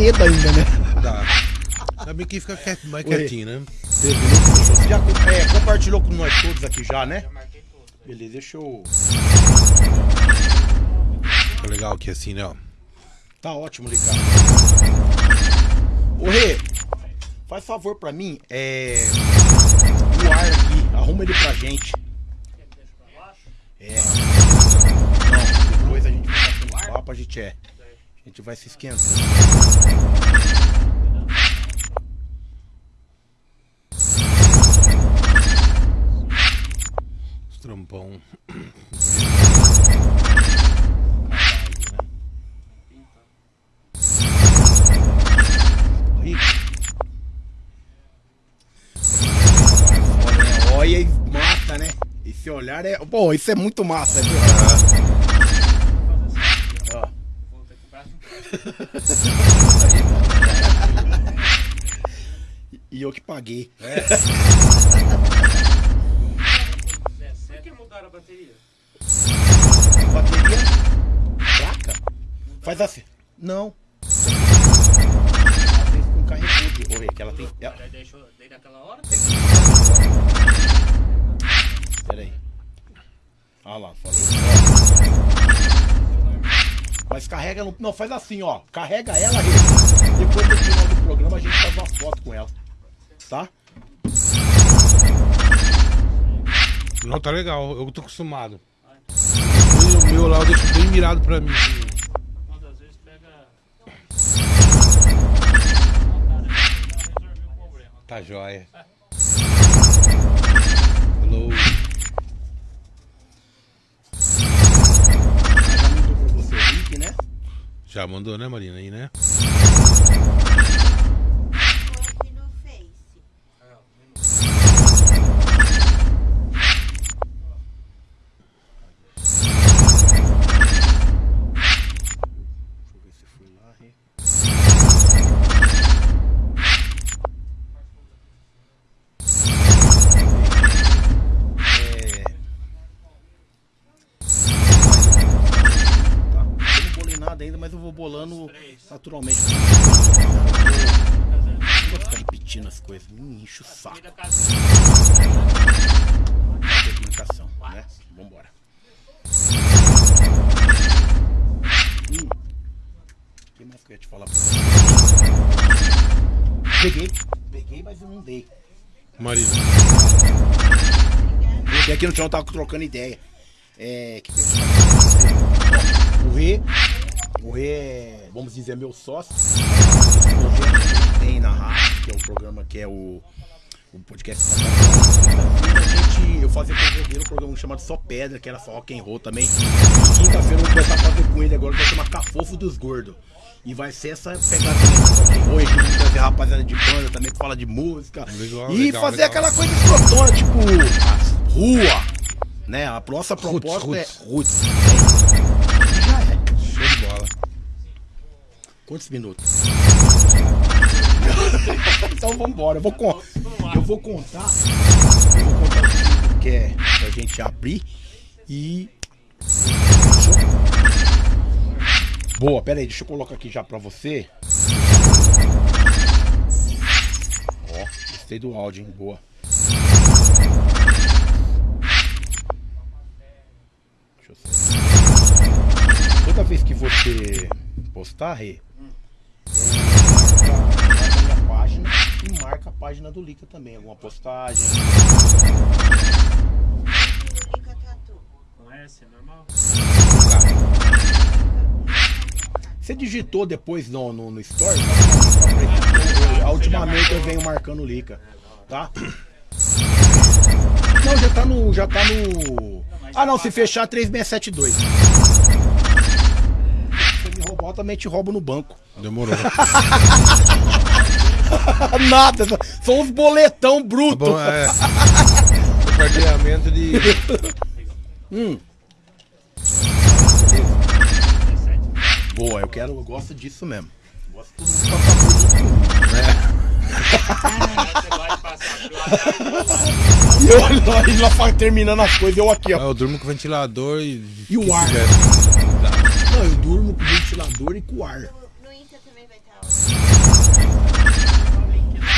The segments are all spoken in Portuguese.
medo ainda, né? Dá. Ainda bem que fica quiet- mais Oi. quietinho, né? Já com- é, compartilhou com nós todos aqui já, né? Beleza, deixa eu. Fica legal aqui assim, né? ó. Tá ótimo, Ricardo. Ô Rê, faz favor pra mim, é. O ar aqui, arruma ele pra gente. É. Não, depois a gente vai batendo papo, a gente é. Gente vai se esquentando. Os trampão. Rico. Olha, olha e mata, né? Esse olhar é. Pô, isso é muito massa, viu? E eu que paguei. Por que mudaram a bateria? Bateria? Placa? Faz assim. Não. Às vezes com carregador. Oi, que ela tem. ela- deixou desde aquela hora? Pera aí. Ah lá, falei. Mas carrega no. Não, faz assim, ó. Carrega ela aí. Depois do final do programa a gente faz uma foto com ela. Tá? Não, tá legal. Eu tô acostumado. E o meu lá eu deixo bem mirado pra mim. Quando às vezes pega. resolver o problema. Tá jóia. Link, né? Já mandou, né, Marina? Aí, né? Naturalmente. Eu vou ficar repetindo as coisas, me enche o saco. Comunicação, né? Vambora. Hum. O que mais que eu ia te falar? Peguei, peguei, mas eu não dei. Marina. Porque aqui no chão tava trocando ideia. É. Que O. É, vamos dizer, meu sócio. Que tem na rádio, que é o programa que é o. O podcast. Eu fazia com o dele um programa chamado Só Pedra, que era só rock and roll também. Quinta-feira eu vou começar a fazer com ele agora, que vai chamar Cafofo dos Gordos. E vai ser essa pegadinha de rock and roll. Trazer rapaziada de banda também que fala de música. Legal, e legal, fazer legal. aquela coisa escrotona, tipo, rua. Né? A nossa proposta roots. é roots. Quantos minutos? então vambora. Eu vou, con- eu vou contar. Eu vou contar o que é pra gente abrir e. Boa, pera aí, deixa eu colocar aqui já pra você. Ó, gostei do áudio, hein? Boa. Deixa eu ver. Toda vez que você postar, Rê, marca a página do Lica também, alguma postagem. Lica Tatu. Com S, é normal? Você digitou depois no, no, no Story? Eu- Ultimamente eu venho marcando o Lica, tá? Não, já tá no. Já tá no. Ah não, se fechar 3672. Se você me roubar, eu também te roubo no banco. Demorou. Nada, são uns boletão bruto. Bom, é. Compartilhamento de. Hum. Boa, eu quero, eu gosto disso mesmo. Gosto pelo E eu olho lá, ele lá fa- terminando as coisas, eu aqui, Ah, ó. Eu durmo com ventilador e. E o ar? É, Não, eu durmo com ventilador e com ar. No, no Insta também vai estar.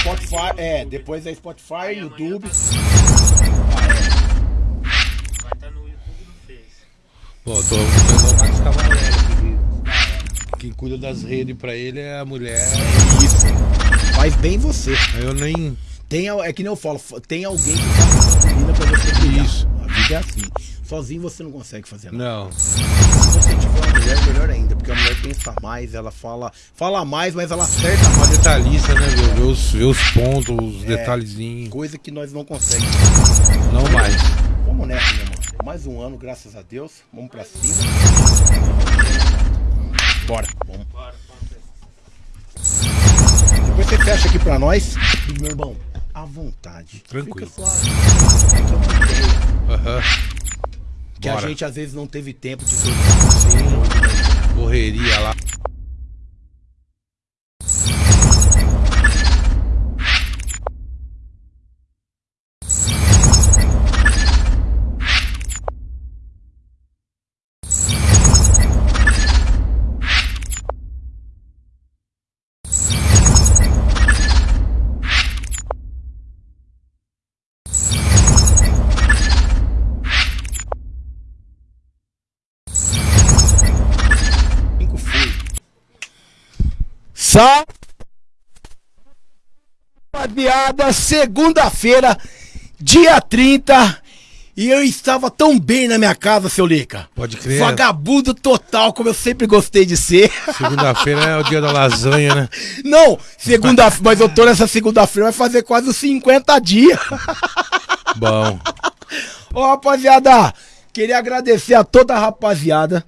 Spotify, é, depois é Spotify, Aí YouTube. tá no- Vai estar no YouTube no Face. Pô, tô igual o Max Quem cuida das redes pra ele é a mulher. Isso. Faz bem você. Eu nem. Tem, é que nem eu falo, tem alguém que faz gasolina pra você brilhar. Isso. A vida é assim. Sozinho você não consegue fazer nada. Não. Você uma mulher, melhor ainda, porque a mulher pensa mais, ela fala, fala mais, mas ela acerta Uma mais. detalhista, né? Ver, ver os, ver os pontos, os detalhezinhos. Coisa que nós não conseguimos. Não mais. Vamos nessa, meu mano. Mais um ano, graças a Deus. Vamos pra cima. Bora, vamos. Bora. Depois você fecha aqui pra nós. Meu irmão, à vontade. Tranquilo. Fica suave. É Aham. Que Bora. a gente às vezes não teve tempo de. Correria lá. Só. Rapaziada, segunda-feira, dia 30. E eu estava tão bem na minha casa, seu Lica. Pode crer. Vagabundo total, como eu sempre gostei de ser. Segunda-feira é o dia da lasanha, né? Não, segunda mas eu tô nessa segunda-feira, vai fazer quase uns 50 dias. Bom. Ô, rapaziada, queria agradecer a toda a rapaziada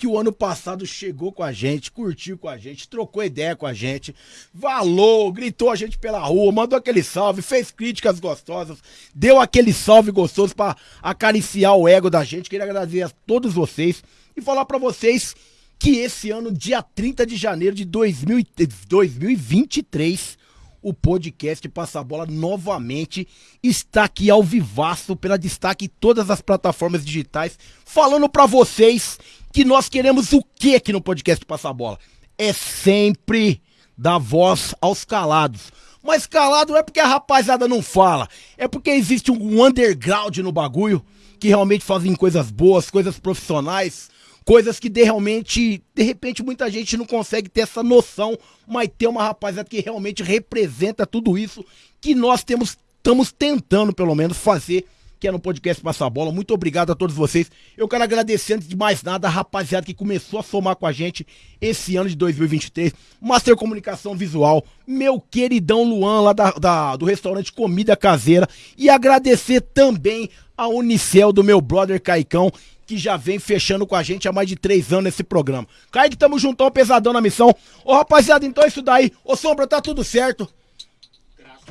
que o ano passado chegou com a gente, curtiu com a gente, trocou ideia com a gente, valou, gritou a gente pela rua, mandou aquele salve, fez críticas gostosas, deu aquele salve gostoso pra acariciar o ego da gente. Queria agradecer a todos vocês e falar pra vocês que esse ano, dia 30 de janeiro de 2000 e- 2023, o podcast Passa a Bola novamente está aqui ao vivaço pela destaque em todas as plataformas digitais, falando pra vocês que nós queremos o que aqui no podcast Passa a Bola? É sempre dar voz aos calados. Mas calado não é porque a rapaziada não fala, é porque existe um underground no bagulho que realmente fazem coisas boas, coisas profissionais, coisas que de realmente, de repente muita gente não consegue ter essa noção, mas tem uma rapaziada que realmente representa tudo isso que nós temos estamos tentando pelo menos fazer que é no podcast Passa a Bola. Muito obrigado a todos vocês. Eu quero agradecer antes de mais nada a rapaziada que começou a somar com a gente esse ano de 2023. Master Comunicação Visual, meu queridão Luan lá da, da- do restaurante Comida Caseira. E agradecer também a Unicel do meu brother Caicão, que já vem fechando com a gente há mais de três anos esse programa. Kaique, tamo juntão, pesadão na missão. Ô rapaziada, então é isso daí. Ô Sombra, tá tudo certo?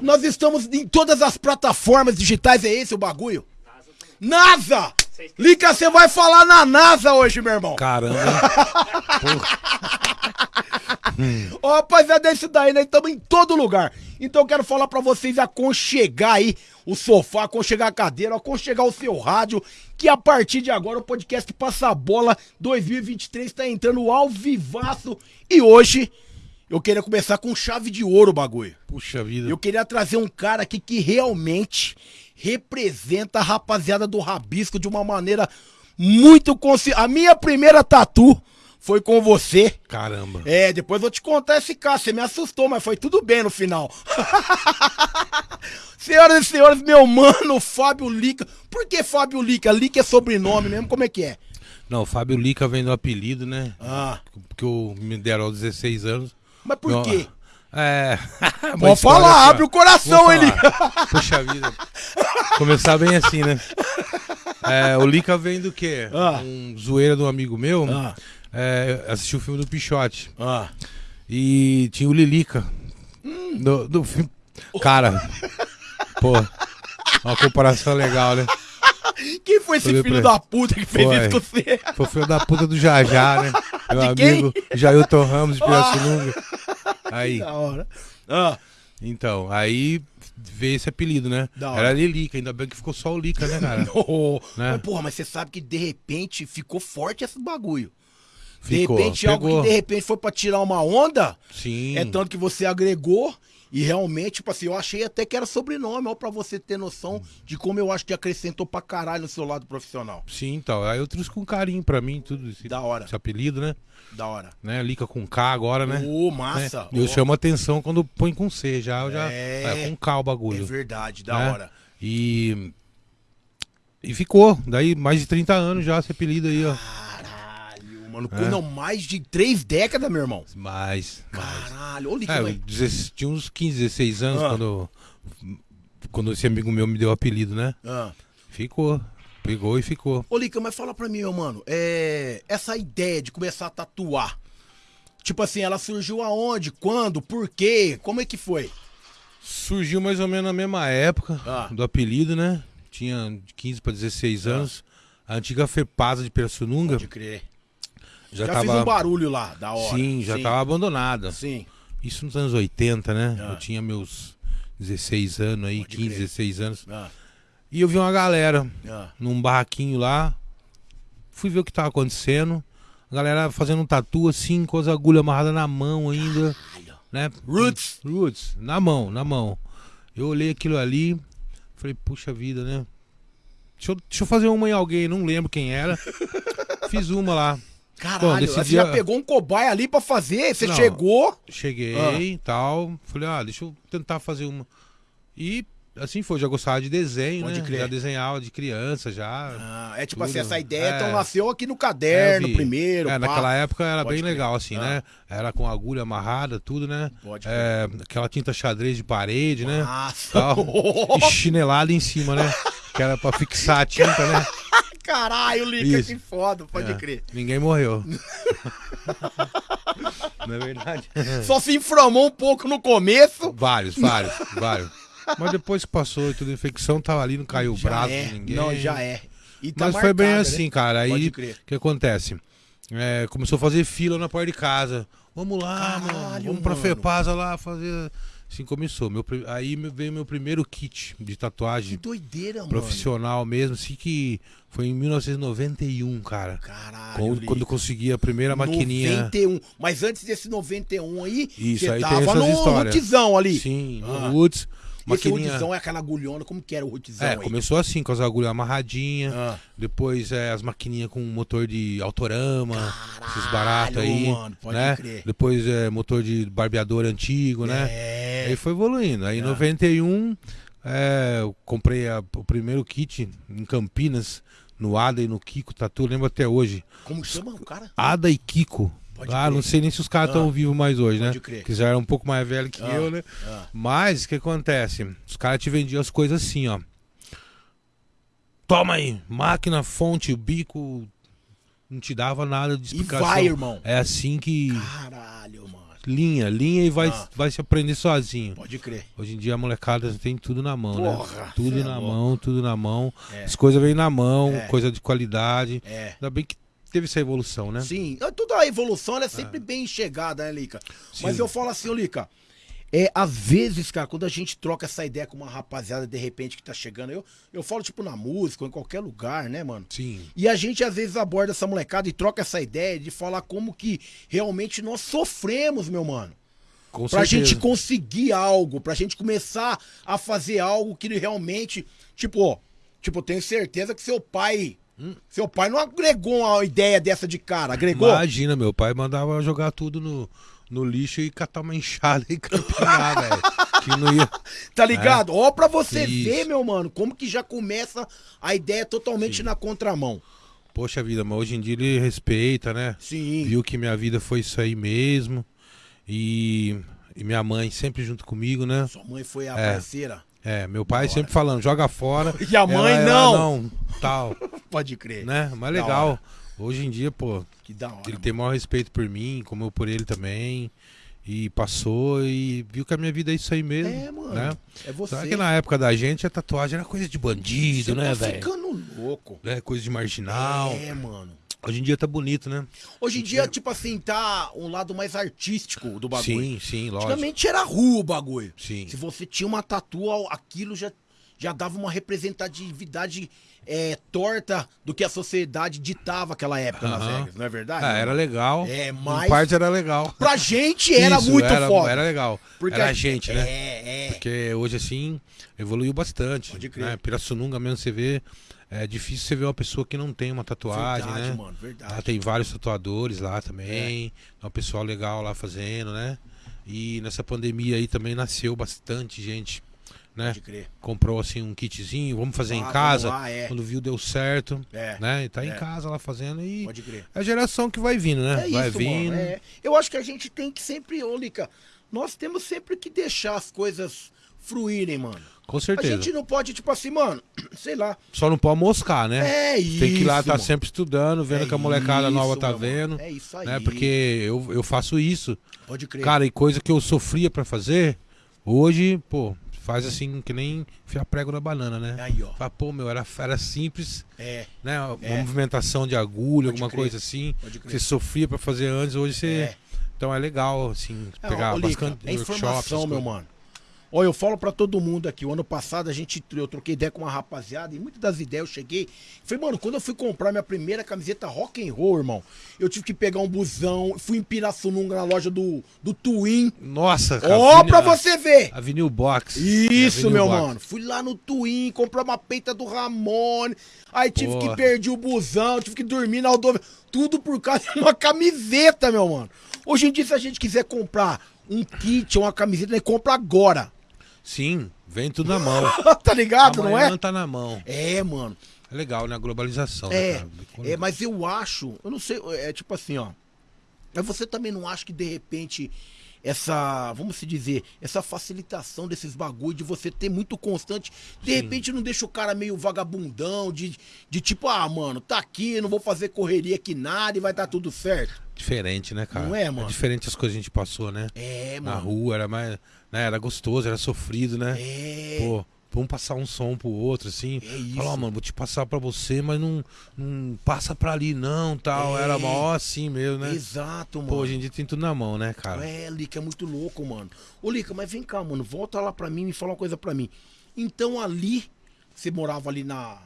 Nós estamos em todas as plataformas digitais, é esse o bagulho? NASA! Lica, você vai falar na NASA hoje, meu irmão. Caramba. Ó, rapaziada, é isso daí, nós estamos em todo lugar. Então eu quero falar pra vocês aconchegar aí o sofá, aconchegar a cadeira, aconchegar o seu rádio, que a partir de agora o podcast Passa a Bola 2023 tá entrando ao vivaço. E hoje eu queria começar com chave de ouro o bagulho. Puxa vida. Eu queria trazer um cara aqui que realmente representa a rapaziada do Rabisco de uma maneira muito consci... A minha primeira tatu foi com você. Caramba. É, depois vou te contar esse caso. Você me assustou, mas foi tudo bem no final. Senhoras e senhores, meu mano, Fábio Lica. Por que Fábio Lica? Lica é sobrenome mesmo? Como é que é? Não, Fábio Lica vem do apelido, né? Ah, Que eu me deram aos 16 anos. Mas por quê? É. Pode falar, abre o coração, ele. Puxa vida. Começar bem assim, né? É, o Lica vem do quê? Ah. Um zoeira de um amigo meu. Ah. É, assistiu o filme do Pichote. Ah, E tinha o Lilica. Do, do filme. Cara, pô, uma comparação legal, né? Quem foi esse filho da puta que fez Foi. isso com você? Foi o filho da puta do Jajá, né? Meu De? Ah. amigo Jailton Ramos de Pirassununga. Aí, Da hora. Ah, então, aí veio esse apelido, né? Era Lilica, ainda bem que ficou só o Lica, né, cara? oh, Né? Mas, porra, mas você sabe que de repente ficou forte esse bagulho. De Ficou, repente, algo pegou. que de repente foi pra tirar uma onda, Sim. é tanto que você agregou. E realmente, tipo assim, eu achei até que era sobrenome, ó, pra você ter noção de como eu acho que acrescentou pra caralho no seu lado profissional. Sim, então. Aí eu trouxe com carinho pra mim, tudo esse, Da hora. esse apelido, né? Da hora. né? Lica com K agora, né? Ô, Né? massa. Eu ó. chamo atenção quando põe com C, já, eu já É. é com K o É bagulho. verdade, da né? hora. E e ficou, daí mais de 30 anos já esse apelido aí, ó. Caralho, mano. É. Não, mais de três décadas, meu irmão. Mais, mais. Caralho, ô, Lica, É, tinha uns 15, 16 anos Ah. quando quando esse amigo meu me deu o apelido, né? Ah. Ficou. Pegou e ficou. Ô, Lica, mas fala pra mim, meu mano. É... Essa ideia de começar a tatuar. Tipo assim, ela surgiu aonde? Quando? Por quê? Como é que foi? Surgiu mais ou menos na mesma época Ah. do apelido, né? Tinha de 15 para 16 anos. A antiga Fepasa de Pirassununga Pode crer. Já, Já, tava fiz um barulho lá, da hora. Sim, já tava abandonada. Sim. Isso nos anos 80, né? Ah. Eu tinha meus 16 anos aí, Pode 15, crer. 16 anos. Ah, E eu vi uma galera ah. num barraquinho lá. Fui ver o que tava acontecendo. A galera fazendo um tatu assim, com as agulhas amarradas na mão ainda, Caralho. né? Roots. Roots, na mão, na mão. Eu olhei aquilo ali, falei, puxa vida, né? Deixa eu, deixa eu fazer uma em alguém, não lembro quem era. Fiz uma lá. Caralho, desse você dia- já pegou um cobaia ali pra fazer? Você Não. chegou? Cheguei Ah. e tal. Falei, ah, deixa eu tentar fazer uma. E assim foi, já gostava de desenho, Pode né? crer. Já desenhava de criança, já. Ah, é tipo Tudo. assim, essa ideia É. então nasceu aqui no É, caderno vi. primeiro. É, naquela época era Pode bem crer. legal, assim, Ah. né? Era com agulha amarrada, tudo, né? Pode crer. É, aquela tinta xadrez de parede, né? Nossa. Tal. E chinelada em cima, né? Que era pra fixar a tinta, né? Caralho, Lica, Isso. que foda, pode É, crer. Ninguém morreu. Não é verdade? Só se inflamou um pouco no começo. Vários, vários, vários. Mas depois que passou tudo, a infecção tava ali, não caiu o Já braço é. de ninguém. Não, já é. Tá Mas foi bem marcado, assim, né? cara. Aí o que acontece? É, começou a fazer fila na porta de casa. Vamos lá, mano. Caralho, Vamos pra mano. Fepasa lá fazer. Assim começou. Meu, aí veio meu primeiro kit de Que tatuagem doideira, mano. profissional mesmo, assim que foi em 1991, cara. Caralho, Quando, quando eu consegui a primeira maquininha. 91. Mas antes desse 91 aí, Isso, você aí tem tava essas no histórias. rootzão ali. Sim, no Ah. Woods. Esse rootzão é aquela agulhona, como que era o rootzão É, aí? começou assim, com as agulhas amarradinhas. Ah. Depois é, as maquininhas com motor de autorama, esses Caralho, baratos aí. mano, pode né? crer. Depois é motor de barbeador antigo, né? É. Aí foi evoluindo. Aí em Ah. 91 é, eu comprei a- o primeiro kit em Campinas, no Ada e no Kiko Tatu, lembro até hoje. Como chama o cara? Ada e Kiko. Pode ah, crer. não sei nem se os caras estão Ah. vivos mais hoje, Pode né? crer. Que já eram um pouco mais velhos que Ah. eu, né? Ah. Mas o que acontece? Os caras te vendiam as coisas assim, ó. Toma aí, máquina, fonte, bico. Não te dava nada de E explicação. vai, irmão. É assim que. Caralho, mano. Linha, linha e vai, Ah. vai se aprender sozinho. Pode crer. Hoje em dia a molecada tem tudo na mão, Porra, né? Tudo é na louco. mão, tudo na mão. É. As coisas vêm na mão, É. coisa de qualidade. É. Ainda bem que teve essa evolução, né? Sim, é, toda a evolução ela é sempre bem chegada, né, Lica? Mas Sim. eu falo assim, Lica, é, às vezes, cara, quando a gente troca essa ideia com uma rapaziada de repente que tá chegando, eu, eu falo tipo na música ou em qualquer lugar, né, mano? Sim. E a gente às vezes aborda essa molecada e troca essa ideia de falar como que realmente nós sofremos, meu mano. Com Pra certeza. gente conseguir algo, pra gente começar a fazer algo que realmente, tipo, ó, tipo, eu tenho certeza que seu pai, Hum. seu pai não agregou uma ideia dessa de cara, agregou? Imagina, meu pai mandava jogar tudo no, no lixo e catar uma enxada e campinar, velho. Que não ia. Tá ligado? Ó, pra você É. Isso. ver, meu mano, como que já começa a ideia totalmente na contramão. Poxa vida, mas hoje em dia ele respeita, né? Sim. Viu que minha vida foi isso aí mesmo. E, e minha mãe sempre junto comigo, né? Sua mãe foi a É. parceira. É, meu pai sempre falando, joga fora. E a mãe, Ela- não. ela não, tal, Pode crer. né? Mas legal. Hoje em dia, pô, Que da hora. ele mano. tem maior respeito por mim, como eu por ele também. E passou e viu que a minha vida é isso aí mesmo. É, mano. Né? É você. Sabe que na época da gente a tatuagem era coisa de bandido, Você né, tá velho? ficando louco. É, coisa de marginal. É, mano. Hoje em dia tá bonito, né? Hoje em dia, tipo assim, tá um lado mais artístico do bagulho. Sim, sim, lógico. Antigamente era rua o bagulho. Sim. Se você tinha uma tatu, aquilo já, já dava uma representatividade é, torta do que a sociedade ditava aquela época nas regras, não é verdade? Ah, era legal. É, Em mas- parte era legal. Pra gente era Isso, muito era, foda. Era legal. Porque era a gente, né? É, é. Porque hoje, assim, evoluiu bastante. Pode crer. Né? Pirassununga mesmo, você vê. É difícil você ver uma pessoa que não tem uma tatuagem, Verdade, né? mano, verdade. Lá tem vários tatuadores lá também. É. Um pessoal legal lá fazendo, né? E nessa pandemia aí também nasceu bastante gente, né? Pode crer. Comprou assim um kitzinho, vamos fazer Ah, em casa. lá, é. Quando viu, deu certo. É, Né? E tá é. em casa lá fazendo e Pode crer. é a geração que vai vindo, né? É vai isso, vindo. mano. é. Eu acho que a gente tem que sempre, ô Lica, nós temos sempre que deixar as coisas fruírem, mano. Com A certeza. gente não pode, tipo assim, mano, sei lá. Só não pode moscar, né? É isso. Tem que ir lá estar mano. sempre estudando, vendo É que a molecada isso, nova tá meu mano. vendo. É isso aí. Né? Porque eu, eu faço isso. Pode crer. Cara, e coisa que eu sofria pra fazer, hoje, pô, faz assim que nem enfiar prego na banana, né? Aí, ó. Fala, pô, meu, era, era simples, É, né? Uma É. movimentação de agulha, Pode alguma crer. coisa assim. pode que crer. Você sofria pra fazer antes, hoje você. É. Então é legal, assim, É, pegar ô, Lica, bastante é informação, meu mano. Olha, eu falo pra todo mundo aqui, o ano passado a gente, eu troquei ideia com uma rapaziada e muitas das ideias eu cheguei. Falei, mano, quando eu fui comprar minha primeira camiseta rock and roll, irmão, eu tive que pegar um busão, fui em Pirassununga na loja do, do Twin. Nossa, cara. Ó, Avenida- pra você ver! A Vinil Box. Isso, Avenue meu Box. mano. Fui lá no Twin, comprar uma peita do Ramone. Aí tive Porra. que perder o busão, tive que dormir na rodovia. Tudo por causa de uma camiseta, meu mano. Hoje em dia, se a gente quiser comprar um kit ou uma camiseta, né, compra agora. Sim, vem tudo na mão. tá ligado, não Amanhã é? tá na mão. É, mano. É legal, né? A globalização. né, É, cara? é, mas eu acho, eu não sei, é tipo assim, ó. Mas você também não acha que de repente essa, vamos se dizer, essa facilitação desses bagulho de você ter muito constante, de Sim. repente não deixa o cara meio vagabundão, de, de tipo, ah, mano, tá aqui, não vou fazer correria aqui nada e vai dar tudo certo. Diferente, né, cara? Não é, mano? diferente as coisas que a gente passou, né? É, Na mano. rua, era mais. Né, era gostoso, era sofrido, né? É. Pô, vamos passar um som pro outro, assim. É isso. Falar, ó, mano, vou te passar pra você, mas não, não passa pra ali, não, tal. É. Era mó assim mesmo, né? Exato, mano. Pô, hoje em dia tem tudo na mão, né, cara? É, Lica, é muito louco, mano. Ô, Lica, mas vem cá, mano. Volta lá pra mim e me fala uma coisa pra mim. Então ali, você morava ali na.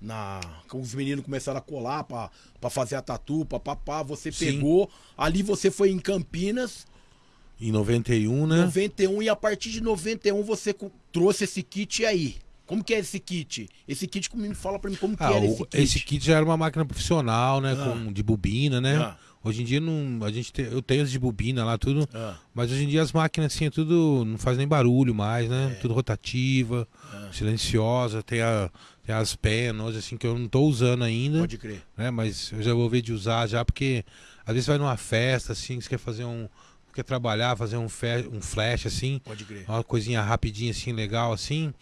Na. Os meninos começaram a colar pra, pra fazer a tatu, papapá, você Sim. pegou. Ali você foi em Campinas, Em 91, né? 91, e a partir de 91 você trouxe esse kit aí. Como que é esse kit? Esse kit, como me fala pra mim, como que Ah, era o- esse kit? esse kit já era uma máquina profissional, né? Ah. Com, de bobina, né? Ah. Hoje em dia não, a gente tem, eu tenho as de bobina lá, tudo. Ah, Mas hoje em dia as máquinas assim, é tudo. não faz nem barulho mais, né? É. Tudo rotativa, Ah. silenciosa, tem, a, tem as penas, assim, que eu não tô usando ainda, pode crer. né? Mas eu já vou ver de usar já, porque às vezes vai numa festa, assim, você quer fazer um. Quer trabalhar, fazer um, fe, um flash assim, Pode crer. uma coisinha rapidinha assim, legal assim.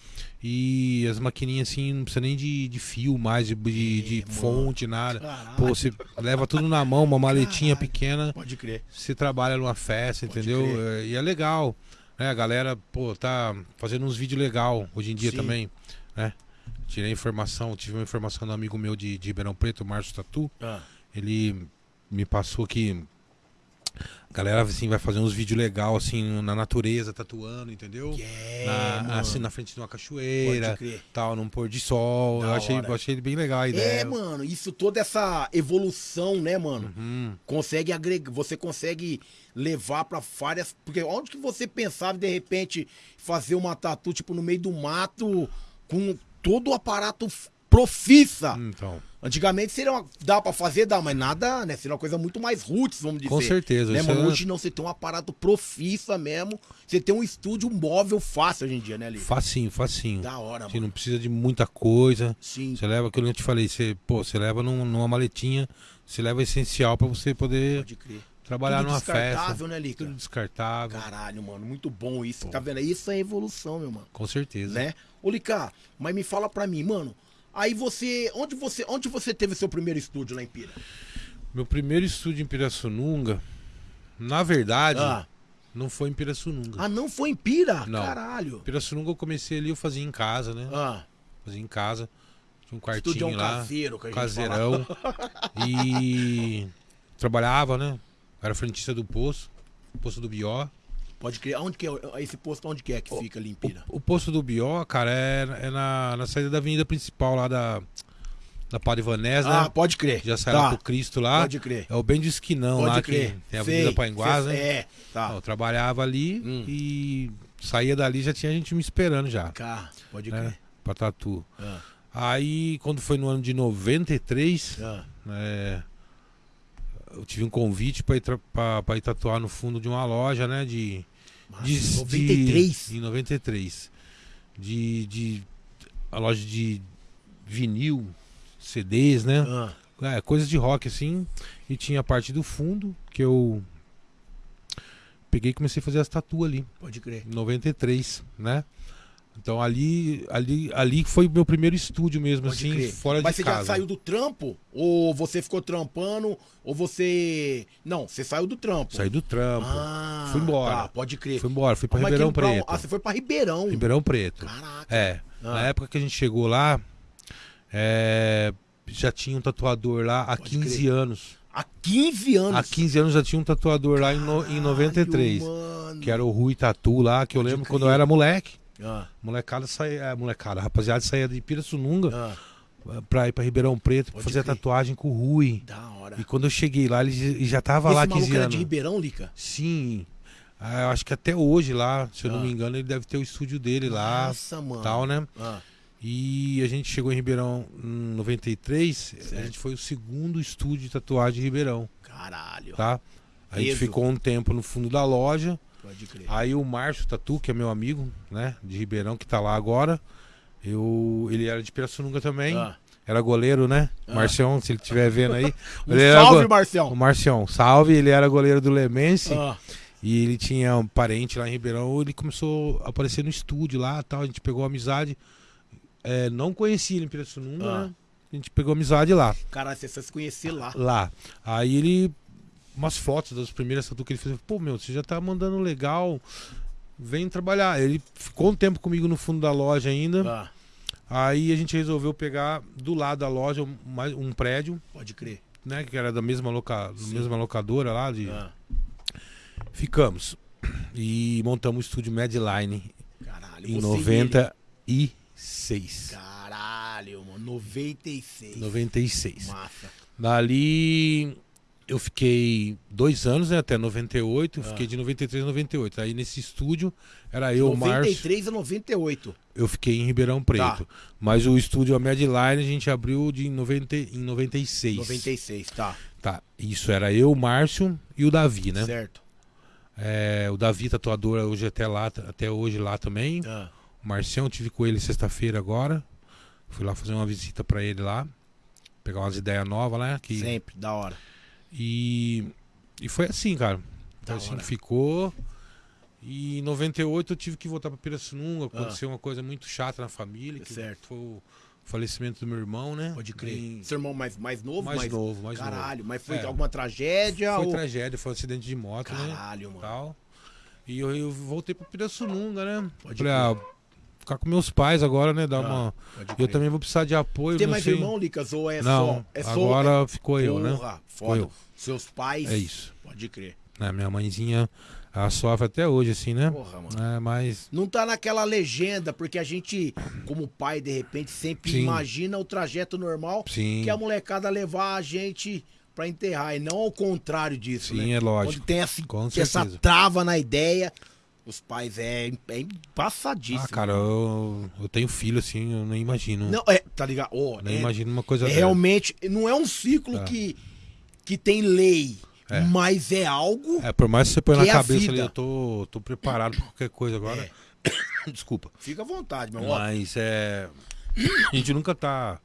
E as maquininhas assim, não precisa nem de, de fio mais, de, de, de mano. fonte, nada. Caralho. Pô, você leva tudo na mão, uma maletinha Caralho. pequena, Pode crer. você trabalha numa festa, Pode entendeu? crer. É, E é legal. Né? A galera, pô, tá fazendo uns vídeos legal hoje em dia Sim. também, né? Tirei informação, tive uma informação do amigo meu de, de Ribeirão Preto, Márcio Tatu. Ah, Ele me passou que a galera assim, vai fazer uns vídeos legal assim na natureza, tatuando, entendeu? é, na, assim, na frente de uma cachoeira, tal, num pôr de sol. Da Eu achei, hora. eu achei bem legal a ideia. É, mano, isso toda essa evolução, né, mano? Uhum. Consegue agregar, você consegue levar pra várias, porque onde que você pensava de repente fazer uma tatu tipo no meio do mato com todo o aparato profissa? Então, Antigamente seria uma, dá pra fazer, dá, mas nada, né? Seria uma coisa muito mais roots, vamos dizer. com certeza. Né, mano? é Hoje não, você tem um aparato profissa mesmo. Você tem um estúdio móvel fácil hoje em dia, né, Ali? facinho, facinho. Da hora, Você mano. não precisa de muita coisa. Sim, Você leva aquilo que eu te falei, você, pô, você leva num- numa maletinha, você leva essencial pra você poder pode crer. Trabalhar Tudo numa descartável, festa. né, Lica? Tudo descartável. Caralho, mano, muito bom isso. Tá vendo? Isso é evolução, meu mano. Com certeza. Né? Ô, Lica, mas me fala pra mim, mano. Aí você. Onde você, onde você teve seu primeiro estúdio lá em Pira? Meu primeiro estúdio em Pirassununga, na verdade, Ah, não foi em Pirassununga. ah, não foi em Pira? Não. Caralho. Pirassununga eu comecei ali, eu fazia em casa, né? Ah, Fazia em casa. Tinha um estúdio quartinho lá. caseiro que a gente caseirão. E trabalhava, né? Era frentista do poço, poço do Bió. Pode crer. Onde que é? Esse posto onde que é que fica ali em Pira? O, o posto do Bió, cara, é, é na, na saída da avenida principal lá da, da Padre Vanés, Ah, né? pode crer. Já sai tá. lá pro Cristo lá. Pode crer. É o bem de esquinão Pode lá crer. que tem a. Avenida Painguás, né? É, tá. Eu trabalhava ali Hum. e saía dali já tinha gente me esperando já, Cá, pode né? crer. Pra tatu. Ah, Aí, quando foi no ano de 93, ah. é, eu tive um convite pra ir, pra- pra ir tatuar no fundo de uma loja, né? De. Massa, de 93? De, em 93. De, de. A loja de vinil, CDs, né? Ah, É, coisas de rock assim. E tinha a parte do fundo que eu. Peguei e comecei a fazer as tatu ali. pode crer. Em 93, né? Então ali, ali, ali foi o meu primeiro estúdio mesmo, Pode assim, crer. fora Mas de você casa. já saiu do trampo? Ou você ficou trampando? Ou você. Não, você saiu do trampo. Saí do trampo. Ah, Fui embora. Tá, pode crer. Fui embora, fui pra Mas Ribeirão Preto. Ah, você foi pra Ribeirão. Ribeirão Preto. Caraca. É. Ah. Na época que a gente chegou lá, é, já tinha um tatuador lá há Pode 15 crer. anos. Há 15 anos. Há 15 anos já tinha um tatuador lá em, no- em 93. Caralho, mano. Que era o Rui Tatu lá, que eu Pode lembro crer. quando eu era moleque. Ah, Molecada saía, é, molecada, rapaziada saía de Pirassununga ah, pra ir pra Ribeirão Preto Pode fazer a tatuagem com o Rui. da hora. E quando eu cheguei lá, ele já- tava Esse lá maluco 15 era anos. de Ribeirão, Lica? Sim. Ah, eu acho que até hoje lá, se eu não Ah. me engano, ele deve ter o estúdio dele lá, Nossa, mano. tal, né? Ah, E a gente chegou em Ribeirão em 93, a Certo. gente foi o segundo estúdio de tatuagem de Ribeirão, caralho. tá? A gente Peso. ficou um tempo no fundo da loja, Pode crer. aí o Márcio Tatu, que é meu amigo, né, de Ribeirão, que tá lá agora, eu, ele era de Pirassununga também, Ah. era goleiro, né? Ah. Marcião, se ele estiver vendo aí. Um salve, go- Marcião. O Marcião, salve, ele era goleiro do Lemense. Ah, E ele tinha um parente lá em Ribeirão, ele começou a aparecer no estúdio lá tal. A gente pegou amizade. É, não conhecia ele em Pirassununga, Ah. né? A gente pegou amizade lá. caralho, você se conhecer lá. Lá. Aí ele. Umas fotos das primeiras tatu que ele fez. Pô, meu, você já tá mandando legal. Vem trabalhar. Ele ficou um tempo comigo no fundo da loja ainda. Ah, Aí a gente resolveu pegar do lado da loja um, um prédio, pode crer. né? Que era da mesma, loca, Sim. mesma locadora lá. De... Ah, Ficamos. E montamos o estúdio Medline caralho. em você e 96. ele. Caralho, mano. 96. 96. Massa. Dali eu fiquei dois anos, né, até 98. Ah. Fiquei de 93 a 98. Aí nesse estúdio era eu, o Márcio. 93 a 98. Eu fiquei em Ribeirão Preto. Tá. Mas o estúdio a Medline a gente abriu de 90, em 96. 96, tá. Tá. Isso era eu, o Márcio e o Davi, né? Certo. É, o Davi, tatuador, hoje até lá, até hoje lá também. Ah, O Marcião, tive com ele sexta-feira agora. Fui lá fazer uma visita pra ele lá. Pegar umas ideias novas, né? Que... Sempre, da hora. E... e foi assim, cara. Da Foi assim hora. que ficou. E em 98 eu tive que voltar pra Pirassununga. Ah. Aconteceu uma coisa muito chata na família. Que Certo. Foi o falecimento do meu irmão, né? Pode crer. Seu irmão mais, mais novo? Mais novo, mais novo. Caralho, mas foi É. alguma tragédia? Foi ou... tragédia, foi um acidente de moto, né? Caralho, mano. Tal. E eu, eu voltei pra Pirassununga, né? Pode Falei, ah, ficar com meus pais agora, né? Dar Ah, uma... Eu também vou precisar de apoio. Tem mais sei... irmão, Licas? Ou é não, só? É só agora ficou eu, né? Porra, foda. eu. Seus pais. É isso. Pode crer. Né, Minha mãezinha, ela sofre até hoje, assim, né? Porra, mano. É, mas... Não tá naquela legenda, porque a gente, como pai, de repente, sempre Sim. imagina o trajeto normal Sim, que é a molecada levar a gente pra enterrar, e não ao contrário disso, sim, né? é Quando lógico. tem essa, essa trava na ideia, os pais é, é embaçadíssimo. Ah, cara, eu, eu tenho filho, assim, eu nem imagino. Não, é, tá ligado? Ó, nem é, imagino uma coisa é dessa. realmente, não é um ciclo É. que, que tem lei, É. mas é algo. É, por mais que você põe na é cabeça ali, eu tô, tô preparado pra qualquer coisa agora. É. Desculpa. Fica à vontade, meu irmão. Mas é. A gente nunca tá.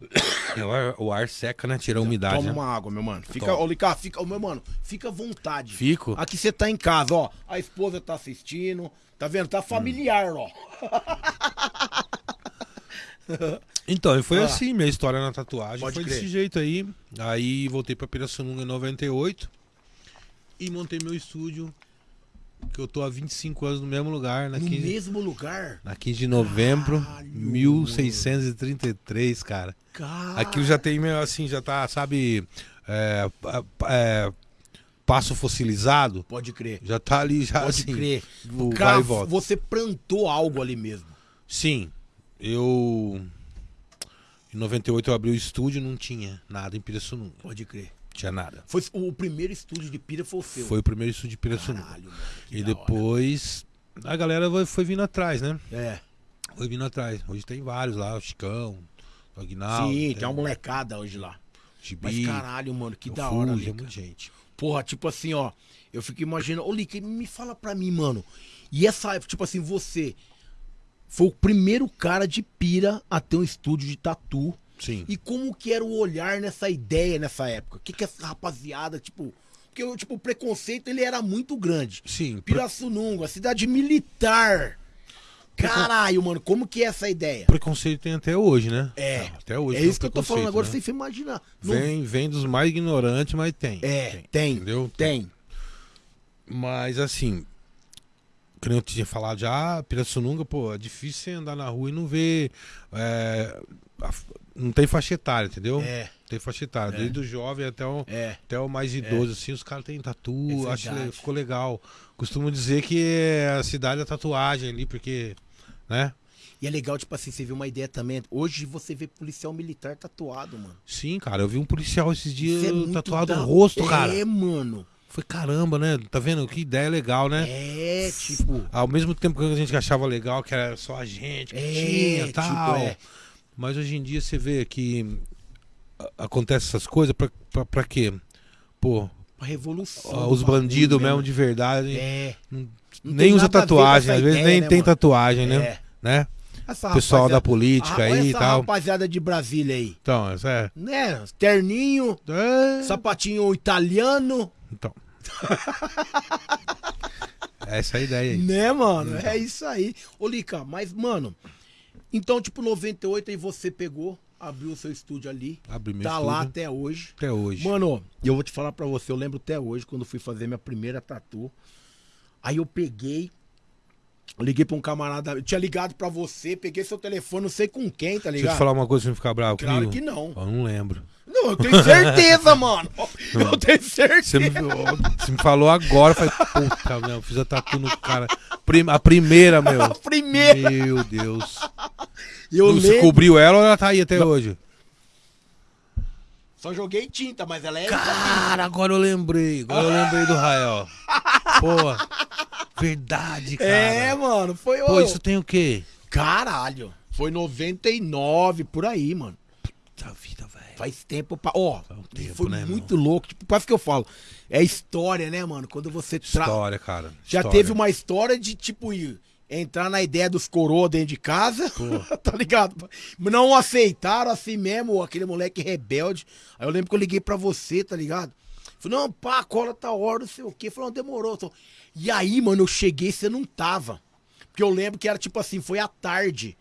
O ar, o ar seca, né? Tira a umidade. Toma né? uma água, meu mano. Fica, ô, Licá, fica, ô, meu mano, fica à vontade. Fico. Aqui você tá em casa, ó. A esposa tá assistindo. Tá vendo? Tá familiar, ó. Então, foi Ah. assim minha história na tatuagem. Pode foi crer. desse jeito aí. Aí voltei pra Pirassununga em 98 e montei meu estúdio. Que eu tô há 25 anos no mesmo lugar, na No 15, mesmo lugar. na 15 de novembro, Caralho, 1633, cara. Cara. Aquilo já tem meio assim, já tá, sabe, é, é, passo fossilizado, Pode crer. já tá ali, já Pode assim. crer. o vai Cara, e volta. você plantou algo ali mesmo. Sim, eu. Em 98 eu abri o estúdio não tinha nada em Pirassununga. Pode crer. Não tinha nada. Foi o primeiro estúdio de pira foi o seu. Foi o primeiro estúdio de Pirassununga. Caralho, mano. E da hora. depois a galera foi, foi vindo atrás, né? É. Foi vindo atrás. Hoje tem vários lá, o Chicão, o Aguinaldo. Sim, tem uma molecada hoje lá. Mas Gibi, caralho, mano, que da hora, Fuji, é Lica. muita gente. Porra, tipo assim, ó. Eu fico imaginando. Ô, Lica, me fala pra mim, mano. E essa, tipo assim, você foi o primeiro cara de pira a ter um estúdio de tatu. Sim. E como que era o olhar nessa ideia nessa época? O que que essa rapaziada, tipo... Porque o tipo, o preconceito, ele era muito grande. Sim, Pirassununga, cidade militar. Caralho, mano, como que é essa ideia? preconceito tem até hoje, né? É. Até hoje. É tem isso que eu tô falando agora, né? sem você imaginar. Não- Vem, vem dos mais ignorantes, mas tem. É, tem, Entendeu? tem. Mas assim, como eu tinha falado já, Pirassununga, pô, é difícil você andar na rua e não ver. é, a- não tem faixa etária, entendeu? É, tem faixa etária. É. Desde o jovem até o, é. até o mais idoso, assim, os caras têm tatu, É acho que ficou legal. Costumo dizer que é a cidade da tatuagem ali, porque, né? E é legal, tipo assim, você vê uma ideia também. Hoje você vê policial militar tatuado, mano. Sim, cara, eu vi um policial esses dias Isso é tatuado da- no rosto, cara. É, mano. Foi caramba, né? Tá vendo? Que ideia legal, né? É, tipo. Ao mesmo tempo que a gente achava legal, que era só a gente que É, tinha tipo, tal. é. Mas hoje em dia você vê que acontece essas coisas pra, pra, pra quê? Pô, Uma revolução. os bandidos mesmo. mesmo de verdade É. não- Não nem usa tatuagem, às vezes ideia, nem né, tem mano? tatuagem, né? É. né? Essa Pessoal da política Ah, aí e tal. rapaziada de Brasília aí. Então, essa é. Né? Terninho, é... sapatinho italiano. Então. essa é a ideia aí. Né, mano? É isso aí. Ô, Lica, mas, mano, então, tipo, 98 aí você pegou, abriu o seu estúdio ali. Abre meu tá lá estúdio até hoje. até hoje. Mano, eu vou te falar pra você, eu lembro até hoje, quando fui fazer minha primeira tatu. Aí eu peguei, liguei pra um camarada, eu tinha ligado pra você, peguei seu telefone, não sei com quem, tá Deixa eu ligado? te falar uma coisa pra não ficar bravo Claro comigo. que não. Eu não lembro. Não, eu tenho certeza, mano. Eu tenho certeza. Você me, você me falou agora, eu falei, puta, meu, eu fiz a tatu no cara. Prim- a primeira, meu. A primeira. Meu Deus. Eu Não, Você lembro. cobriu ela ou ela tá aí até hoje? Só joguei tinta, mas ela é. Cara, agora eu lembrei. Agora eu lembrei do Rael. Pô, verdade, cara. É, mano, foi Pô, isso tem o quê? Caralho. Foi 99 por aí, mano. Puta vida. Faz tempo pra. Ó, um tempo, foi né, irmão? muito louco. Tipo, quase que eu falo. É história, né, mano? Quando você tra... História, cara. Já História. teve uma história de, tipo, ir- entrar na ideia dos coroa dentro de casa, tá ligado? Não aceitaram assim mesmo, aquele moleque rebelde. Aí eu lembro que eu liguei pra você, tá ligado? Falei, não, pá, a cola tá hora, não sei o quê. Falei, não, demorou. Tô... E aí, mano, eu cheguei e você não tava. Porque eu lembro que era tipo assim, foi à tarde.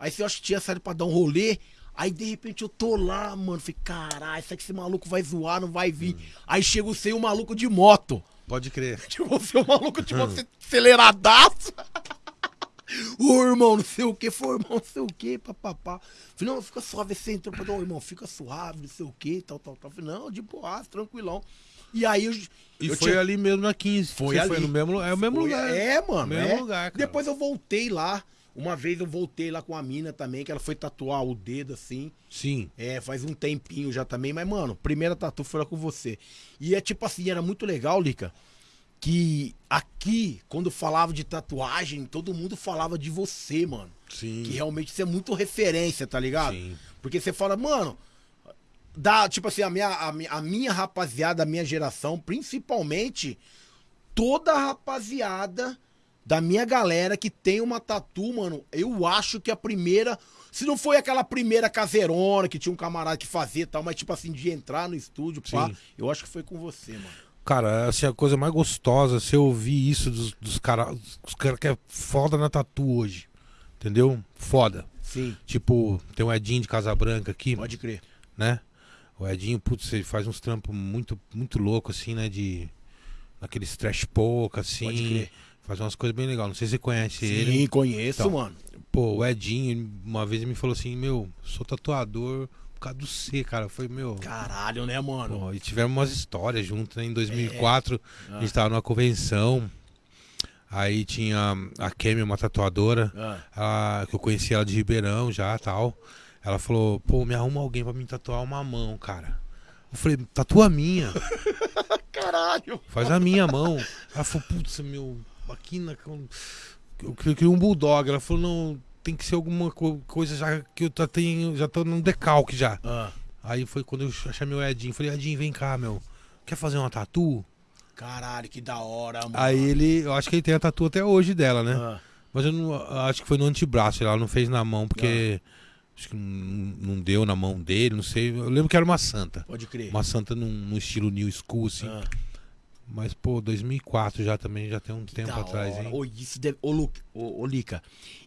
Aí você acha que tinha saído pra dar um rolê. Aí de repente eu tô lá, mano. Falei, caralho, será que esse maluco vai zoar, não vai vir? Aí chega você e o maluco de moto. Pode crer. Tipo, você é um maluco, tipo, você aceleradaço. Ô, irmão, não sei o que, foi, irmão, não sei o que, papapá. Falei, não, fica suave, você entrou pra ô, irmão, fica suave, não sei o que, tal, tal, tal. Falei, não, de boa, tranquilão. E aí eu. E eu foi tinha- ali mesmo na 15. Foi Você ali. foi no mesmo, é o mesmo Foi- lugar. É, mano. Mesmo é. lugar, cara. Depois eu voltei lá. Uma vez eu voltei lá com a mina também, que ela foi tatuar o dedo assim. Sim. É, faz um tempinho já também, mas, mano, primeira tatu foi lá com você. E é tipo assim, era muito legal, Lica, que aqui, quando falava de tatuagem, todo mundo falava de você, mano. Sim. Que realmente você é muito referência, tá ligado? Sim. Porque você fala, mano, dá, tipo assim, a minha, a, minha, a minha rapaziada, a minha geração, principalmente, toda a rapaziada da minha galera que tem uma tatu, mano, eu acho que a primeira. Se não foi aquela primeira caseirona que tinha um camarada que fazia e tal, mas tipo assim, de entrar no estúdio, pá, Sim. eu acho que foi com você, mano. Cara, assim, a coisa mais gostosa, você ouvir isso dos, dos caras cara que é foda na tatu hoje. Entendeu? Foda. Sim, Tipo, tem o Edinho de Casa Branca aqui, pode crer. né? O Edinho, putz, ele faz uns trampos muito, muito louco, assim, né? De. Aqueles trash pouca, assim. Pode crer. Faz umas coisas bem legais. Não sei se você conhece Sim, ele. conheço, Então. mano. Pô, o Edinho, uma vez me falou assim: Meu, sou tatuador por causa do C, cara. Foi, meu. Caralho, né, mano? Pô, e tivemos umas histórias juntos, né? Em 2004, Ah. a gente tava numa convenção. Aí tinha a Kemi, uma tatuadora, Ah. ela- que eu conheci ela de Ribeirão já tal. Ela falou, pô, me arruma alguém pra me tatuar uma mão, cara. Eu falei, tatua a minha, Caralho. faz a minha mão. Ela falou, putz, meu, aqui na. Eu queria um bulldog. Ela falou, não, tem que ser alguma co- coisa já que eu já tenho, já tô num decalque já. Ah. Aí foi quando eu chamei o Edinho. Falei, Edinho, vem cá, meu. Quer fazer uma tatu? Caralho, que da hora, mano. Aí ele, eu acho que ele tem a tatu até hoje dela, né? Ah. Mas eu não, acho que foi no antebraço, ela não fez na mão, porque acho que não, não deu na mão dele, não sei. Eu lembro que era uma santa. Pode crer. Uma santa num, num estilo new school, assim. Ah. Mas, pô, 2004 já também, já tem um tempo Da atrás, hora. hein? Ô, isso deve... Ô, Lu... ô, ô, Lica,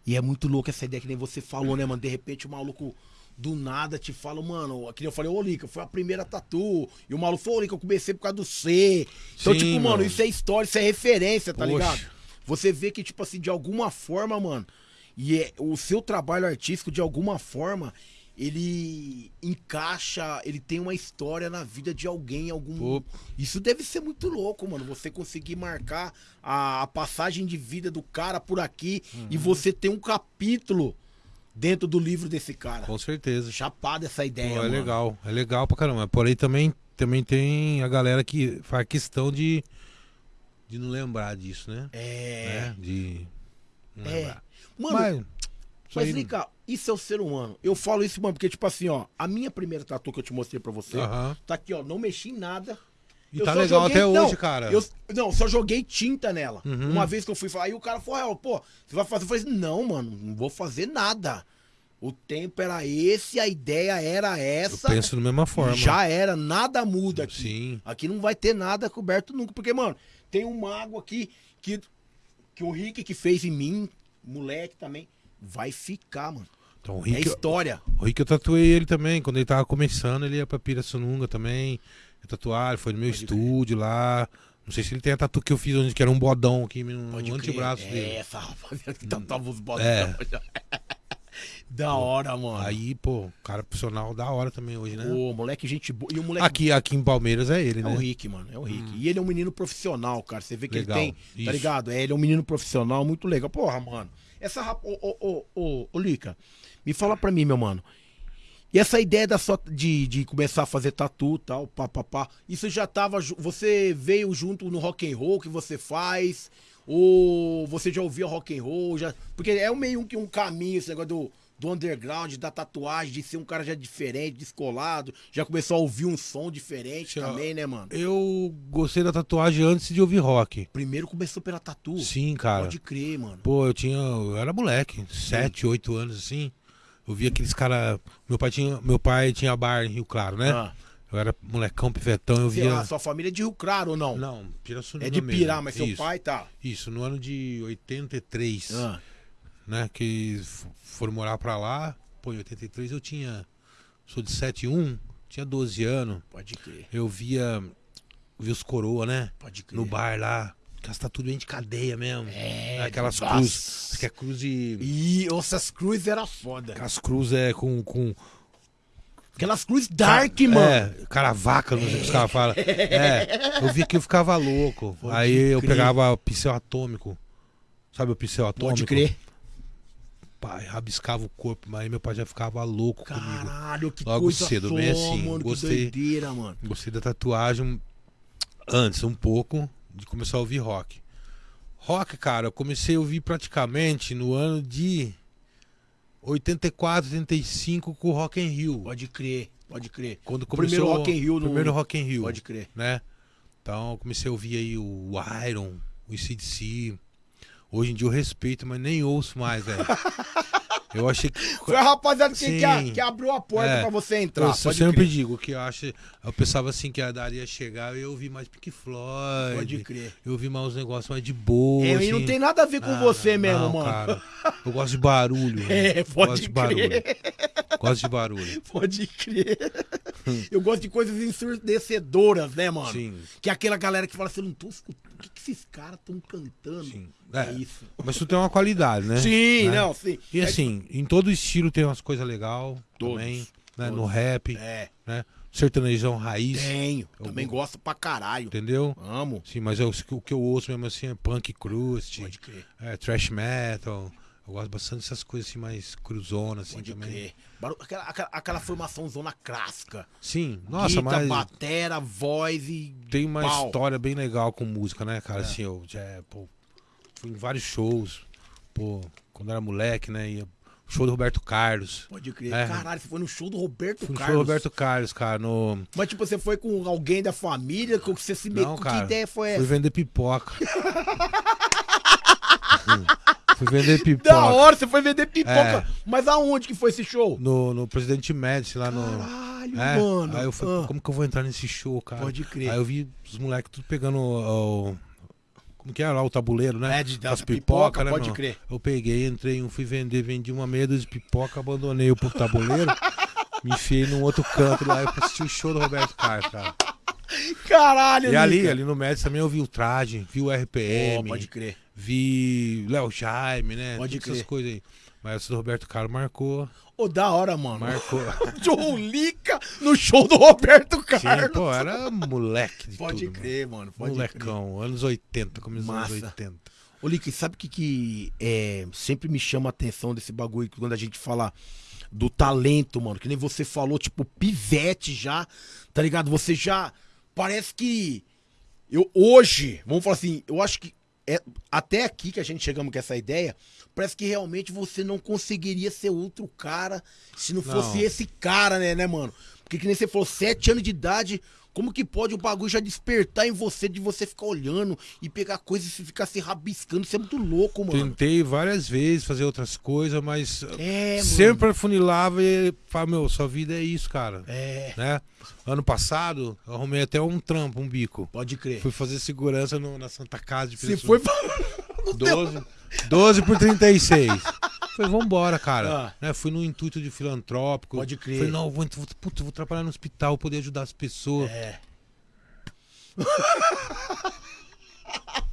e é muito louco essa ideia que nem você falou, né, mano? De repente o maluco do nada te fala, mano, aqui eu falei, ô, Lica, foi a primeira tatu. E o maluco falou, ô, Lica, eu comecei por causa do C. Então, Sim, tipo, mano, mano. isso é história, isso é referência, tá Poxa. ligado? Você vê que, tipo assim, de alguma forma, mano, e é, o seu trabalho artístico, de alguma forma, ele encaixa, ele tem uma história na vida de alguém, algum. Pô. Isso deve ser muito louco, mano. Você conseguir marcar a, a passagem de vida do cara por aqui e Uhum. você ter um capítulo dentro do livro desse cara. Com certeza. Chapado essa ideia, Pô, é mano. legal, é legal pra caramba. Porém, também, também tem a galera que faz questão de, de não lembrar disso, né? É. Né? De não É. lembrar. Mano, Mas, mas, aí- Lica, isso é o ser humano. Eu falo isso, mano, porque, tipo assim, ó, a minha primeira tatu que eu te mostrei pra você, Aham. tá aqui, ó, não mexi em nada. E Eu tá só legal joguei- até não, hoje, cara. Eu, não, só joguei tinta nela. Uhum. Uma vez que eu fui falar, aí o cara falou, "Ah, pô, você vai fazer? Eu falei, não, mano, não vou fazer nada. O tempo era esse, a ideia era Eu essa. penso da mesma forma. Já era, nada muda aqui. Sim. Aqui não vai ter nada coberto nunca. Porque, mano, tem um mago aqui que, que o Rick que fez em mim, moleque também, vai ficar, mano. Então, É Rick, história. o Rick eu tatuei ele também. Quando ele tava começando, ele ia pra Pirassununga também. Eu tatuar, foi no meu Pode estúdio lá. Não sei se ele tem a tatu que eu fiz, onde que era um bodão aqui no, Pode no crer. antebraço é, dele. essa rapaziada que tatuava os botões. É. da hora, mano. Aí, pô, cara profissional da hora também hoje, né? Ô, moleque, gente boa. E o moleque Aqui, aqui em Palmeiras é ele, É né? o Rick, mano. É o Rick. E ele é um menino profissional, cara. Você vê que Legal. ele tem. Tá Isso. ligado? É, ele é um menino profissional muito legal. Porra, mano. Essa rap... Ô, ô, ô, ô, ô, Lica, me fala pra mim, meu mano. E essa ideia da sua, de, de começar a fazer tatu e tal, pá, pá, pá, isso já tava. Você veio junto no rock and roll que você faz? Ou você já ouvia rock and roll? Já... Porque é um meio que um caminho esse negócio do, do underground, da tatuagem, de ser um cara já diferente, descolado. Já começou a ouvir um som diferente também, né, mano? Eu gostei da tatuagem antes de ouvir rock. Primeiro começou pela tatu. Sim, cara. Pode crer, mano. Pô, eu tinha. Eu era moleque, 7, 8 anos assim. Eu via aqueles caras. Meu pai tinha. Meu pai tinha bar em Rio Claro, né? Ah, Eu era molecão, pivetão, eu via. sua família é de Rio Claro ou não? Não, Pirassununga é de mesmo. Pirá, mas seu Isso. pai tá. Isso, no ano de 83, Ah, né? Que foram morar pra lá. Pô, em 83 eu tinha. Sou de 71, tinha 12 anos. pode crer, Eu via. Via os coroa, né? pode crer. No bar lá. Que as tudo bem de cadeia mesmo. É, Aquelas cruzes. Que é cruz de. E essas cruzes era foda. Aquelas cruzes é com. com Aquelas cruzes dark, mano. É, caravaca, não sei o que os caras falam. É, eu vi que eu ficava louco. Pode Aí eu crer. pegava pincel atômico. Sabe o pincel atômico? Pode crer. Pai, rabiscava o corpo, mas aí meu pai já ficava louco comigo. Caralho, que Logo coisa cedo, só, bem assim, mano. gostei. Doideira, mano. Gostei da tatuagem antes, um pouco, de começar a ouvir rock. Rock, cara, eu comecei a ouvir praticamente no ano de 84, 85 com o Rock in Rio. Pode crer, pode crer. Quando primeiro começou Rock in Rio no- primeiro Rock in Rio, Pode crer. né? Então eu comecei a ouvir aí o Iron, o ICDC. Hoje em dia eu respeito, mas nem ouço mais, velho. Eu achei que Foi a rapaziada que, que, que abriu a porta É. pra você Eu, entrar. eu pode sempre crer. digo que eu acho. Eu pensava assim que a daria chegar e eu ouvi mais Pink Floyd. Pode crer. Eu ouvi mais uns negócios mais de boa. É, assim. e não tem nada a ver com Ah, você mesmo, não, mano. Cara, eu gosto de barulho. É, gosto pode de barulho. crer. Gosto de barulho. Pode crer. Eu gosto de coisas ensurdecedoras, né, mano? Sim. Que é aquela galera que fala assim, eu não tô escutando. O que esses caras estão cantando? Sim. É, É, isso. Mas tu tem uma qualidade, né? Sim, Né? não, sim. E É- assim, em todo estilo tem umas coisas legais também, né? Todos. No rap, É, né? Sertanejão raiz, tenho. Eu Também gosto pra caralho. entendeu? Amo. Sim, mas eu- o que eu ouço mesmo assim é punk crust, Pode crer. é, thrash metal. Eu gosto bastante dessas coisas assim mais cruzonas assim Pode também. crer. Baru- Aquela, aquela, aquela formação zona clássica. Sim, nossa, Guita, mas batera, voz e. tem uma pau. história bem legal com música, né, É. cara? Assim, eu já, pô, fui em vários shows, pô, quando era moleque, né? Ia, show do Roberto Carlos. Pode crer. É. Caralho, você foi no show do Roberto Fui no Carlos. show do Roberto Carlos, cara, no... Mas tipo, você foi com alguém da família, que você se meteu. Não, Que cara, ideia foi Fui essa? vender pipoca. fui vender Da pipoca. hora, você foi vender pipoca. É. Mas aonde que foi esse show? No, no Presidente Médici, lá no... Caralho, É, mano. Aí eu falei, Ah, como que eu vou entrar nesse show, cara? Pode crer. Aí eu vi os moleques tudo pegando o. como que era lá o tabuleiro, né? É, de- das pipoca, pipoca, né, pode meu? crer. Eu peguei, entrei, um, fui vender, vendi uma meia de pipoca, abandonei o tabuleiro, me enfiei num outro canto lá e fui assistir o show do Roberto Carlos, cara. Caralho, E ali, Lica. ali no Médici também eu vi o traje, vi o RPM, pode crer. Vi Léo Jaime, né? Pode Todas essas crer. coisas aí. Mas o Roberto Carlos marcou, Ô, da hora, mano. marcou. Joe Lica no show do Roberto Sim, Carlos. pô, era moleque de pode tudo, crer, mano. Pode crer. Molecão, anos 80, começo dos anos Massa. 80. Ô, Lica, sabe o que, que é, sempre me chama a atenção desse bagulho quando a gente fala do talento, mano? Que nem você falou, tipo, pivete já, tá ligado? Você já. Parece que. Eu hoje, vamos falar assim, eu acho que. É, até aqui que a gente chegamos com essa ideia, parece que realmente você não conseguiria ser outro cara se não fosse Não. esse cara, né, né, mano? Porque que nem você falou, sete anos de idade, como que pode o bagulho já despertar em você de você ficar olhando e pegar coisas e ficar se rabiscando? Isso é muito louco, mano. Tentei várias vezes fazer outras coisas, mas É, mano. sempre afunilava e falava, meu, sua vida é isso, cara. É, Né? Ano passado, eu arrumei até um trampo, um bico. pode crer. Fui fazer segurança no- na Santa Casa de Você Pirassununga. foi. 12, 12 por 36. Falei, vambora, cara. Ah. Né, fui no intuito de filantrópico. Pode crer. Falei, não, vou, puta, vou trabalhar no hospital, poder ajudar as pessoas. É.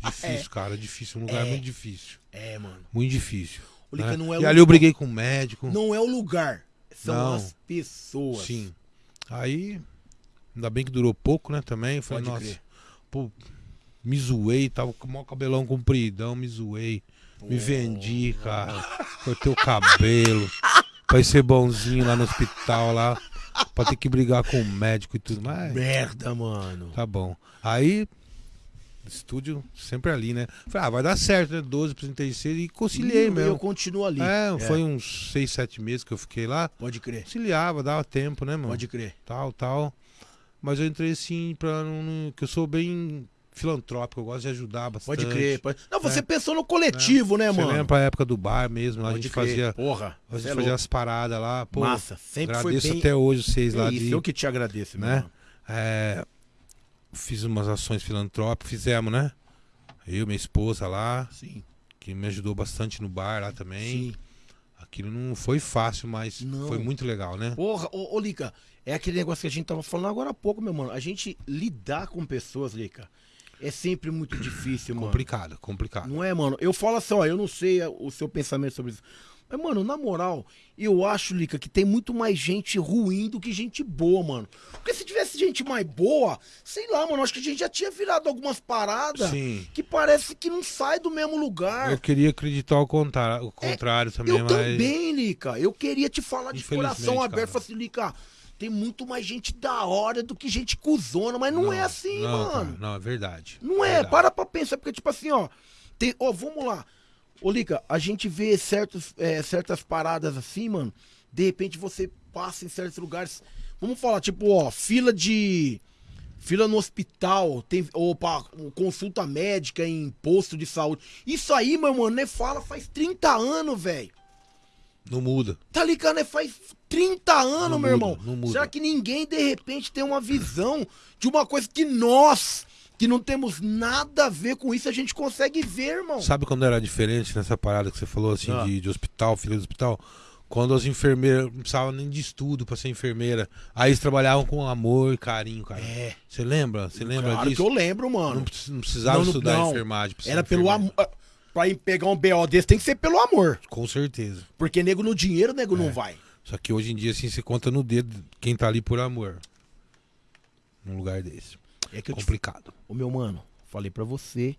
Difícil, cara, difícil. Um lugar É. muito difícil. É, mano. Muito difícil. Né? não é e o- ali eu briguei com o médico. Não é o lugar, são Não. as pessoas. Sim. Aí, ainda bem que durou pouco, né, também. Falei, Pode nossa, pô, me zoei, tava com o maior cabelão compridão, me zoei. Me vendi, cara. Cortei o cabelo. Pra ser bonzinho lá no hospital, lá. Pra ter que brigar com o médico e tudo mais. Merda, mano. Tá bom. Aí, estúdio sempre ali, né? Falei, ah, vai dar certo, né? 12 por 36 e conciliei E mesmo. Eu continuo ali. É, foi uns 6, 7 meses que eu fiquei lá. Pode crer. Conciliava, dava tempo, né, mano? Pode crer. Tal, tal. Mas eu entrei assim pra não- que eu sou bem filantrópico, eu gosto de ajudar bastante. Pode crer. Pode... Não, você É. pensou no coletivo, né, Você mano? lembra pra época do bar mesmo, lá a gente crer. fazia. Porra. A gente é fazia louco. as paradas lá. Pô, Massa. Sempre agradeço foi bem. até hoje vocês É lá isso, de. eu que te agradeço, né? É, fiz umas ações filantrópicas, fizemos, né? Eu, minha esposa lá, Sim. que me ajudou bastante no bar lá também. Sim. Aquilo não foi fácil, mas Não. foi muito legal, né? Porra, ô, ô Lica, é aquele negócio que a gente tava falando agora há pouco, meu mano. A gente lidar com pessoas, Lica, é sempre muito difícil, mano. Complicado, complicado. Não é, mano? Eu falo assim, ó, eu não sei o seu pensamento sobre isso. Mas, mano, na moral, eu acho, Lica, que tem muito mais gente ruim do que gente boa, mano. Porque se tivesse gente mais boa, sei lá, mano, acho que a gente já tinha virado algumas paradas Sim. que parece que não sai do mesmo lugar. Eu queria acreditar ao contrário, o contrário também, É, eu mas. também, Lica. Eu queria te falar de coração aberto. assim, Lica, tem muito mais gente da hora do que gente cuzona, mas não, é assim, não, mano. cara, não, é verdade. Não é, Verdade. para pra pensar, porque tipo assim, ó, tem, ó, vamos lá. Ô, Lica, a gente vê certos, é, certas paradas assim, mano, de repente você passa em certos lugares, vamos falar, tipo, ó, fila de, fila no hospital, tem, ou pra consulta médica em posto de saúde, isso aí, meu mano, né, fala faz 30 anos, velho. Não muda. Tá ligado, né? Faz 30 anos, Não meu muda, irmão. Será que ninguém, de repente, tem uma visão de uma coisa que nós, que não temos nada a ver com isso, a gente consegue ver, irmão? Sabe quando era diferente nessa parada que você falou, assim, Ah. de, de hospital, filha do hospital? Quando as enfermeiras não precisavam nem de estudo pra ser enfermeira. Aí eles trabalhavam com amor e carinho, cara. É. Você lembra? Você lembra claro disso? que eu lembro, mano. Não, precis- não precisava Não, não, estudar não. enfermagem. Era pelo amor. Pra ir pegar um BO desse tem que ser pelo amor. Com certeza. Porque nego no dinheiro, nego É. não vai. Só que hoje em dia, assim, você conta no dedo quem tá ali por amor. Num lugar desse. É que eu te Complicado. Ô meu mano, falei pra você.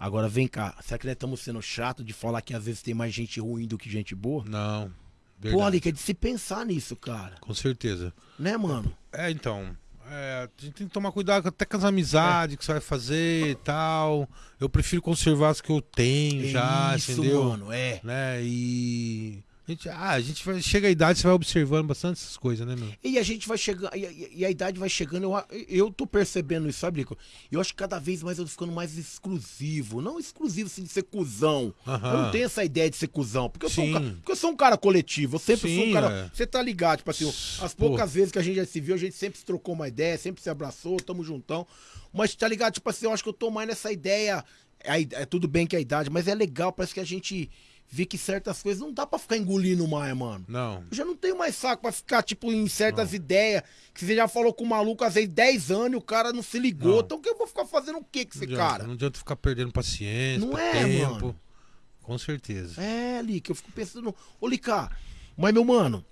Agora vem cá. Será que nós estamos sendo chato de falar que às vezes tem mais gente ruim do que gente boa? Não. Pô, Verdade. Ali, que é de se pensar nisso, cara. Com certeza. Né, mano? É, então. é, a gente tem que tomar cuidado até com as amizades que você vai fazer e tal. Eu prefiro conservar as que eu tenho já, Isso, entendeu? mano, é. Né? E. A gente, ah, a gente vai, chega a idade, você vai observando bastante essas coisas, né, meu? E a gente vai chegando, e, e- a idade vai chegando, eu, eu tô percebendo isso, sabe, Lico? Eu acho que cada vez mais eu tô ficando mais exclusivo. Não exclusivo assim, de ser cuzão. Aham. Eu não tenho essa ideia de ser cuzão. Porque eu, sou um, Sim. cara, porque eu sou um cara coletivo. Eu sempre sou um Sim, cara. é. Você tá ligado, tipo assim, as Pô. poucas vezes que a gente já se viu, a gente sempre se trocou uma ideia, sempre se abraçou, tamo juntão. Mas tá ligado, tipo assim, eu acho que eu tô mais nessa ideia. É, é tudo bem que é a idade, mas é legal, parece que a gente vê que certas coisas não dá pra ficar engolindo mais, mano. Não. Eu já não tenho mais saco pra ficar, tipo, em certas ideias. Que você já falou com o maluco às vezes 10 anos e o cara não se ligou. Não. Então que eu vou ficar fazendo o que com esse Não adianta, cara? Não adianta ficar perdendo paciência, Não é, tempo. mano. Com certeza. É, Lica, eu fico pensando. Ô, Lica, mas meu mano.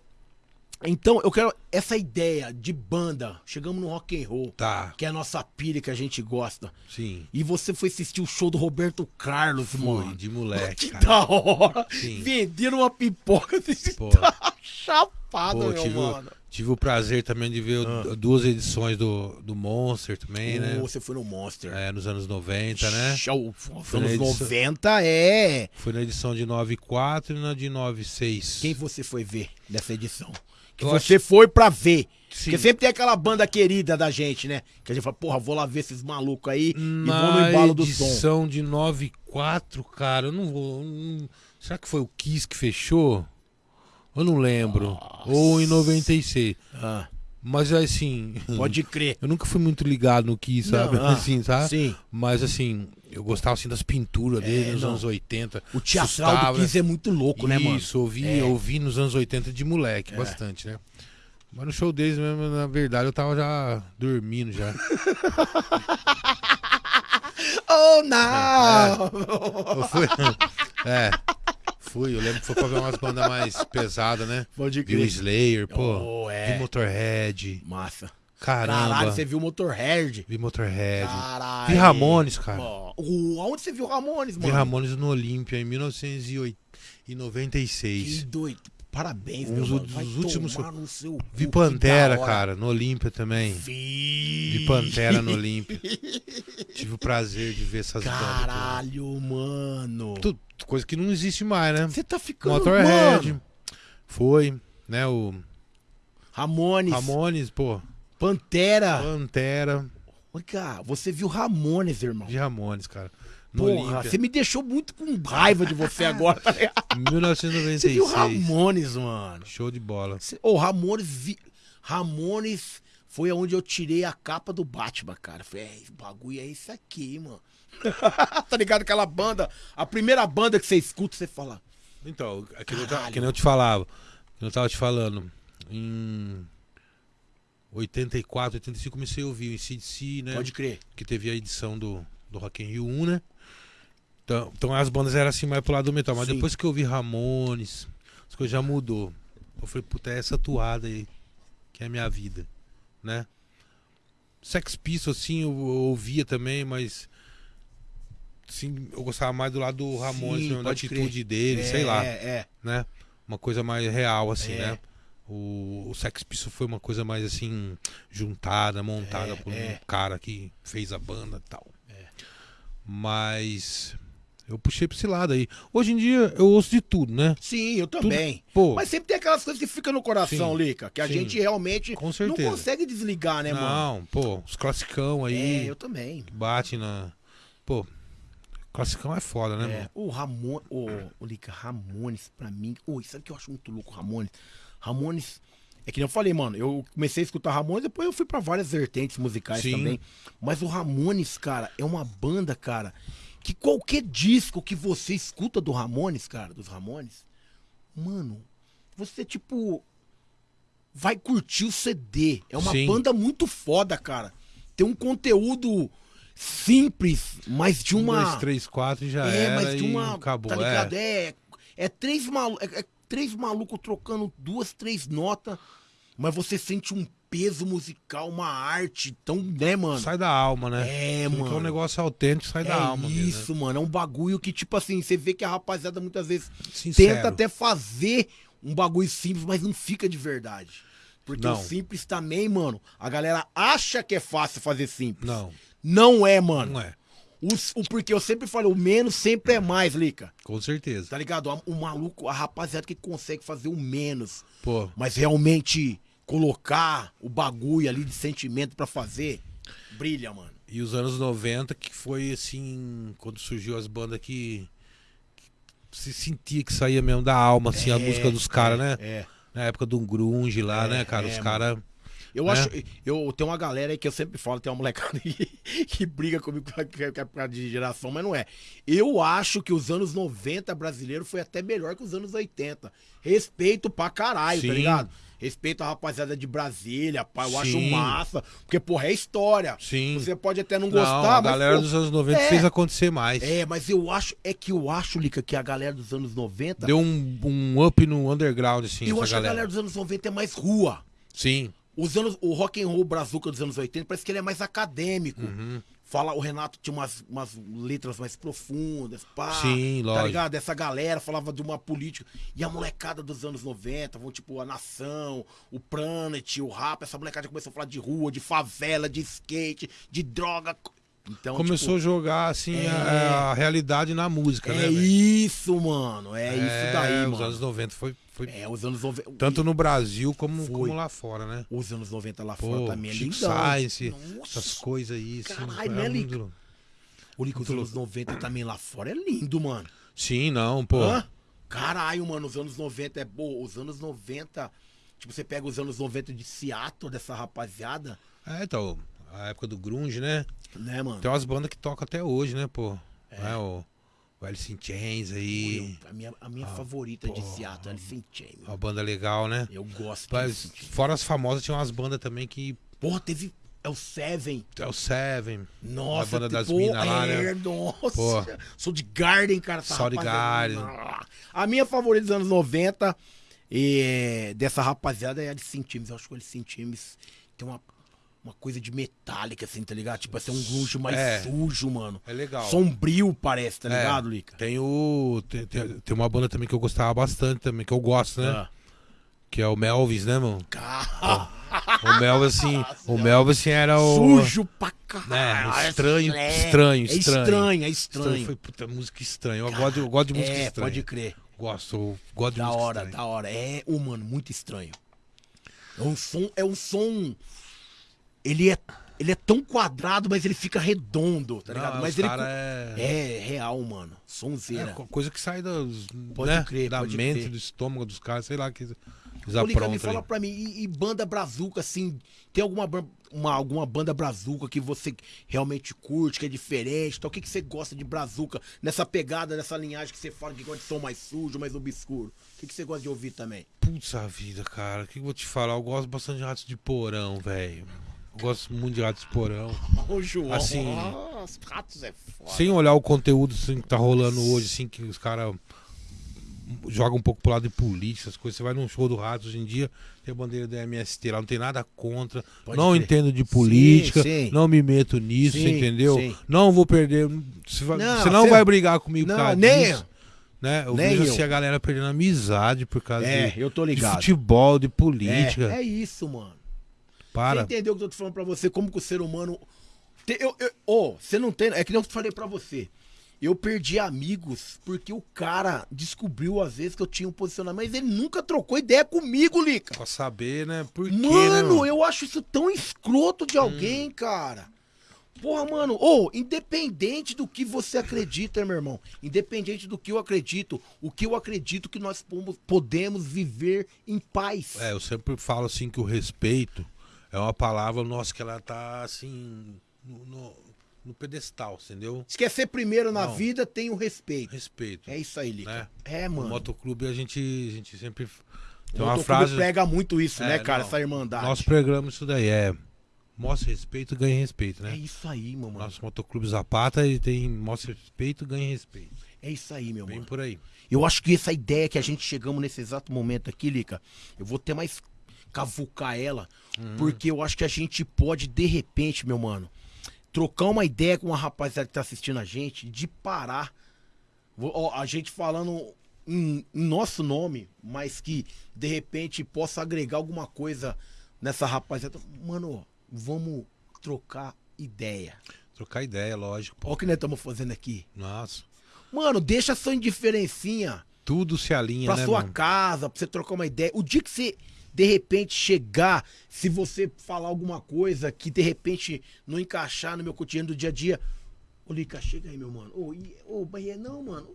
Então, eu quero essa ideia de banda. Chegamos no rock and roll, Tá, que é a nossa pilha que a gente gosta. sim. E você foi assistir o show do Roberto Carlos, Fui, mano. de moleque, Que cara. da hora! Sim. Vendendo uma pipoca desse Pô. tá chapado, Pô, meu tive, mano. tive o prazer também de ver o- duas edições do, do Monster também, né? Ô, Você foi no Monster. É, nos anos 90, né? Show. Foi na Anos edição- 90 é. Foi na edição de 94 e na de 96. Quem você foi ver nessa edição? Que Eu você foi pra ver. Sim. Porque sempre tem aquela banda querida da gente, né? Que a gente fala, porra, vou lá ver esses malucos aí e vou no Na embalo do som. edição de 94, cara, eu não vou. não- será que foi o Kiss que fechou? Eu não lembro. Ou em 96. Ah, Mas assim. pode crer. Eu nunca fui muito ligado no Kiss, sabe? Não, ah, assim, sabe? Sim. Mas assim, eu gostava assim das pinturas dele nos não. anos 80. O teatral do Assustava, Kiss é muito louco, né, mano? Isso, ouvi, É. ouvi nos anos 80 de moleque, bastante, né? Mas no show deles mesmo, na verdade, eu tava já dormindo já. Oh, não! Eu fui. É. Fui, eu lembro que foi pra ver umas bandas mais pesadas, né? Pode crer. Slayer, pô. Oh, é. Vi Motorhead. Massa. Caramba. Caralho, você viu o Motorhead? Vi Motorhead. Caralho. Vi Ramones, cara. Ó, o- aonde você viu Ramones, Vi mano? Ramones no Olímpia em Que 1996. doido. Parabéns, Um meu dos- mano. dos Vai últimos- tomar no seu Vi que Pantera, cara, no Olímpia também. Vi. Vi Pantera no Olímpia. Tive o prazer de ver essas bandas. Caralho, mano. Tudo, coisa que não existe mais, né? Você tá ficando Motorhead. mano. Foi, né? O Ramones. Ramones, pô. Pantera. Pantera. Cara, você viu Ramones, irmão. De Ramones, cara. No Porra, Olímpia. você me deixou muito com raiva de você agora, tá ligado? Você viu 1996. Ramones, mano. Show de bola. Ô, Ramones, vi... Ramones foi onde eu tirei a capa do Batman, cara. Falei, é, bagulho é esse aqui, mano. tá ligado? Aquela banda, a primeira banda que você escuta, você fala, Então, aquilo eu, Caralho. que nem eu te falava. Que eu tava te falando. Em 84, 85, comecei a ouvir o ICDC, né? pode crer. que teve a edição do, do Rock in Rio 1, né? Então, então as bandas eram assim mais pro lado do metal. Mas Sim. depois que eu vi Ramones, as coisas já mudou. Eu falei, puta, é essa toada aí que é a minha vida, né? Sex Pistols, assim, eu, eu ouvia também, mas... Assim, eu gostava mais do lado do Ramones, Sim, da atitude crer. dele, é, sei lá, É, é. né? Uma coisa mais real, assim, É. né? O, o Sex Pistols foi uma coisa mais assim, juntada, montada É, por um é. cara que fez a banda e tal. Mas eu puxei pra esse lado aí. Hoje em dia eu ouço de tudo, né? Sim, eu também. Pô, Mas sempre tem aquelas coisas que ficam no coração, Sim, Lica, que a sim. gente realmente não consegue desligar, né, mano? Não, pô, os classicão aí, É, eu também. bate na. Pô, classicão é foda, né, É, mano? o Ramon, o, o Lica, Ramones, pra mim. Oi, sabe o que eu acho muito louco, Ramones? Ramones. É que nem eu falei, mano, eu comecei a escutar Ramones, depois eu fui pra várias vertentes musicais Sim. também. Mas o Ramones, cara, é uma banda, cara, que qualquer disco que você escuta do Ramones, cara, dos Ramones, mano, você, tipo, vai curtir o CD. É uma Sim. banda muito foda, cara. Tem um conteúdo simples, mas de Um, uma. dois, três, quatro já É, era mas de uma. acabou. Tá é. ligado? É. É três malucos. É, é três malucos trocando duas, três notas, mas você sente um peso musical, uma arte tão, né, mano? Sai da alma, né? É, Tudo mano. É um negócio autêntico, sai da é alma. mesmo, né? isso, mano. É um bagulho que, tipo assim, você vê que a rapaziada muitas vezes Sincero. tenta até fazer um bagulho simples, mas não fica de verdade. Porque Não. o simples também, mano, a galera acha que é fácil fazer simples. Não, Não é, mano. não é. Os- o, porque eu sempre falo, o menos sempre é mais, Lica. Com certeza. Tá ligado? O, o maluco, a rapaziada que consegue fazer o menos, Pô, mas realmente colocar o bagulho ali de sentimento pra fazer, brilha, mano. e os anos 90, que foi assim, quando surgiu as bandas que, que se sentia que saía mesmo da alma, assim, a É, música dos caras, né? É. Na época do grunge lá, É, né, cara? é, os mano. caras. Eu né? acho. Eu tenho uma galera aí que eu sempre falo, tem uma molecada que, que briga comigo que é- é causa de geração, mas não é. Eu acho que os anos 90 brasileiro foi até melhor que os anos 80. Respeito pra caralho, Sim. tá ligado? Respeito a rapaziada de Brasília, pá, eu acho Sim. massa. Porque, porra, é história. Sim. Você pode até não Não, gostar, a mas. galera pô, dos anos 90 é. fez acontecer mais. É, mas eu acho. É que eu acho, Lica, que a galera dos anos 90. Deu um, um up no underground, assim, eu acho que a galera. galera dos anos 90 é mais rua. Sim. Os anos, o rock and roll brazuca dos anos 80 parece que ele é mais acadêmico. Uhum. Fala, o Renato tinha umas, umas letras mais profundas, pá. Sim, Tá lógico. ligado? Essa galera falava de uma política. E a molecada dos anos 90, vão tipo a Nação, o Planet, o Rap, essa molecada começou a falar de rua, de favela, de skate, de droga. Então, Começou a jogar, assim, é. a, a realidade na música, tipo, né? é isso, mano. É, isso daí, Os mano. anos 90 foi, foi É, os anos 90. tanto no Brasil como, como lá fora, né? Os anos 90 lá Pô, fora também é Chico lindão. Science, Nossa, essas coisas aí, assim. Caralho, é né, Lica? O Lico, os anos 90 também lá fora é lindo, mano. Sim, não, pô. Hã? Caralho, mano, os anos 90 é bom. Os anos 90. Tipo, você pega os anos 90 de Seattle, dessa rapaziada, É, então, a época do grunge, né? né, mano? Tem umas bandas que tocam até hoje, né, pô? É. o, o Alice in Chains aí, Eu- a minha, a minha favorita de Seattle, Alice in Chains. uma banda legal, né? Eu gosto de Mas, fora as famosas, tinha umas bandas também que... Porra, teve. É o Seven. É o Seven, Nossa, banda das pô, minas lá, é, né? Nossa. Pô. Sou de Garden, cara. essa Soundgarden. rapaziada. A minha favorita dos anos 90 é, dessa rapaziada é a Alice in Chains. Eu acho que o Alice in Chains tem uma, uma coisa de metálica, assim, tá ligado? Tipo, assim, um grunge mais É. sujo, mano. é legal. Sombrio, parece, tá É, ligado, Lica? Tem o... Tem, tem- tem uma banda também que eu gostava bastante também, que eu gosto, né? Ah. Que é o Melvis, né, mano? Cara, O Melvis, assim, o Melvis assim, era o... sujo pra caralho. É, estranho, É, estranho, É estranho. estranho, é Estranho. estranho. Foi puta música estranha. Eu gosto, de- eu gosto de música é, estranha. pode crer. Gosto, eu gosto de Da música hora, estranha. da hora. É, ô, mano, muito estranho. É um som, é um som. Ele é, ele é tão quadrado, mas ele fica redondo, tá Não, ligado? os Mas ele cara é... é real, mano. é Sonzeira. co- coisa que sai das, Pode né, crer, da pode mente, crer. do estômago dos caras, sei lá, que eles Lica, me aprontam fala pra mim, e, e banda brazuca, assim, tem alguma, uma, alguma banda brazuca que você realmente curte, que é diferente? Então, o que, que você gosta de brazuca, nessa pegada, nessa linhagem que você fala que gosta de som mais sujo, mais obscuro? O que, que você gosta de ouvir também? Putz a vida, cara. O que eu vou te falar? Eu gosto bastante de ratos de porão, velho. Eu gosto muito de ratos de porão. Ô, João, Assim, os ratos é foda. Sem olhar o conteúdo assim, que tá rolando hoje, assim, que os caras jogam um pouco pro lado de política, essas coisas. Você vai num show do Ratos hoje em dia, tem a bandeira da MST lá, não tem nada contra. Pode não crer. entendo de política, sim. não me meto nisso, Sim, entendeu? sim. Não vou perder. Você, vai- Não, você não você- vai brigar comigo Não, causa nem disso. Né? Eu Nem vejo eu. assim a galera perdendo amizade por causa É, de, eu de futebol, de política. É, é isso, mano. Para. Você entendeu o que eu tô falando pra você? Como que o ser humano. Te- Eu, eu, ô, você não tem. É que nem eu falei pra você. Eu perdi amigos porque o cara descobriu às vezes que eu tinha um posicionamento, mas ele nunca trocou ideia comigo, Lica. Pra saber, né? Por quê, né, Mano, mano? eu acho isso tão escroto de alguém, cara. Porra, mano, ô, independente do que você acredita, meu irmão, independente do que eu acredito, o que eu acredito que nós podemos viver em paz. É, eu sempre falo assim que o respeito é uma palavra, nossa, que ela tá assim no, no, no pedestal, entendeu? Se quer ser primeiro na Não. vida, tem o respeito. Respeito. É isso aí, Lica. Né? É, No mano. motoclube a gente, a gente sempre O tem uma frase. prega muito isso, É, né, cara? não. Essa irmandade. Nós pregamos isso daí, é. Mostra respeito, ganha respeito, É né? isso aí, meu mano. Nosso motoclube Zapata ele tem mostra respeito, ganha respeito. É isso aí, meu Bem mano. por aí. Eu acho que essa ideia que a gente chegamos nesse exato momento aqui, Lica, eu vou ter mais cavucar ela, porque eu acho que a gente pode, de repente, meu mano, trocar uma ideia com uma rapaziada que tá assistindo a gente, de parar. Ó, a gente falando em, em nosso nome, mas que de repente possa agregar alguma coisa nessa rapaziada. Mano, vamos trocar ideia. Trocar ideia, lógico. Olha o que nós estamos fazendo aqui. Nossa. Mano, deixa sua indiferencinha Tudo se alinha, pra né, sua mano? casa, pra você trocar uma ideia. O dia que você, de repente, chegar, se você falar alguma coisa que de repente não encaixar no meu cotidiano do dia a dia. Ô, Lica, chega aí, meu mano. Ô, ô, Bahia, não, mano.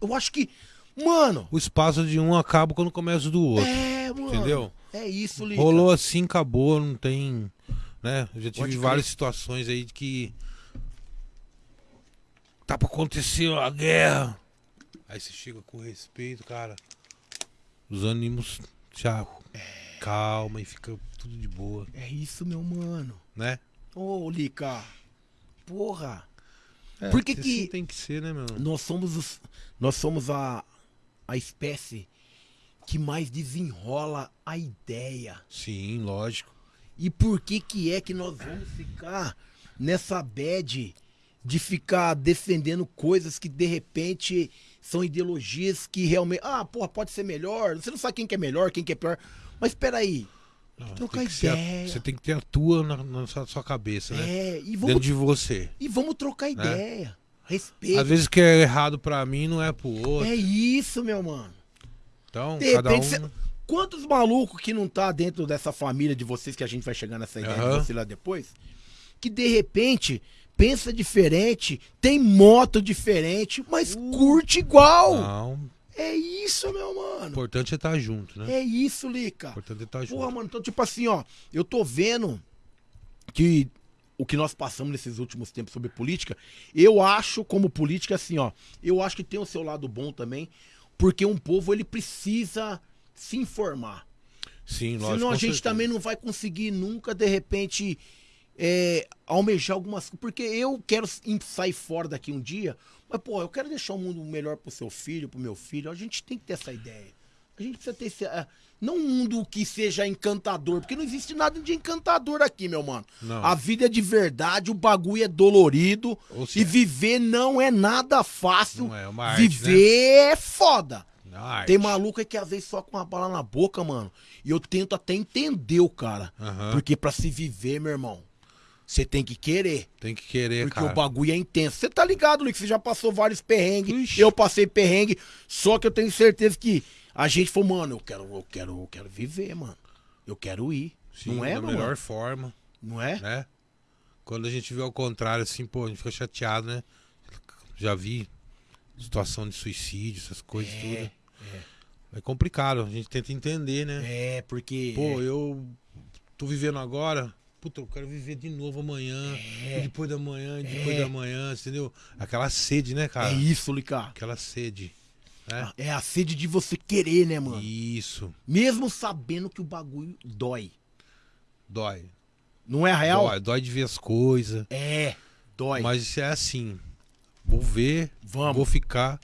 Eu acho que. Mano! O espaço de um acaba quando começa o do outro. É, mano. Entendeu? É isso, Lica. Rolou assim, acabou, não tem. Né? Eu já tive Pode crer. várias situações aí de que. Tá pra acontecer a guerra. Aí você chega com respeito, cara. Os ânimos já calma e fica tudo de boa, É isso, meu mano. né? Ô, Lica. Porra. É, Por que assim que- tem que ser, né, meu? Nós somos os, nós somos a, a espécie que mais desenrola a ideia. Sim, lógico. E por que que é que nós vamos ficar nessa bad de ficar defendendo coisas que de repente são ideologias que realmente, ah, porra, pode ser melhor. Você não sabe quem que é melhor, quem que é pior. Mas espera aí. Não, Trocar ser a- ideia. você tem que ter a tua na, na sua, sua cabeça, né? É, e Dentro vamos, de você. e vamos trocar ideia. Respeito. Às vezes o que é errado pra mim não é pro outro. É isso, meu mano. Então, De cada um. repente, cê- quantos malucos que não tá dentro dessa família de vocês que a gente vai chegar nessa ideia Aham. de você lá depois, que de repente pensa diferente, tem moto diferente, mas curte igual. Não, É isso, meu o mano. importante é estar junto, né? É isso, Lica. O importante é estar junto. Porra, mano, então tipo assim, ó, eu tô vendo que o que nós passamos nesses últimos tempos sobre política, eu acho como política assim, ó, eu acho que tem o seu lado bom também, porque um povo ele precisa se informar. Sim, lógico. Senão a gente certeza. também não vai conseguir nunca, de repente, é, almejar algumas coisas. Porque eu quero sair fora daqui um dia, mas, pô, eu quero deixar o mundo melhor pro seu filho, pro meu filho. A gente tem que ter essa ideia. A gente precisa ter esse. é, não um mundo que seja encantador, porque não existe nada de encantador aqui, meu mano. Não. A vida é de verdade, o bagulho é dolorido. E viver não é nada fácil. Não é, é uma arte, viver é foda. arte. Tem maluco que às vezes só com uma bala na boca, mano. E eu tento até entender o cara. Aham. Porque pra se viver, meu irmão, você tem que querer. Tem que querer, Porque cara. o bagulho é intenso. Você tá ligado, Luiz? Você já passou vários perrengues. Ixi. Eu passei perrengue. Só que eu tenho certeza que a gente falou, mano, eu quero, eu quero, eu quero viver, mano. Eu quero ir. Sim, não é, da mano? melhor forma, Não é? né? Quando a gente vê ao contrário, assim, pô, a gente fica chateado, né? Já vi situação de suicídio, essas coisas tudo. É complicado, a gente tenta entender, né? É, porque. Pô, eu tô vivendo agora. Puta, eu quero viver de novo amanhã. É. E depois da manhã, e depois da manhã, entendeu? Aquela sede, né, cara? é isso, Lica. Aquela sede. Né? É a sede de você querer, né, mano? Isso. Mesmo sabendo que o bagulho dói. Dói. Não é real? Dói, dói de ver as coisas. É, dói. Mas isso é assim. Vou ver, Vamos. vou ficar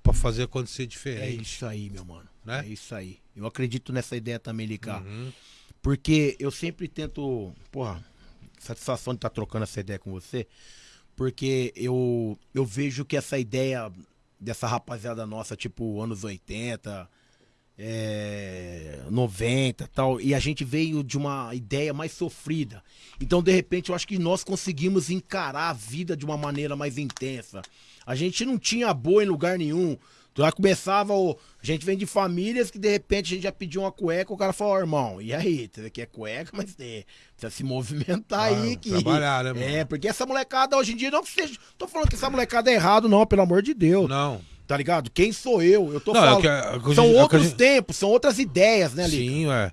pra fazer acontecer É diferente. isso aí, meu mano. Né? É isso aí. Eu acredito nessa ideia também, Licar. Uhum. Porque eu sempre tento. Porra, satisfação de estar trocando essa ideia com você. Porque eu, eu vejo que essa ideia dessa rapaziada nossa, tipo anos 80, é, 90 tal, e a gente veio de uma ideia mais sofrida. Então, de repente, eu acho que nós conseguimos encarar a vida de uma maneira mais intensa. A gente não tinha boa em lugar nenhum. Já começava o. A gente vem de famílias que de repente a gente já pediu uma cueca, o cara falou, ó, irmão, e aí? Você quer cueca, mas é, precisa se movimentar aí. Ah, Que... trabalhar, né, mano? É, porque essa molecada hoje em dia não que seja. Tô falando que essa molecada é errado, não, pelo amor de Deus. Não. Tá ligado? Quem sou eu? Eu tô Não, é falando. que a- a que são gente- que outros gente- tempos, são outras ideias, né, Lica? Sim, ué.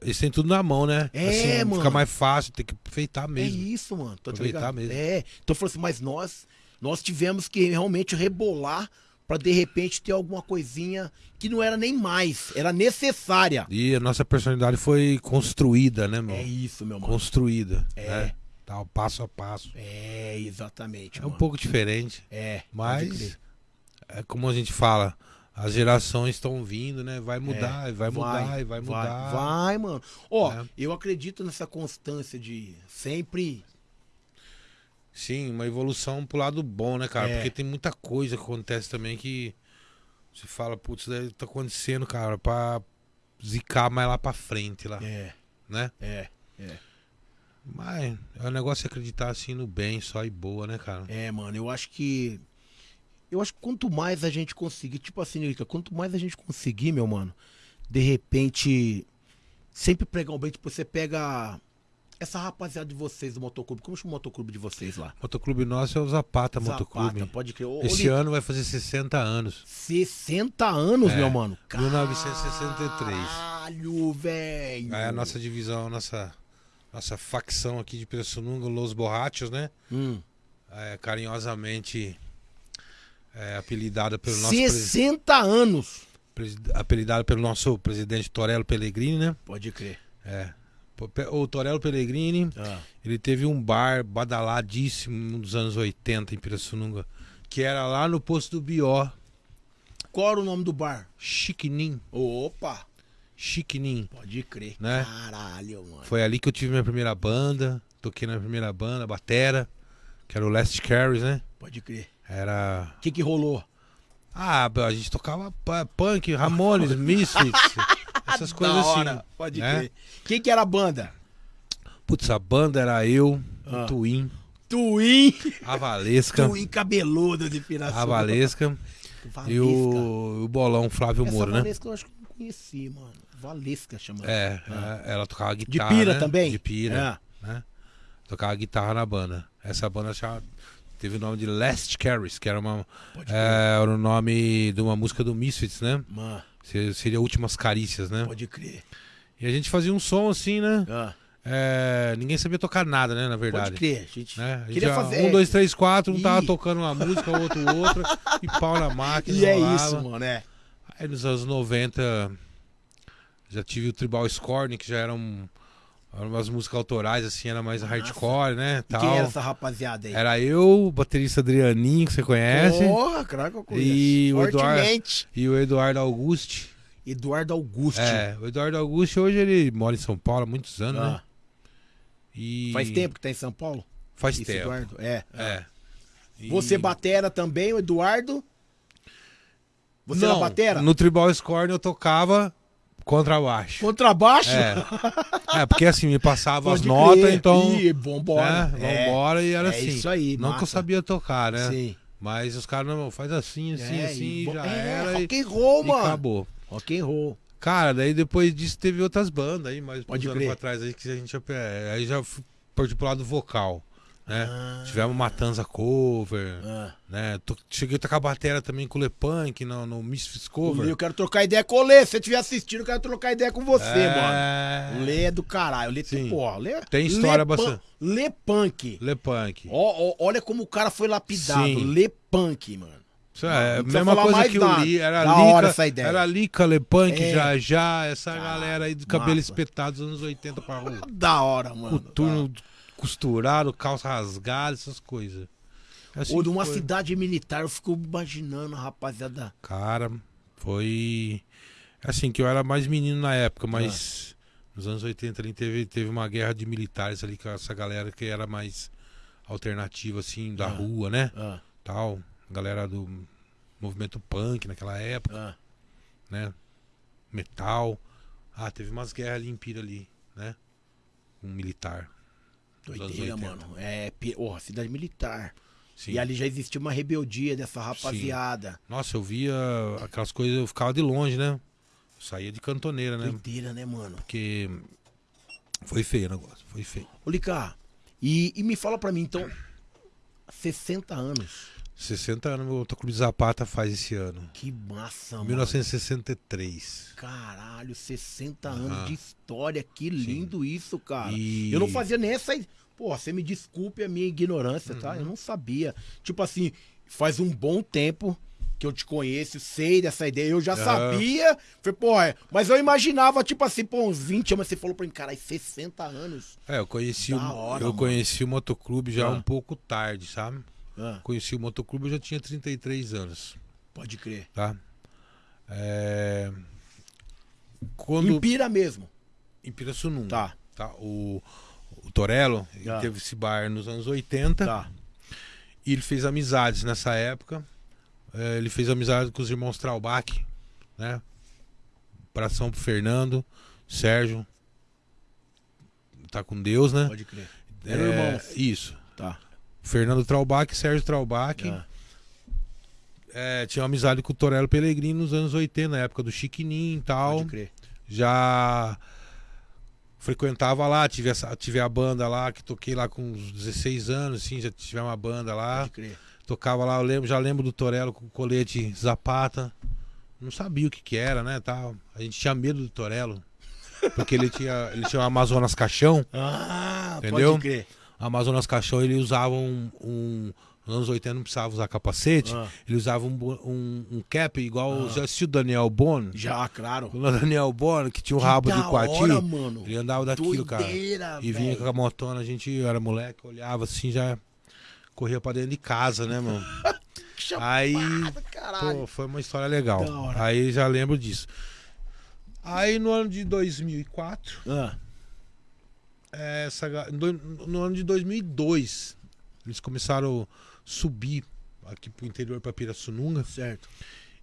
Eles têm tudo na mão, né? É, mano. Fica mais fácil, tem que aproveitar É mesmo. isso, mano. Tá Aproveitar mesmo. É. Então eu falei assim, mas nós, nós tivemos que realmente rebolar pra de repente ter alguma coisinha que não era nem mais, era necessária. E a nossa personalidade foi construída, né, meu? É isso, meu mano. Construída. É. Né? Tal, passo a passo. É, exatamente. É um mano. pouco diferente, É. mas é como a gente fala, as gerações estão vindo, né? Vai mudar, e vai mudar, e vai mudar. É, Vai, mano. Ó, É. eu acredito nessa constância de sempre. Sim, uma evolução pro lado bom, né, cara? É. Porque tem muita coisa que acontece também que você fala, putz, isso daí tá acontecendo, cara, pra zicar mais lá pra frente lá, É, né? é, Mas é um negócio acreditar assim no bem só e boa, né, cara? é, mano. Eu acho que. Eu acho que quanto mais a gente conseguir, tipo assim, quanto mais a gente conseguir, meu mano, de repente, sempre pregar um bem, tipo, você pega essa rapaziada de vocês do motoclube. Como chama o motoclube de vocês lá? Motoclube nosso é o Zapata, Zapata, Motoclube. pode crer. Ô, Esse ano vai fazer 60 anos. 60 anos, É, meu mano. 1963. Caralho, velho. Aí a nossa divisão, a nossa, nossa facção aqui de Pirassununga, Los Borrachos, né? Hum. É, carinhosamente é, apelidada pelo nosso presi- 60 anos. apelidada pelo nosso presidente Torello Pellegrini, né? Pode crer. É. O Torello Pellegrini, Ah. ele teve um bar badaladíssimo nos anos 80 em Pirassununga, que era lá no posto do Bió, Qual era o nome do bar? Chiquinim, Opa, Chiquinim. pode crer. Né? Caralho, mano. Foi ali que eu tive minha primeira banda, toquei na primeira banda, batera, que era o Last Carries, né? Pode crer. Era O que que rolou? Ah, a gente tocava punk, Ramones, Misfits, essas coisas Da assim. hora, Pode né? crer. Quem que era a banda? Putz, a banda era eu, Ah. o Twin, Twin. a Valesca, Twin cabeludo de Piracicaba. a Valesca Valesca. e o, o Bolão Flávio Essa Moura, né? Valesca eu acho que eu não conheci, mano. Valesca chamando. É, Ah. é, ela tocava De guitarra. pira né? também? De pira, né? Tocava guitarra na banda. Essa banda chama- teve o nome de Last Carries, que era, uma, é, era o nome de uma música do Misfits, né? Mano, Seria Últimas Carícias, né? pode crer. E a gente fazia um som assim, né? Ah, É, ninguém sabia tocar nada, né? Na verdade. pode crer. A gente Né? A gente queria já- fazer. Um, dois, três, quatro, um tava Ih. tocando uma música, o outro outra, e pau na máquina. E é rolava. isso, mano, é. Aí nos anos 90 já tive o Tribal Scorn, que já eram, eram umas músicas autorais, assim, era mais hardcore, né? E Tal. quem era essa rapaziada aí? Era eu, o baterista Adrianinho, que você conhece, Porra, que eu conheço. E o Eduardo- e o Eduardo Augusti. Eduardo Augusto. É, o Eduardo Augusti hoje ele mora em São Paulo há muitos anos, né? Ah, E Faz tempo que tá em São Paulo? Faz Esse tempo. Eduardo? É. É. E- Você batera também, o Eduardo? Você Não, era batera? No Tribal Scorn eu tocava contrabaixo. Contrabaixo? É. é, porque assim, me passava as Pode notas, crer. então. Ih, vambora. né, vambora e era é assim. isso aí, Não que eu massa. sabia tocar, né? Sim. Mas os caras, não, faz assim, assim, É, assim, e já é, era. E, rock and roll, e mano. acabou. Rock and roll. Cara, daí depois disso teve outras bandas aí, mas Pode uns anos pra trás aí que a gente. é, Aí já partiu pro lado vocal. Né? Ah. Tivemos Matanza Cover, Ah. né? To- Cheguei a tocar bateria também com o Lepunk no, no Misfits Cover. Eu quero trocar ideia com o Lê. Se você estiver assistindo, eu quero trocar ideia com você, É. mano. O Lê é do caralho. O Lê Sim. porra, Lê, Tem história Lê bastante. Lepunk. Ó, ó, olha como o cara foi lapidado. Sim. Lê Punk, mano. Isso é a não precisa mesma coisa que nada. eu li. Era Da Lica, hora essa ideia. Era Lica, Lepunk, É. já já, essa Cara, galera aí do cabelo massa. espetado dos anos 80 pra rua. Da hora, mano. Coturno costurado, calça rasgada, essas coisas. Assim Ou de uma foi. cidade militar, eu fico imaginando, rapaziada. Cara, foi. Assim, que eu era mais menino na época, mas nos anos 80 ali teve, teve uma guerra de militares ali com essa galera que era mais alternativa, assim, da Ah. rua, né? Ah, Tal. Galera do movimento punk naquela época, ah. né? Metal. Ah, teve umas guerras ali em Pira ali, né? Um militar. Doideira, 80. mano. É, porra, cidade militar. Sim. E ali já existia uma rebeldia dessa rapaziada. Nossa, eu via aquelas coisas, eu ficava de longe, né? Eu saía de cantoneira, né? Doideira, né, mano? Porque foi feio o negócio, foi feio. Ô, Lica, e, e me fala pra mim, então, 60 anos. 60 anos, meu Clube Zapata faz esse ano. Que massa, mano. 1963. Caralho, 60 Aham. anos de história. Que lindo isso, cara. E- Eu não fazia nem essa. Pô, você me desculpe a minha ignorância, tá? Uhum. Eu não sabia. Tipo assim, faz um bom tempo que eu te conheço, sei dessa ideia. Eu já Aham. sabia. Falei, pô, é. Mas eu imaginava, tipo assim, pô, uns 20 anos. Você falou pra mim, caralho, 60 anos. É, eu conheci, o, hora, eu mano. conheci o motoclube já Ah. um pouco tarde, sabe? Ah, Conheci o motoclube, eu já tinha 33 anos. Pode crer. tá? É, Quando Em Pira mesmo. em Pirassununga, Tá, tá? O, o Torello ele Tá. teve esse bar nos anos 80 tá. e ele fez amizades nessa época. É, ele fez amizade com os irmãos Traubach, né? Abração pro Fernando, Sérgio. Tá com Deus, né? Pode crer. Eram irmãos. Isso. Tá. Fernando Traubach, Sérgio Traubach. tá. É, tinha uma amizade com o Torello Pellegrini nos anos 80, na época do Chiquininho e tal. Pode crer. Já frequentava lá, tive, essa, tive a banda lá, que toquei lá com uns 16 anos, assim, já tive uma banda lá. Pode crer. Tocava lá, eu lembro, já lembro do Torello com o colete Zapata. Não sabia o que que era, né, tal. A gente tinha medo do Torello. Porque ele tinha, ele tinha um Amazonas Caixão. Ah, Entendeu? pode crer. Amazonas Caixão, ele usava um, um nos anos 80 não precisava usar capacete. Ah. Ele usava um, um, um cap igual. Já assistiu o Daniel Bono? Já, claro. O Daniel Bono, que tinha o Que rabo da de quartinho. hora, mano. Ele andava daquilo, Doideira, cara. E vinha com a motona, a gente era moleque, olhava assim, já corria pra dentro de casa, né, mano? Aí, Caralho. pô, foi uma história legal. Aí já lembro disso. Aí no ano de 2004, Ah, essa, ga- no, no ano de 2002, eles começaram a subir aqui pro interior pra Pirassununga certo.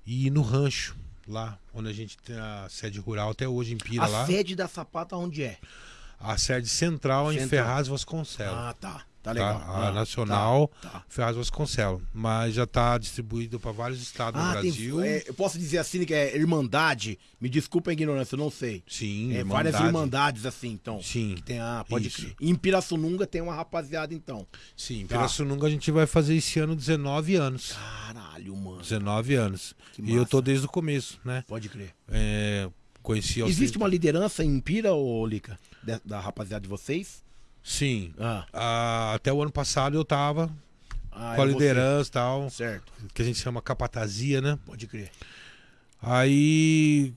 e ir no rancho, lá onde a gente tem a sede rural até hoje em Pira A lá. sede da Sapata onde é? A sede central em Central. Ferraz Vasconcelos. Ah, tá. Tá tá? legal. A Ah, nacional Tá. tá. Ferraz Vasconcelos. Mas já está distribuído para vários estados Ah, no Brasil. tem, é, eu posso dizer assim que é Irmandade. Me desculpa a ignorância, eu não sei. Sim, É, várias Irmandade. Irmandades assim, então. Sim, Que tem a, pode Isso. crer. Em Pirassununga tem uma rapaziada, então. sim. Tá. Pirassununga a gente vai fazer esse ano 19 anos. Caralho, mano. 19 anos. E eu tô desde o começo, né? Pode crer. É, conheci Existe 30 uma liderança em Pira, ô Lica? Da, da rapaziada de vocês? Sim. Ah, Ah, até o ano passado eu tava ah com a liderança e tal, Certo. que a gente chama capatazia, né? Pode crer. Aí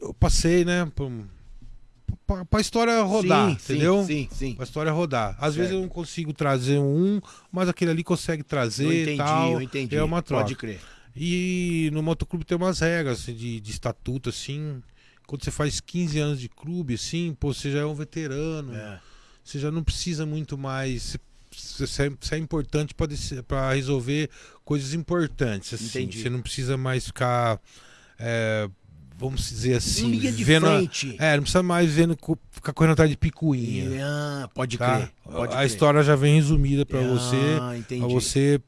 eu passei, né, pra, pra, pra história rodar, Sim, entendeu? Sim, sim. Pra história rodar. Às vezes Certo. eu não consigo trazer um, mas aquele ali consegue trazer Eu entendi, tal. eu entendi. É uma troca. Pode crer. E no motoclube tem umas regras assim, de, de estatuto, assim. Quando você faz 15 anos de clube, assim, pô, você já é um veterano. É. Você já não precisa muito mais. Você, é, você é importante para resolver coisas importantes. Assim. Entendi. Você não precisa mais ficar. é, vamos dizer assim. Linha de vendo frente. é, não precisa mais vendo, ficar correndo atrás de picuinha. Ah, pode tá? crer. Pode a crer. história já vem resumida para você. Ah, entendi. Pra você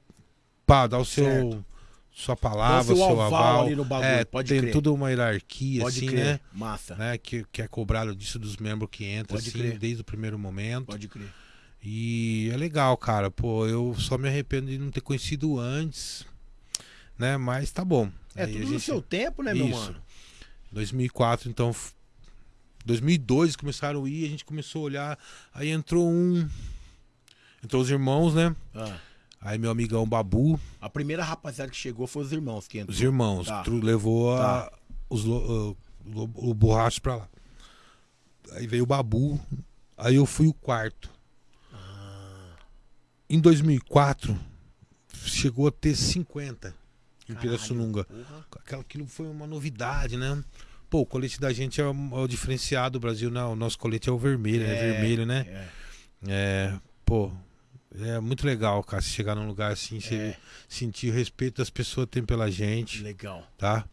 pá, dar o seu. Sua palavra, seu aval aval. ali no bagulho, é, pode tem crer. tudo uma hierarquia, Pode assim, crer. né? Massa. né? Que, que é cobrado disso dos membros que entram, Pode assim, crer. desde o primeiro momento. Pode crer. E é legal, cara. Pô, eu só me arrependo de não ter conhecido antes, né? Mas tá bom. É Aí tudo a no gente- seu tempo, né, meu Isso. mano? 2004, então. f- 2002 começaram a ir, a gente começou a olhar. Aí entrou um. Entrou os irmãos, né? Ah, Aí meu amigão Babu, a primeira rapaziada que chegou foi os irmãos que entrou. os irmãos, Tá. levou a- Tá. os, lo- uh, lo- o borracho pra lá. Aí veio o Babu, aí eu fui o quarto. Ah. Em 2004, chegou a ter 50 em Pirassununga. Aquela- Aquilo foi uma novidade, né? Pô, o colete da gente é o, é o diferenciado do Brasil. Não, o nosso colete é o vermelho, é, É, vermelho, né? É, É, pô, é muito legal, cara, chegar num lugar assim, você é, sentir o respeito das pessoas têm pela gente, legal. tá?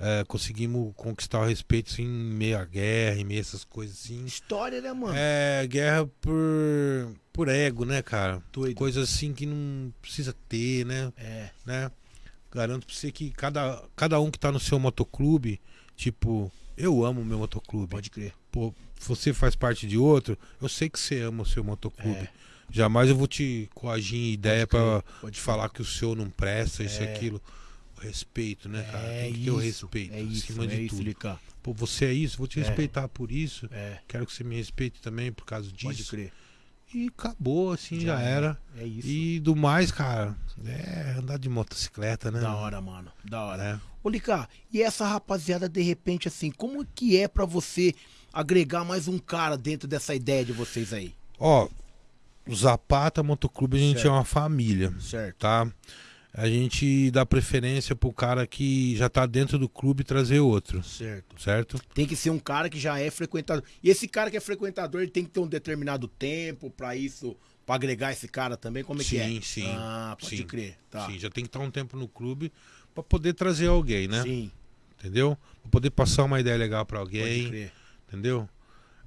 É, conseguimos conquistar o respeito assim, em meio à guerra, em meio a essas coisas assim. História, né, mano? É, guerra por, por ego, né, cara? Doido. Coisa assim que não precisa ter, né? É, né? Garanto pra você que cada, cada um que tá no seu motoclube, tipo, eu amo o meu motoclube. pode crer. Pô, você faz parte de outro, eu sei que você ama o seu motoclube. É. Jamais eu vou te coagir em ideia pode te falar que o seu não presta, isso e É. aquilo. O respeito, né, cara? É Tem que ter o respeito é isso, acima é de isso, tudo. Lica. Pô, você é isso, vou te É. respeitar por isso. É, Quero que você me respeite também por causa disso. pode crer. E acabou, assim, já, Já era. É isso. E do mais, cara, é andar de motocicleta, né? Da hora, mano. Da hora. É. Ô, Lica, e essa rapaziada, de repente, assim, como que é pra você agregar mais um cara dentro dessa ideia de vocês aí? Ó, o Zapata Motoclube a gente Certo. é uma família, Certo. tá? a gente dá preferência pro cara que já tá dentro do clube trazer outro, Certo. certo? Tem que ser um cara que já é frequentador. E esse cara que é frequentador, ele tem que ter um determinado tempo pra isso, pra agregar esse cara também. Como é que é? Sim, sim, Ah, pode sim. crer. Tá. Sim, já tem que estar um tempo no clube pra poder trazer alguém, né? Sim, Entendeu? Pra poder passar uma ideia legal pode alguém, crer. entendeu?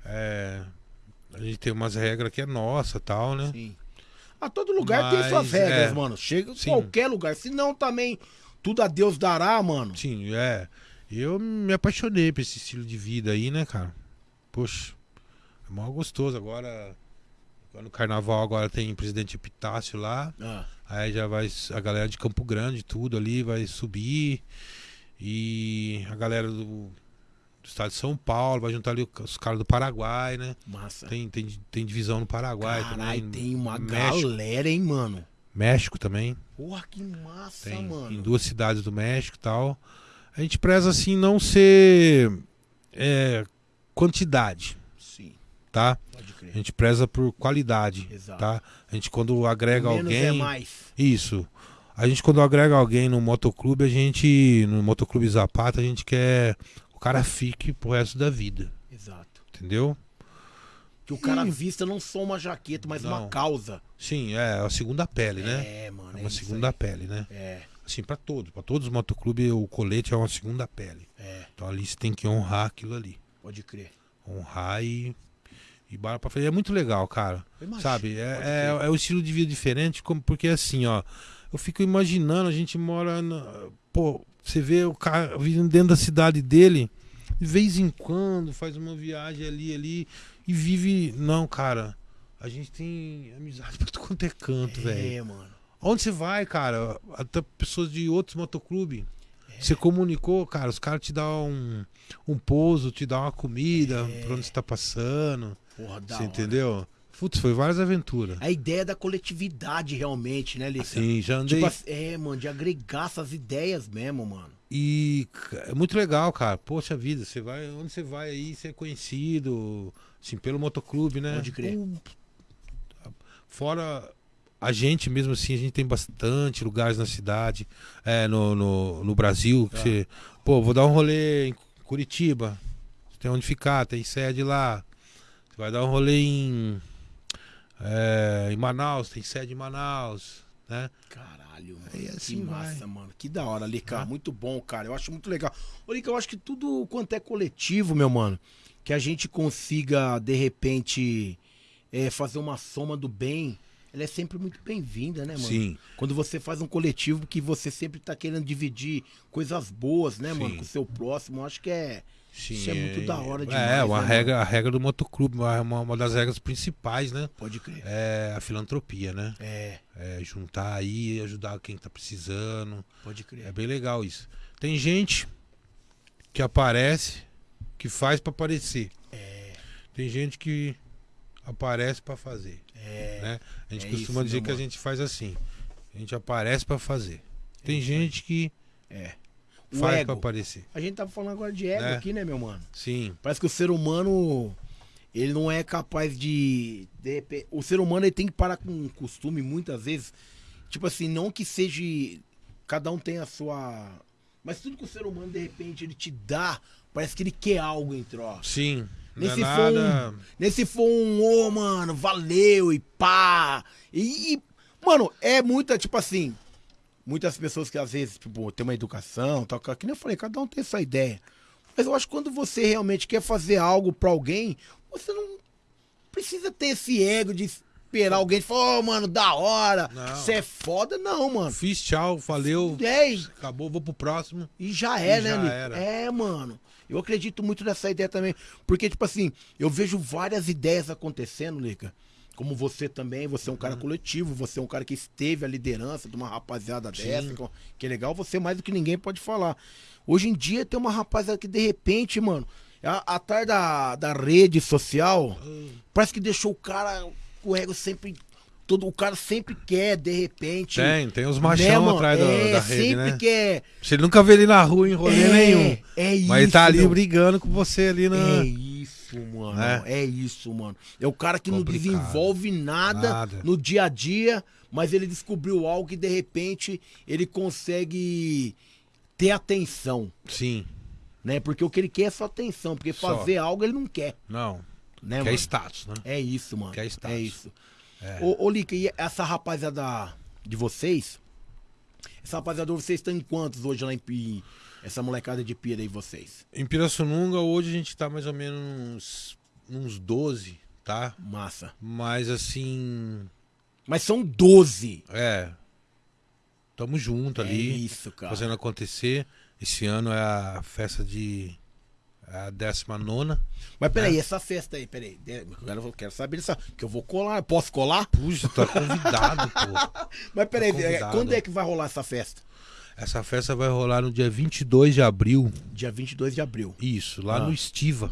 É, a gente tem umas regras que é nossa, tal, né? Sim. A todo lugar tem suas Mas, regras, é. mano. Chega em Sim. qualquer lugar. Se não, também tudo a Deus dará, mano. Sim, é. Eu me apaixonei por esse estilo de vida aí, né, cara? Poxa, é mó gostoso. Agora, agora no carnaval agora tem presidente Epitácio lá. Ah, Aí já vai a galera de Campo Grande, tudo ali, vai subir. E a galera do, do estado de São Paulo vai juntar ali os caras do Paraguai, né? massa. Tem, tem, tem divisão no Paraguai Caralho, também. tem uma México, galera, hein, mano. México também. Porra, que massa, Tem em mano. duas cidades do México e tal. A gente preza assim não ser é, quantidade, Sim, tá? pode A crer. gente preza por qualidade, Exato. tá? A gente quando agrega Menos alguém, é mais. isso. A gente quando agrega alguém no motoclube, a gente no motoclube Zapata, a gente quer cara fique pro resto da vida, Exato. entendeu? Que o cara Ih. vista não só uma jaqueta, mas uma Não. causa. Sim, é a segunda pele, né? É, mano. É é uma segunda aí. pele, né? É, Assim, pra todos, pra todos os motoclubes, o colete é uma segunda pele. é, Então ali você tem que honrar aquilo ali. pode crer. honrar e, e bora pra frente. É muito legal, cara. Imagino, Sabe? É, é, é o estilo de vida diferente, como, porque assim, ó. Eu fico imaginando, a gente mora. Na, pô, você vê o cara vivendo dentro da cidade dele, de vez em quando faz uma viagem ali, ali, e vive. Não, cara. A gente tem amizade pra tudo quanto é canto, velho. É, mano. Onde você vai, cara? Até pessoas de outros motoclubes. É. Você comunicou, cara, os caras te dão um, um pouso, te dão uma comida É. pra onde você tá passando. Porra, da você hora. entendeu? Putz, foi várias aventuras. A ideia da coletividade, realmente, né, Lica? Sim, já andei. Tipo, é, mano, de agregar essas ideias mesmo, mano. E é muito legal, cara. Poxa vida, você vai. Onde você vai aí, você é conhecido, assim, pelo motoclube, né? Pode crer. Pô, Fora a gente mesmo assim, a gente tem bastante lugares na cidade, é, no, no, no Brasil. Que Tá. você, pô, vou dar um rolê em Curitiba. Você tem onde ficar, tem sede lá. Você vai dar um rolê em, é, em Manaus, tem sede em Manaus, né? Caralho, mano. Aí que assim massa, vai. mano. Que da hora, Lica. Né? Muito bom, cara. Eu acho muito legal. Ô, Lica, eu acho que tudo quanto é coletivo, meu mano, que a gente consiga, de repente, é, fazer uma soma do bem, ela é sempre muito bem-vinda, né, mano? Sim. Quando você faz um coletivo que você sempre tá querendo dividir coisas boas, né, mano, Sim. com o seu próximo, eu acho que é. Sim, Isso é muito da hora É, demais, uma né, regra, a regra do motoclube, uma, uma, das regras principais, né? Pode crer. É a filantropia, né? É, É juntar aí, ajudar quem tá precisando. pode crer. É bem legal isso. Tem gente que aparece, que faz pra aparecer. É, Tem gente que aparece pra fazer, é. né? A gente é costuma isso, dizer que a gente faz assim. A gente aparece pra fazer. Tem gente que É. O faz ego. pra aparecer. A gente tava falando agora de ego Né? aqui, né, meu mano? Sim. Parece que o ser humano, ele não é capaz de, de o ser humano ele tem que parar com um costume muitas vezes, tipo assim, não que seja cada um tem a sua, mas tudo que o ser humano de repente ele te dá, parece que ele quer algo em troca. Sim. Nem é for nada. um, nem se for um, ô, mano, valeu e pá. E, e, mano, é muita, tipo assim, muitas pessoas que às vezes, tipo, tem uma educação, tal, que nem eu falei, cada um tem essa ideia. Mas eu acho que quando você realmente quer fazer algo pra alguém, você não precisa ter esse ego de esperar alguém e falar, ô, mano, da hora, você é foda, não, mano. Fiz tchau, valeu. É, e- Acabou, vou pro próximo. e já é, E né, já era. É, mano. Eu acredito muito nessa ideia também. Porque, tipo assim, eu vejo várias ideias acontecendo, Lica. Como você também, você é um Uhum. cara coletivo, você é um cara que esteve a liderança de uma rapaziada dessa, que- que é legal, você mais do que ninguém pode falar. Hoje em dia tem uma rapaziada que de repente, mano, a- atrás da, da rede social, parece que deixou o cara com o ego sempre. Todo, o cara sempre quer, de repente. Tem, tem os né, machão mano? atrás da, é, da rede, sempre né? quer. Você nunca vê ele na rua em rolê é, nenhum. É isso. Mas ele tá ali meu. brigando com você ali na. É isso, mano. É. É isso, mano. É o cara que não Complicado. desenvolve nada, Nada. no dia a dia, mas ele descobriu algo que de repente ele consegue ter atenção, Sim. né? Porque o que ele quer é só atenção, porque Só. fazer algo ele não quer, Não. né, Quer mano? status, né? É isso, mano. Quer status. É isso. Ô, ô Lica, e essa rapaziada de vocês? Essa rapaziada, vocês estão em quantos hoje lá em? Essa molecada de pira aí, vocês? Em Pirassununga, hoje a gente tá mais ou menos uns, uns 12, tá? Massa. Mas assim. Mas são 12. É. Tamo junto É ali. isso, cara. fazendo acontecer. Esse ano é a festa de. é A 19. Mas peraí, né? essa festa aí, peraí. Agora eu quero saber dessa. Que eu vou colar. Posso colar? Puxa, tá convidado, pô. Mas peraí, Tá é, convidado. quando é que vai rolar essa festa? Essa festa vai rolar no dia 22 de abril. Dia 22 de abril. Isso, lá Ah. no Estiva.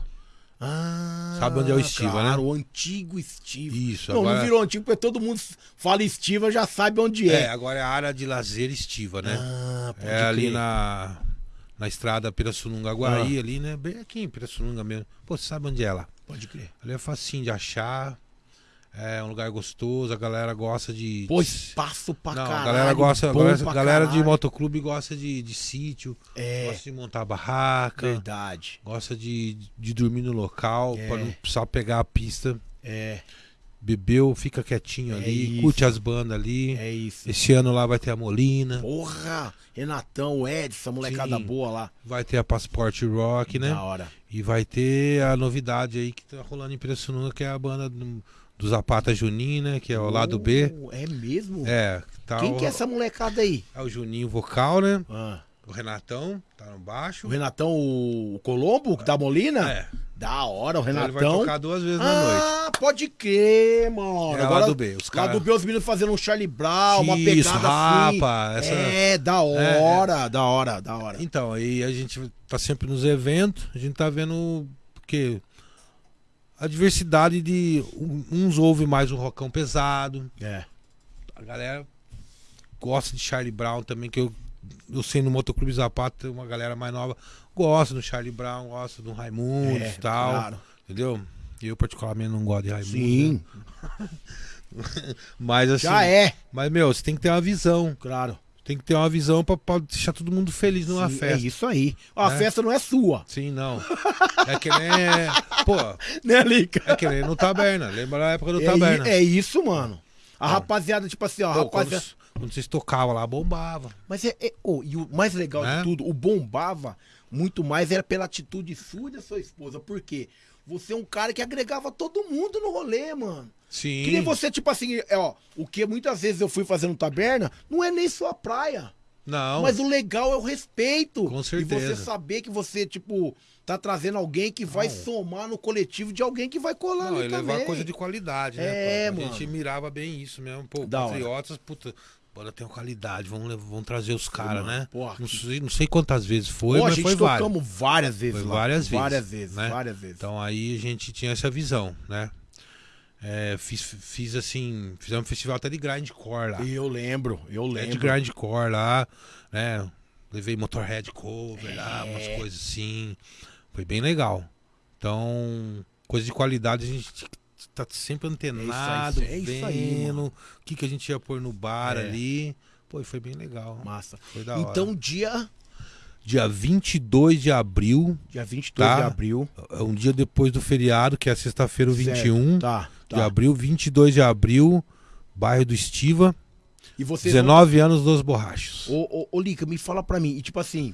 Ah, Sabe onde é o Estiva, claro, né? o antigo Estiva. Isso, Não, agora- não virou antigo porque todo mundo fala Estiva, já sabe onde É, é. agora é a área de lazer Estiva, né? Ah, pode é ali crer. na, na estrada Pirassununga Guaí, ali, né? Bem aqui em Pirassununga mesmo. Pô, você sabe onde é lá? Pode crer. Ali é facinho de achar. É um lugar gostoso, a galera gosta de. Pô, espaço pra Não, caralho. a galera gosta, galera, galera de motoclube gosta de, de sítio, É, gosta de montar barraca, verdade. gosta de, de dormir no local, É. pra não precisar pegar a pista. É, Bebeu, fica quietinho É ali, isso. curte as bandas ali. é isso. Esse ano lá vai ter a Molina, Porra! Renatão, Edson, molecada Sim. boa lá. vai ter a Passport Rock, né? Da hora. E vai ter a novidade aí que tá rolando em que é a banda do, do Zapata Juninho, né? Que é o lado B. Oh, É mesmo? É, tá Quem o, que é essa molecada aí? é o Juninho vocal, né? Ah, O Renatão, tá no baixo. o Renatão, o Colombo, que da Molina? É, Da hora, o então ele vai Renatão. tocar duas vezes na noite. ah, pode crer, mano. É Agora, lá do B, os Lá caras. do B, os meninos fazendo um Charlie Brown, uma Isso, pegada rapa, assim. essa- É, da hora, da hora, da hora. Então, aí a gente tá sempre nos eventos, a gente tá vendo que a diversidade de uns ouvem mais um rockão pesado, É. a galera gosta de Charlie Brown também, que eu, eu sei no Motoclube Zapata, uma galera mais nova gosta do Charlie Brown, gosta do Raimundo É, e tal, claro. entendeu? Eu particularmente não gosto de Raimundo. Sim, né? Mas assim, já é. mas meu, você tem que ter uma visão, Claro. Tem que ter uma visão pra deixar todo mundo feliz numa Sim, festa. É isso aí. Ó, A Né? festa não é sua, Sim, não. É que nem. Pô, né, Lica? é que nem no Taberna. Lembra da época do É, Taberna? é isso, mano. A rapaziada, tipo assim, ó, a Pô, quando, rapaziada. quando vocês tocavam lá, bombava. Mas é. é- ô, e o mais legal Né? de tudo, o bombava muito mais era pela atitude sua e da sua esposa. Por quê? Você é um cara que agregava todo mundo no rolê, mano. Sim. Que nem você, tipo assim, é, ó, o que muitas vezes eu fui fazendo taberna, não é nem sua praia. Não. Mas o legal é o respeito. Com E certeza. você saber que você, tipo, tá trazendo alguém que vai Não. somar no coletivo de alguém que vai colar Não, ali e levar também. coisa de qualidade, né? É, pô? A mano. gente mirava bem isso mesmo. Pô, Da hora. Patriotas, puta. Bora tem qualidade, vamos, vamos trazer os caras, né? porra, não, sei, não sei quantas vezes foi, Pô, a mas gente foi várias. tocamos várias vezes Foi lá. várias vezes, Várias vezes, né? várias vezes. Então aí a gente tinha essa visão, né? É, fiz, fiz assim, fizemos um festival até de grindcore lá. Eu lembro, eu É de lembro. grindcore lá, né? Levei Motorhead cover lá, É. umas coisas assim. Foi bem legal. Então, coisa de qualidade a gente tá sempre antenado, É isso aí, vendo o que, que a gente ia pôr no bar É. ali. Pô, foi bem legal. Massa. Foi da hora. Então, dia, dia 22 de abril, dia 22 Tá. de abril. é um dia depois do feriado, que é sexta-feira, o 21 Certo, Tá, de tá. abril, 22 de abril, bairro do Estiva, E vocês vão- 19 anos dos borrachos. Ô, ô, ô, Lica, me fala pra mim. E tipo assim,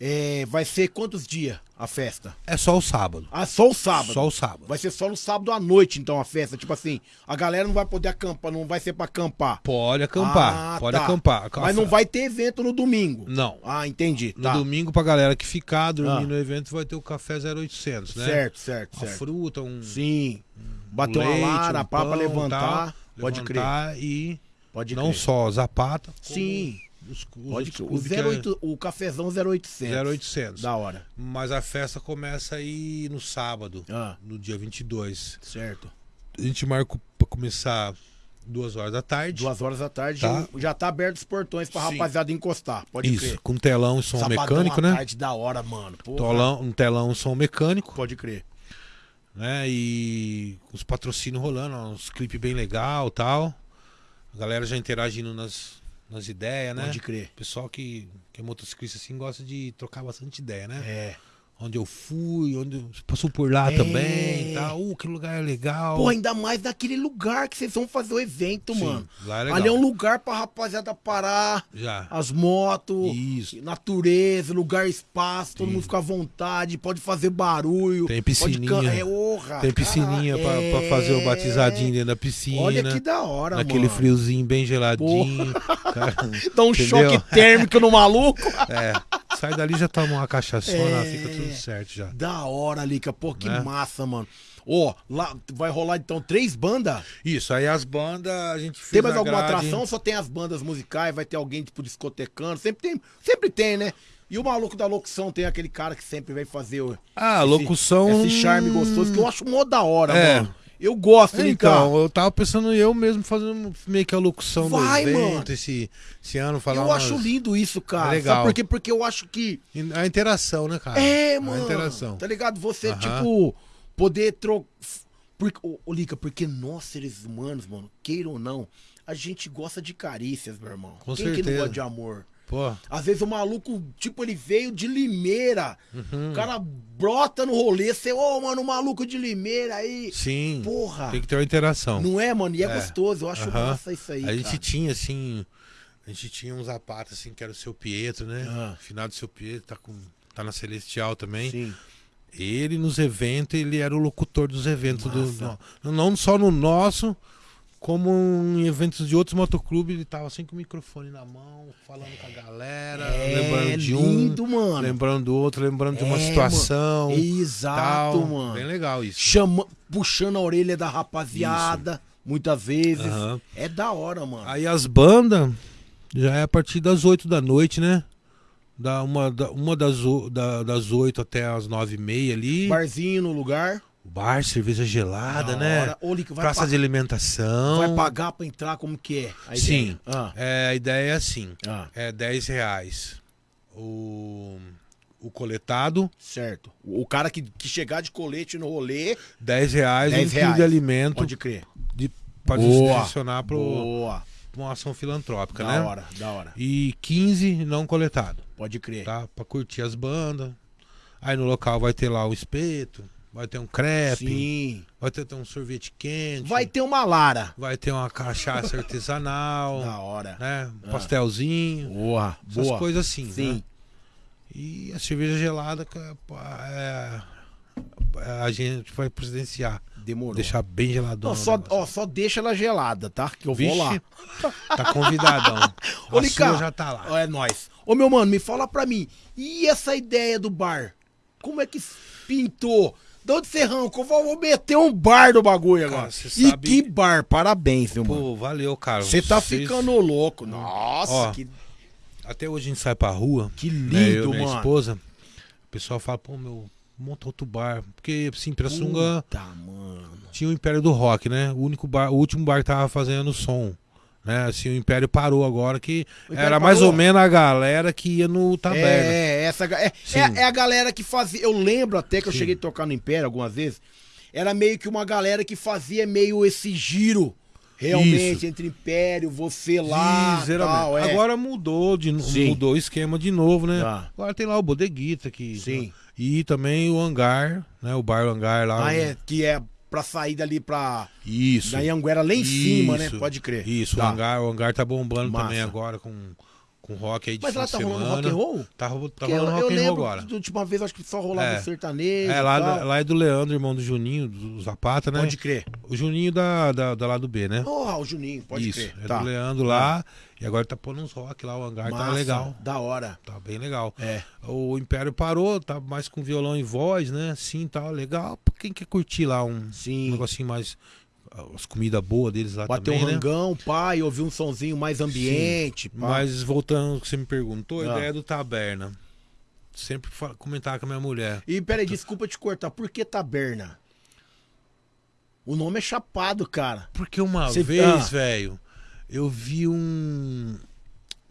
é, vai ser quantos dias a festa? É só o sábado. Ah, só o sábado. Só o sábado. Vai ser só no sábado à noite, então, a festa. Tipo assim, a galera não vai poder acampar, não vai ser pra acampar. Pode acampar, Ah, pode tá. acampar. Mas não vai ter evento no domingo. Não. Ah, entendi. No Tá. domingo, pra galera que ficar, dormir Ah. no evento, vai ter o café 0800, né? Certo, certo, Uma certo. fruta, um Sim. Bater leite, uma lara, um pá, pra pão, levantar. tal, Pode crer. levantar E Pode não crer. só Zapata, Sim. Os, os Pode crer. O, clubes que é 08, o cafezão 0800. 0800. Da hora. Mas a festa começa aí no sábado, Ah, no dia 22. certo. A gente marca pra começar duas horas da tarde. Duas horas da tarde Tá. já tá aberto os portões pra Sim. rapaziada encostar. Pode Isso, crer. com telão e som Sabadão mecânico, né? tarde da hora, mano. Porra. Tolão, um telão e som mecânico. Pode crer. né? E os patrocínios rolando, uns clipes bem legal tal. A galera já interagindo nas, nas ideias, né? Pode crer. Pessoal que, que é motociclista assim gosta de trocar bastante ideia, né? É. Onde eu fui, onde você passou por lá É. também, tá? Uh, que lugar legal. Pô, ainda mais naquele lugar que vocês vão fazer o evento, Sim, mano. lá é legal. Ali é um lugar pra rapaziada parar, Já. as motos, Isso. natureza, lugar, espaço, todo mundo fica à vontade, pode fazer barulho. Tem pode piscininha. can- É, orra, Tem piscininha cara, pra, pra fazer o é. batizadinho dentro da piscina. Olha que da hora, Naquele mano. friozinho bem geladinho. Cara, Dá um entendeu? choque térmico no maluco. É. Sai dali já toma uma cachaçona, É. fica tudo certo já. Da hora, Lica. Pô, que Né? massa, mano. Ó, lá vai rolar então três bandas? Isso, aí as bandas a gente fez Tem mais alguma grade. atração só tem as bandas musicais? Vai ter alguém, tipo, discotecando? Sempre tem, sempre tem, né? E o maluco da locução tem aquele cara que sempre vem fazer o, Ah, esse- locução. esse charme gostoso que eu acho mó da hora, É. mano. Eu gosto, Lica. Então, eu tava pensando eu mesmo fazendo meio que a locução Vai, do evento mano. esse, esse ano, falar eu umas- acho lindo isso, cara. É legal. Sabe por quê? Porque eu acho que A interação, né, cara? É, A mano. interação. Tá ligado? Você, Aham. tipo, poder trocar. Porque, ô, ô, Lica, porque nós, seres humanos, mano, queira ou não, a gente gosta de carícias, meu irmão. Com Quem que não certeza. gosta de amor? Pô, Às vezes o maluco, tipo, ele veio de Limeira. Uhum. O cara brota no rolê, você, ô, mano, o maluco de Limeira aí. sim. Porra. Tem que ter uma interação. Não é, mano? E é, É. gostoso. Eu acho Aham. massa isso aí. a gente cara. tinha, assim. A gente tinha uns zapatos, assim, que era o seu Pietro, né? Ah. Finado seu Pietro, tá, com, tá na Celestial também. Sim. Ele nos eventos, ele era o locutor dos eventos do. No- não só no nosso, como em eventos de outros motoclubes, ele tava assim com o microfone na mão, falando com a galera, É lembrando de lindo, um, mano. lembrando do outro, lembrando de uma É, situação. Exato, tal. mano. Bem legal isso. Chama, puxando a orelha da rapaziada, muitas vezes. Aham. É da hora, mano. Aí as bandas já é a partir das 8 da noite, né? Da uma, da, uma das, da, das 8 até as 9 e meia ali. Barzinho no lugar. Bar, cerveja gelada, Da né? hora. Praça de alimentação. vai pagar pra entrar como que é? A Sim. Ah, É, a ideia é assim: ah, é 10 reais o, o coletado, certo. O cara que, que chegar de colete no rolê, 10 reais 10 um quilo reais. de alimento pode crer. de, pra Boa. direcionar para Boa. uma ação filantrópica, Da né? hora, da hora. E 15 não coletado. Pode crer. tá? Pra curtir as bandas. Aí no local vai ter lá o espeto, vai ter um crepe, Sim. vai ter, ter um sorvete quente, Vai ter uma Lara. vai ter uma cachaça artesanal, Da hora. né? Um pastelzinho, Boa. essas Boa. coisas assim, Sim. né? E a cerveja gelada que é, é- a gente vai presidenciar, Demorou. deixar bem geladão. Não, só, ó, só deixa ela gelada, tá? Que eu vou Vixe, lá. Tá convidadão. Ô, a Lica, já tá lá. ó, É nóis. Ô, meu mano, me fala pra mim. E essa ideia do bar? Como é que pintou? De onde você arrancou? Vou meter um bar do bagulho Cara, agora. E sabe- que bar? Parabéns, meu mano. Pô, valeu, cara. Você tá Vocês- ficando louco. Nossa, Ó, que, Até hoje a gente sai pra rua. que né, eu lindo, e minha mano. esposa. O pessoal fala, pô, meu, monta outro bar. Porque, assim, Pirassunga Puta, mano. tinha o Império do Rock, né? O único bar, o último bar que tava fazendo som. Né? Assim, o Império parou agora, que era mais parou? ou menos a galera que ia no Taberna. É, essa, é, é, é a galera que fazia. Eu lembro até que eu Sim. cheguei a tocar no Império algumas vezes. Era meio que uma galera que fazia meio esse giro. Realmente, Isso. entre Império, você lá. Tal, é. Agora mudou, de, Sim. mudou o esquema de novo, né? Tá. Agora tem lá o Bodeguita que. Sim. E também o hangar, né? O bar hangar lá. Ah, é, que é pra sair dali pra. Isso. Da Anguera lá em cima, né? Isso. Pode crer. Isso, Tá. o hangar, o hangar tá bombando Massa. também agora com, com rock aí de Mas tá rolando semana. rock and roll? Tá, tá rolando rock and roll agora. da última vez, acho que só rolava É. sertanejo. É, lá, tal. lá é do Leandro, irmão do Juninho, do Zapata, né? Pode crer. O Juninho da, da, da lá do B, né? Porra, o Juninho, pode Isso, crer. é tá. do Leandro lá. E agora tá pondo uns rock lá, o hangar tá Massa, legal. Da hora. Tá bem legal. É. O Império parou, tá mais com violão e voz, né? Sim, tá legal. Pra quem quer curtir lá um, Sim. um negocinho mais. As comidas boas deles lá Bater também, um né? rangão, pai, ouvir um sonzinho mais ambiente. Mas voltando ao que você me perguntou, a Ah. ideia do Taberna. Sempre comentar com a minha mulher. E peraí, desculpa te cortar. Por que taberna? O nome é chapado, cara. Porque uma Você- vez, ah. velho, eu vi um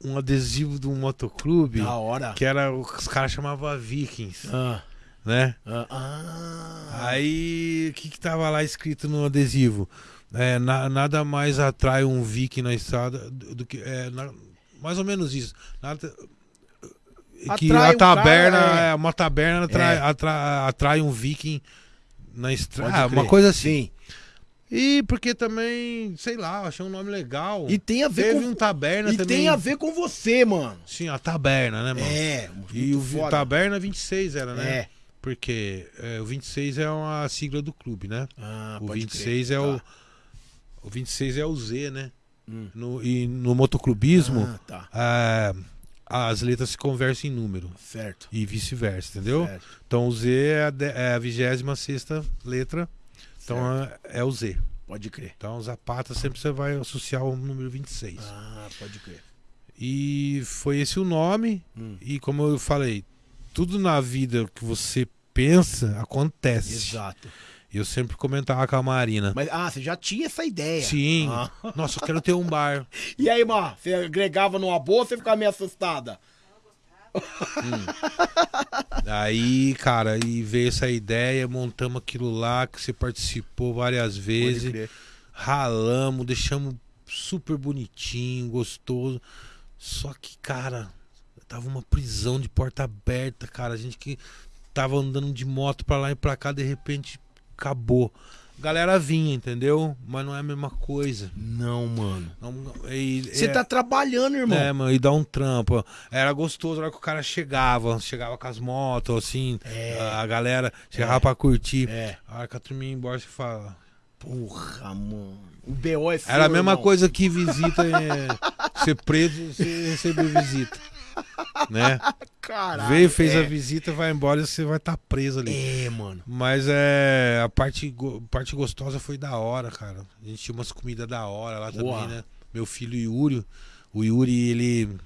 um adesivo de um motoclube Da hora. que era os caras chamavam Vikings. Ah, né? Ah, ah. Aí, o que que tava lá escrito no adesivo? É, na- nada mais atrai um viking na estrada do, do que... É, na- mais ou menos isso. Nada, que Atrai a um cara, taberna, é. é, uma taberna atrai, É. atra- atrai um viking na estrada. Ah, uma coisa assim. Sim. E porque também, sei lá, achei um nome legal. E tem a ver Teve com um taberna E também. tem a ver com você, mano. Sim, a taberna, né, mano? É, E o foda. taberna 26 era, né? É. Porque é, o 26 é uma sigla do clube, né? Ah, o pode 26 crer. é o Tá. o 26 é o Z, né? Hum. No, e no motoclubismo, Ah, tá. é, as letras se conversam em número Certo. e vice-versa, entendeu? certo. Então o Z é a, de- é a 26 letra, então é, é o Z. Pode crer. Então Zapata sempre você vai associar o número 26. Ah, pode crer. E foi esse o nome. Hum. E como eu falei, tudo na vida que você pensa acontece. Exato. E eu sempre comentava com a Marina. Mas, ah, você já tinha essa ideia. Sim. Ah. Nossa, eu quero ter um bar. E aí, Mar, você agregava numa boa ou você ficava meio assustada? Aí, cara, e veio essa ideia, montamos aquilo lá, que você participou várias vezes. Ralamos, deixamos super bonitinho, gostoso. Só que, cara, tava uma prisão de porta aberta, cara. A gente que tava andando de moto pra lá e pra cá, de repente acabou. Galera vinha, entendeu? Mas não é a mesma coisa. Não, mano. Você é- tá trabalhando, irmão. É, mano, e dá um trampo. Era gostoso na hora que o cara chegava, chegava com as motos, assim, É. a galera chegava pra curtir. É. A hora que a turminha ia embora, você fala. Porra, mano. O BO é seu, Era a mesma irmão. coisa que visita, é, ser preso e receber visita. Né? Caralho. Veio, fez é. a visita, vai embora e você vai estar preso ali. É, mano. Mas é. A parte, parte gostosa foi da hora, cara. A gente tinha umas comidas da hora lá Boa. também, né? Meu filho Yuri. O Yuri, ele.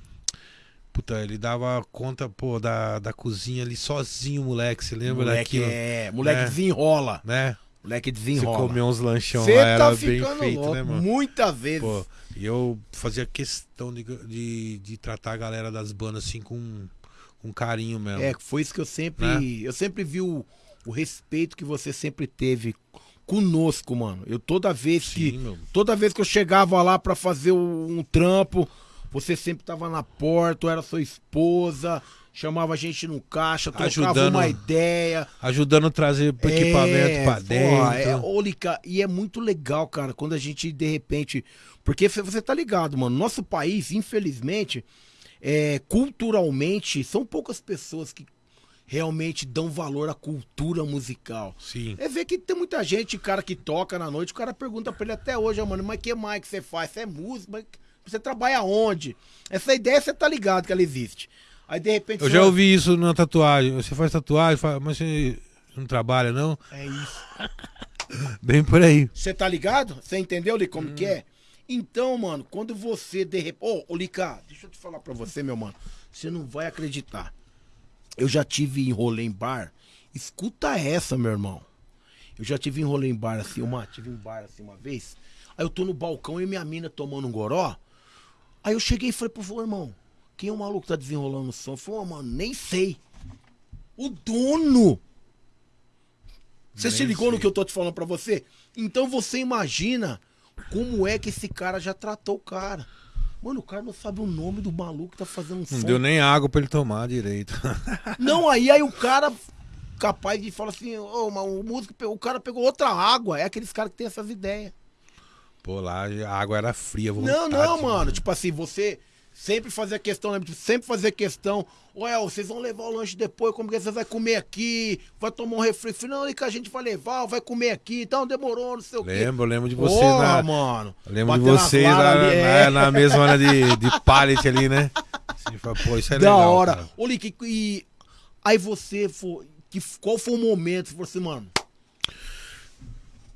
Puta, ele dava conta, pô, da, da cozinha ali sozinho, moleque. Você lembra moleque daquilo? é. Moleque É. desenrola. Né? Moleque Você desenrola. comeu uns lanchão Você lá, tá bem ficando feito, louco. né, mano? Muitas vezes. Pô, e eu fazia questão de, de, de tratar a galera das bandas assim com, com carinho mesmo. É, foi isso que eu sempre. Né? Eu sempre vi o, o respeito que você sempre teve conosco, mano. Eu toda vez que. Sim, meu. Toda vez que eu chegava lá pra fazer o- um trampo, você sempre tava na porta, ou era sua esposa, chamava a gente no caixa, trocava Ajudando. uma ideia. Ajudando a trazer pro equipamento pra dentro. É, ô, Lica, e é muito legal, cara, quando a gente de repente. Porque você- tá ligado, mano. Nosso país, infelizmente, é, culturalmente, são poucas pessoas que realmente dão valor à cultura musical. Sim. É ver que tem muita gente, cara que toca na noite, o cara pergunta pra ele até hoje, "Ah, mano, mas que mais que você faz? Você é músico, você trabalha onde? Essa ideia você tá ligado que ela existe. Aí de repente. Eu já ouvi isso na tatuagem. Você faz tatuagem, mas você não trabalha, não? É isso. Bem por aí. Você tá ligado? Você entendeu, Li, Hum. como que é? Então, mano, quando você de repente. Ô, ô, Lica, deixa eu te falar pra você, meu mano. Você não vai acreditar. Eu já tive em rolê em bar. Escuta essa, meu irmão. Eu já tive em rolê em bar assim, uma, tive em bar assim uma vez. Aí eu tô no balcão e minha mina tomando um goró. Aí eu cheguei e falei pro vô, irmão, quem é o maluco que tá desenrolando o som? Falei, ô, mano, nem sei. O dono! Você se ligou no sei. que eu tô te falando pra você? Então você imagina como é que esse cara já tratou o cara. Mano, o cara não sabe o nome do maluco que tá fazendo um Não som. deu nem água pra ele tomar direito. Não, aí, aí o cara capaz de falar assim, ô, mas o músico, o cara pegou outra água. É aqueles caras que tem essas ideias. Pô, lá a água era fria. Não, vontade, não, mano. Tipo assim, você sempre fazia questão, né? sempre fazia questão. Ué, vocês vão levar o lanche depois, como que você vai comer aqui? Vai tomar um refri? Não, e que a gente vai levar, vai comer aqui, então demorou, não sei o quê. Lembro, lembro de vocês Porra, na. mano. Lembro de vocês lá, varas ali, é. na, na mesma hora de, de pallet ali, né? Você fala, pô, isso é da legal. hora. cara. Ô, Lick, e aí você foi. Que, qual foi o momento? Você falou assim, mano.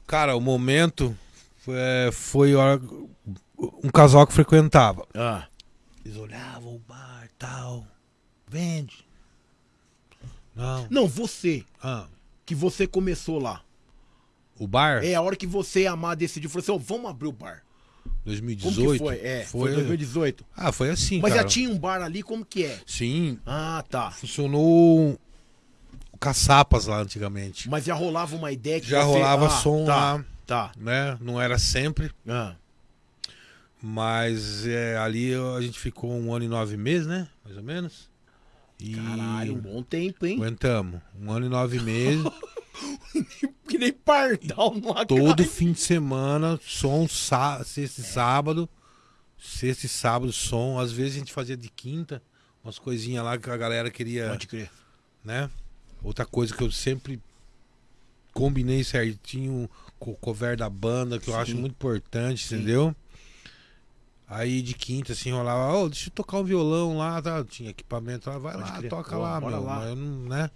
Cara, o momento foi, é, foi hora- um casal que frequentava. Ah. Eles olhavam o bar tal. Vende. Não. Não, você. Ah, Que você começou lá. o bar? É a hora que você e a Amar decidiu. Falou assim, ó, vamos abrir o bar. Como 2018? que foi? É, foi, 2018. Ah, foi assim, Mas cara. já tinha um bar ali, como que é? Sim, Ah, tá. funcionou. O caçapas lá antigamente. Mas já rolava uma ideia que Já você- rolava Ah, som tá, lá, Tá. né? Não era sempre, Ah, mas é, ali a gente ficou um ano e nove meses, né? Mais ou menos. E Caralho, um bom tempo, hein? aguentamos. Um ano e nove meses. Que nem pardal numa todo fim de semana, som, sá, sexta e sábado. Sexta e sábado, som. Às vezes a gente fazia de quinta, umas coisinhas lá que a galera queria, Pode crer. né? Outra coisa que eu sempre combinei certinho com o cover da banda, que eu Sim. acho muito importante, Sim. entendeu? Aí de quinta, assim, rolava, ô, deixa eu tocar um violão lá, tá? Tinha equipamento lá, vai Pode lá, toca Pô, lá, meu. lá. Mas, eu não, né?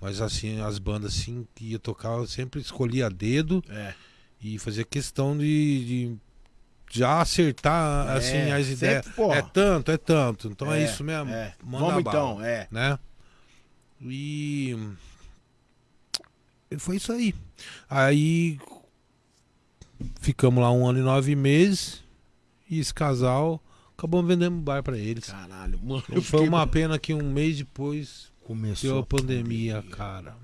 Mas assim, as bandas assim que ia tocar, eu sempre escolhia dedo É. e fazia questão de, de já acertar assim É, as sempre, ideias. É tanto, é tanto. Então é, É, isso mesmo. É. Manda Vamos bala, então, é. né? E foi isso aí. Aí ficamos lá um ano e nove meses e esse casal acabou vendendo um bar pra eles. Caralho, mano. Foi fiquei- uma pena que um mês depois Começou deu a pandemia, cara.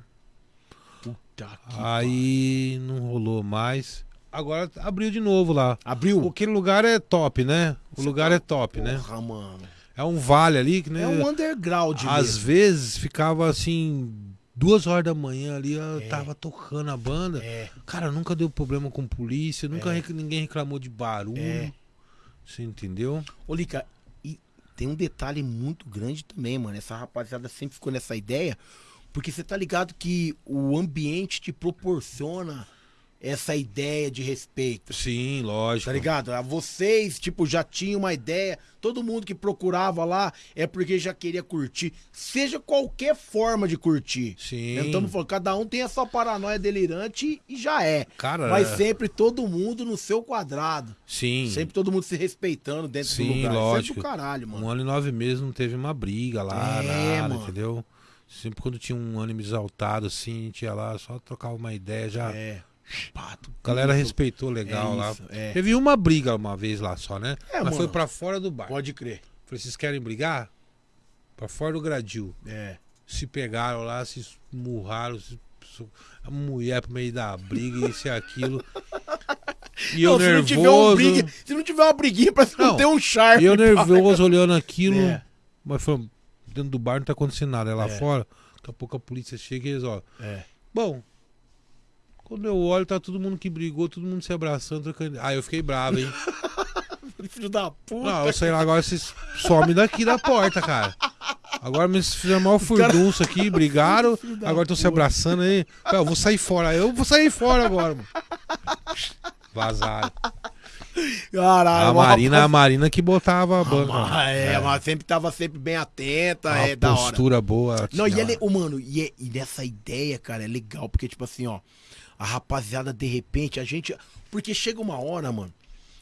Puta que Aí não rolou mais. Agora abriu de novo lá. Abriu? Aquele lugar é top, né? O lugar é top, né? Porra, mano. É um vale ali que né? É um underground Às mesmo. vezes ficava assim, duas horas da manhã ali, eu É. tava tocando a banda. É, Cara, nunca deu problema com polícia, nunca É. rec- ninguém reclamou de barulho. É. Você entendeu? Ô, Lica, e tem um detalhe muito grande também, mano. Essa rapaziada sempre ficou nessa ideia, porque você tá ligado que o ambiente te proporciona essa ideia de respeito. Sim, lógico. Tá ligado? Vocês, tipo, já tinham uma ideia. Todo mundo que procurava lá é porque já queria curtir. Seja qualquer forma de curtir. Sim. Não estamos falando, cada um tem a sua paranoia delirante e já é. Cara, Mas é- sempre todo mundo no seu quadrado. sim. Sempre todo mundo se respeitando dentro do Sim, lugar. lógico. Sempre do caralho, mano. Um ano e nove meses não teve uma briga lá, É, nada, mano. entendeu? Sempre quando tinha um ânimo exaltado assim, a gente ia lá, só trocava uma ideia, já. É. Pato. A galera isso. respeitou legal É lá. isso, é. Teve uma briga uma vez lá só, né? É, Mas mano. foi pra fora do bar. Pode crer. Falei, vocês querem brigar? Pra fora do gradil. É. Se pegaram lá, se esmurraram, se- a mulher pro meio da briga, isso e aquilo. E eu Não, se não tiver um nervoso. briga, se não tiver uma briguinha, parece que não, Não, tem um charme. E eu nervoso olhando aquilo. É. Mas foi, dentro do bar não tá acontecendo nada. É lá É. fora, daqui a pouco a polícia chega e ó. É. Bom, quando eu olho, tá todo mundo que brigou, todo mundo se abraçando, trocando. Ah, eu fiquei bravo, hein? Filho da puta. Não, eu sei lá, agora vocês somem daqui da porta, cara. Agora me fizeram mal furdunço aqui, brigaram. Agora estão se abraçando aí. Eu vou sair fora. Eu vou sair fora agora, mano. Vazaram. Caralho, A Marina, a rapaz- Marina que botava a banca. Ah, é, mas sempre tava sempre bem atenta, Uma é da hora. postura boa. Não, e, tinha é, le- lá. ô, mano, e, é- e nessa ideia, cara, é legal, porque, tipo assim, ó, a rapaziada, de repente, a gente. Porque chega uma hora, mano,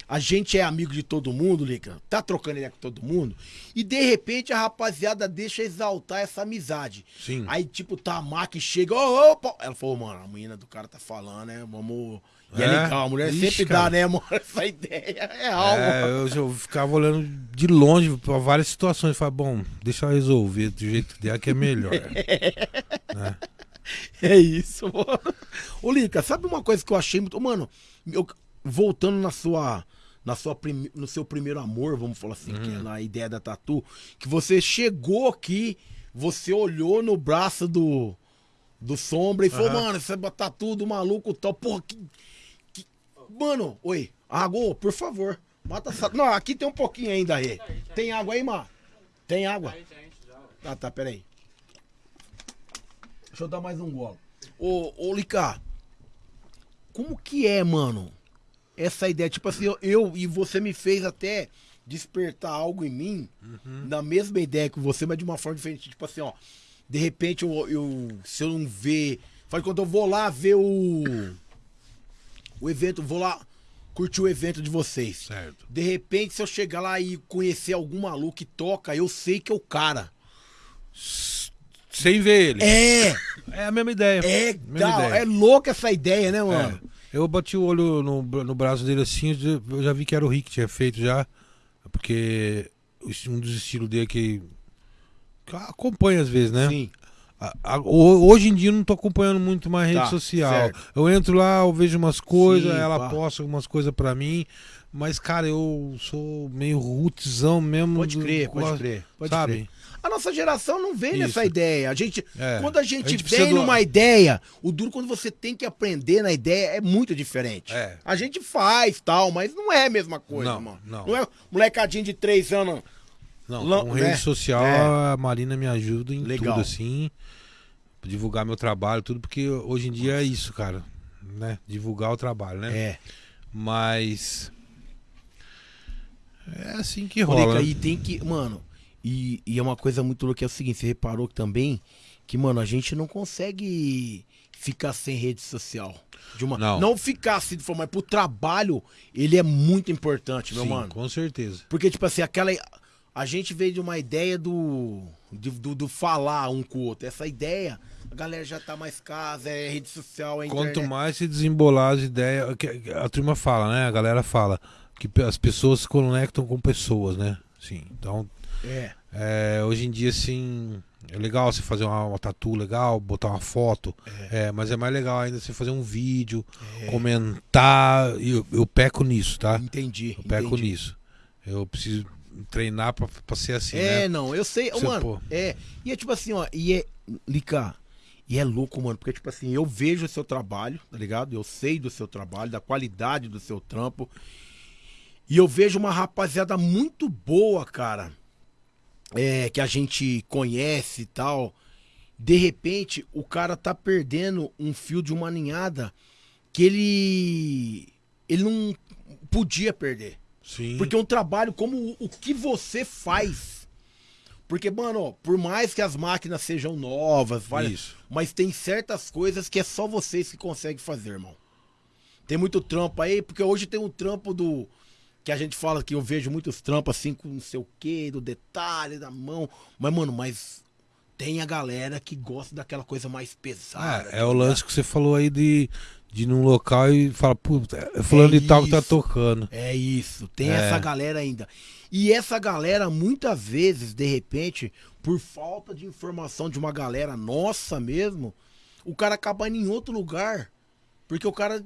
a gente é amigo de todo mundo, Lica, tá trocando ideia com todo mundo, e de repente a rapaziada deixa exaltar essa amizade. Sim. Aí, tipo, tá a que chega, ô, ô, pô. Ela falou, mano, a menina do cara tá falando, né? Vamos. E é, É? legal, a mulher Ixi, sempre dá, cara. né, mano? Essa ideia é algo. É, eu, eu ficava olhando de longe pra várias situações. Falei, bom, deixa eu resolver do jeito dela que é melhor. É isso, mano. Ô, Lica, sabe uma coisa que eu achei muito. Mano, eu- voltando na sua. Na sua prime- no seu primeiro amor, vamos falar assim, que é na ideia da tatu, que você chegou aqui, você olhou no braço do, do sombra e falou, Aham. mano, esse é tatu do maluco tal, porra, que. que- Mano, oi, água, por favor. Mata essa. Não, aqui tem um pouquinho ainda aí. Tem água aí, Má? Tem água? Tá, tá, peraí. Deixa eu dar mais um golo. Ô, ô como que é, mano? Essa ideia, tipo assim, eu, eu e você me fez até despertar algo em mim, na mesma ideia que você, mas de uma forma diferente. Tipo assim, ó, de repente eu, eu se eu não ver, faz quando eu vou lá ver o o evento, vou lá curtir o evento de vocês. Certo. De repente, se eu chegar lá e conhecer algum maluco que toca, eu sei que é o cara. Sem ver ele. É, É a mesma ideia. é, Mesma ideia. é louca essa ideia, né, mano? É. Eu bati o olho no, no braço dele assim, eu já- vi que era o Rick que tinha feito já. Porque um dos estilos dele que, que acompanha às vezes, né? Sim. hoje em dia eu não tô acompanhando muito mais rede Tá, social. certo. Eu entro lá, eu vejo umas coisas, Sim, ela pá. posta algumas coisas pra mim. Mas, cara, eu sou meio rootzão mesmo. Pode do- crer, pode gosto- crer. Pode sabe? crer. A nossa geração não vem Isso. nessa ideia. A gente, É. quando a gente, A gente vem do- numa ideia, o duro quando você tem que aprender na ideia é muito diferente. É. A gente faz tal, mas não é a mesma coisa, Não, mano. não. é molecadinho de três anos. Não, Lan- com né? rede social, É. a Marina me ajuda em Legal. tudo, assim. Divulgar meu trabalho, tudo, porque hoje em dia é isso, cara. Né? Divulgar o trabalho, né? É. Mas. É assim que rola. aí tem que. Mano, e, e é uma coisa muito louca, é o seguinte, você reparou também que, mano, a gente não consegue ficar sem rede social. De uma, Não. ficar assim, de forma, mas pro trabalho, ele é muito importante, meu Sim, mano. com certeza. Porque, tipo assim, aquela. A gente veio de uma ideia do, do. do falar um com o outro. Essa ideia, a galera já tá mais casa, é rede social, é Quanto internet. mais se desembolar as ideias. A turma fala, né? A galera fala que as pessoas se conectam com pessoas, né? Sim. Então, É. é, hoje em dia, assim. É legal você fazer uma, uma tatu legal, botar uma foto. É. mas é mais legal ainda você fazer um vídeo, É. comentar. E eu, eu peco nisso, tá? Entendi. Eu peco entendi. nisso. Eu preciso treinar pra, pra ser assim, É, né? não, eu sei, Você, mano. pô. É. E é tipo assim, ó, e é. Lica, e é louco, mano, porque, tipo assim, eu vejo o seu trabalho, tá ligado? Eu sei do seu trabalho, da qualidade do seu trampo. E eu vejo uma rapaziada muito boa, cara. É, que a gente conhece e tal. De repente, o cara tá perdendo um fio de uma ninhada que ele. Ele não podia perder. Sim. Porque é um trabalho como o, o que você faz. Porque, mano, ó, por mais que as máquinas sejam novas, vale, Isso. mas tem certas coisas que é só vocês que conseguem fazer, irmão. Tem muito trampo aí, porque hoje tem um trampo do. Que a gente fala que eu vejo muitos trampos assim com não sei o que, do detalhe, da mão. Mas, mano, mas tem a galera que gosta daquela coisa mais pesada. É, é o lance que você falou aí de, de ir num local e falar, puta, é fulano É de tal que tá tocando. É isso, tem É. essa galera ainda. E essa galera, muitas vezes, de repente, por falta de informação de uma galera nossa mesmo, o cara acaba indo em outro lugar. Porque o cara,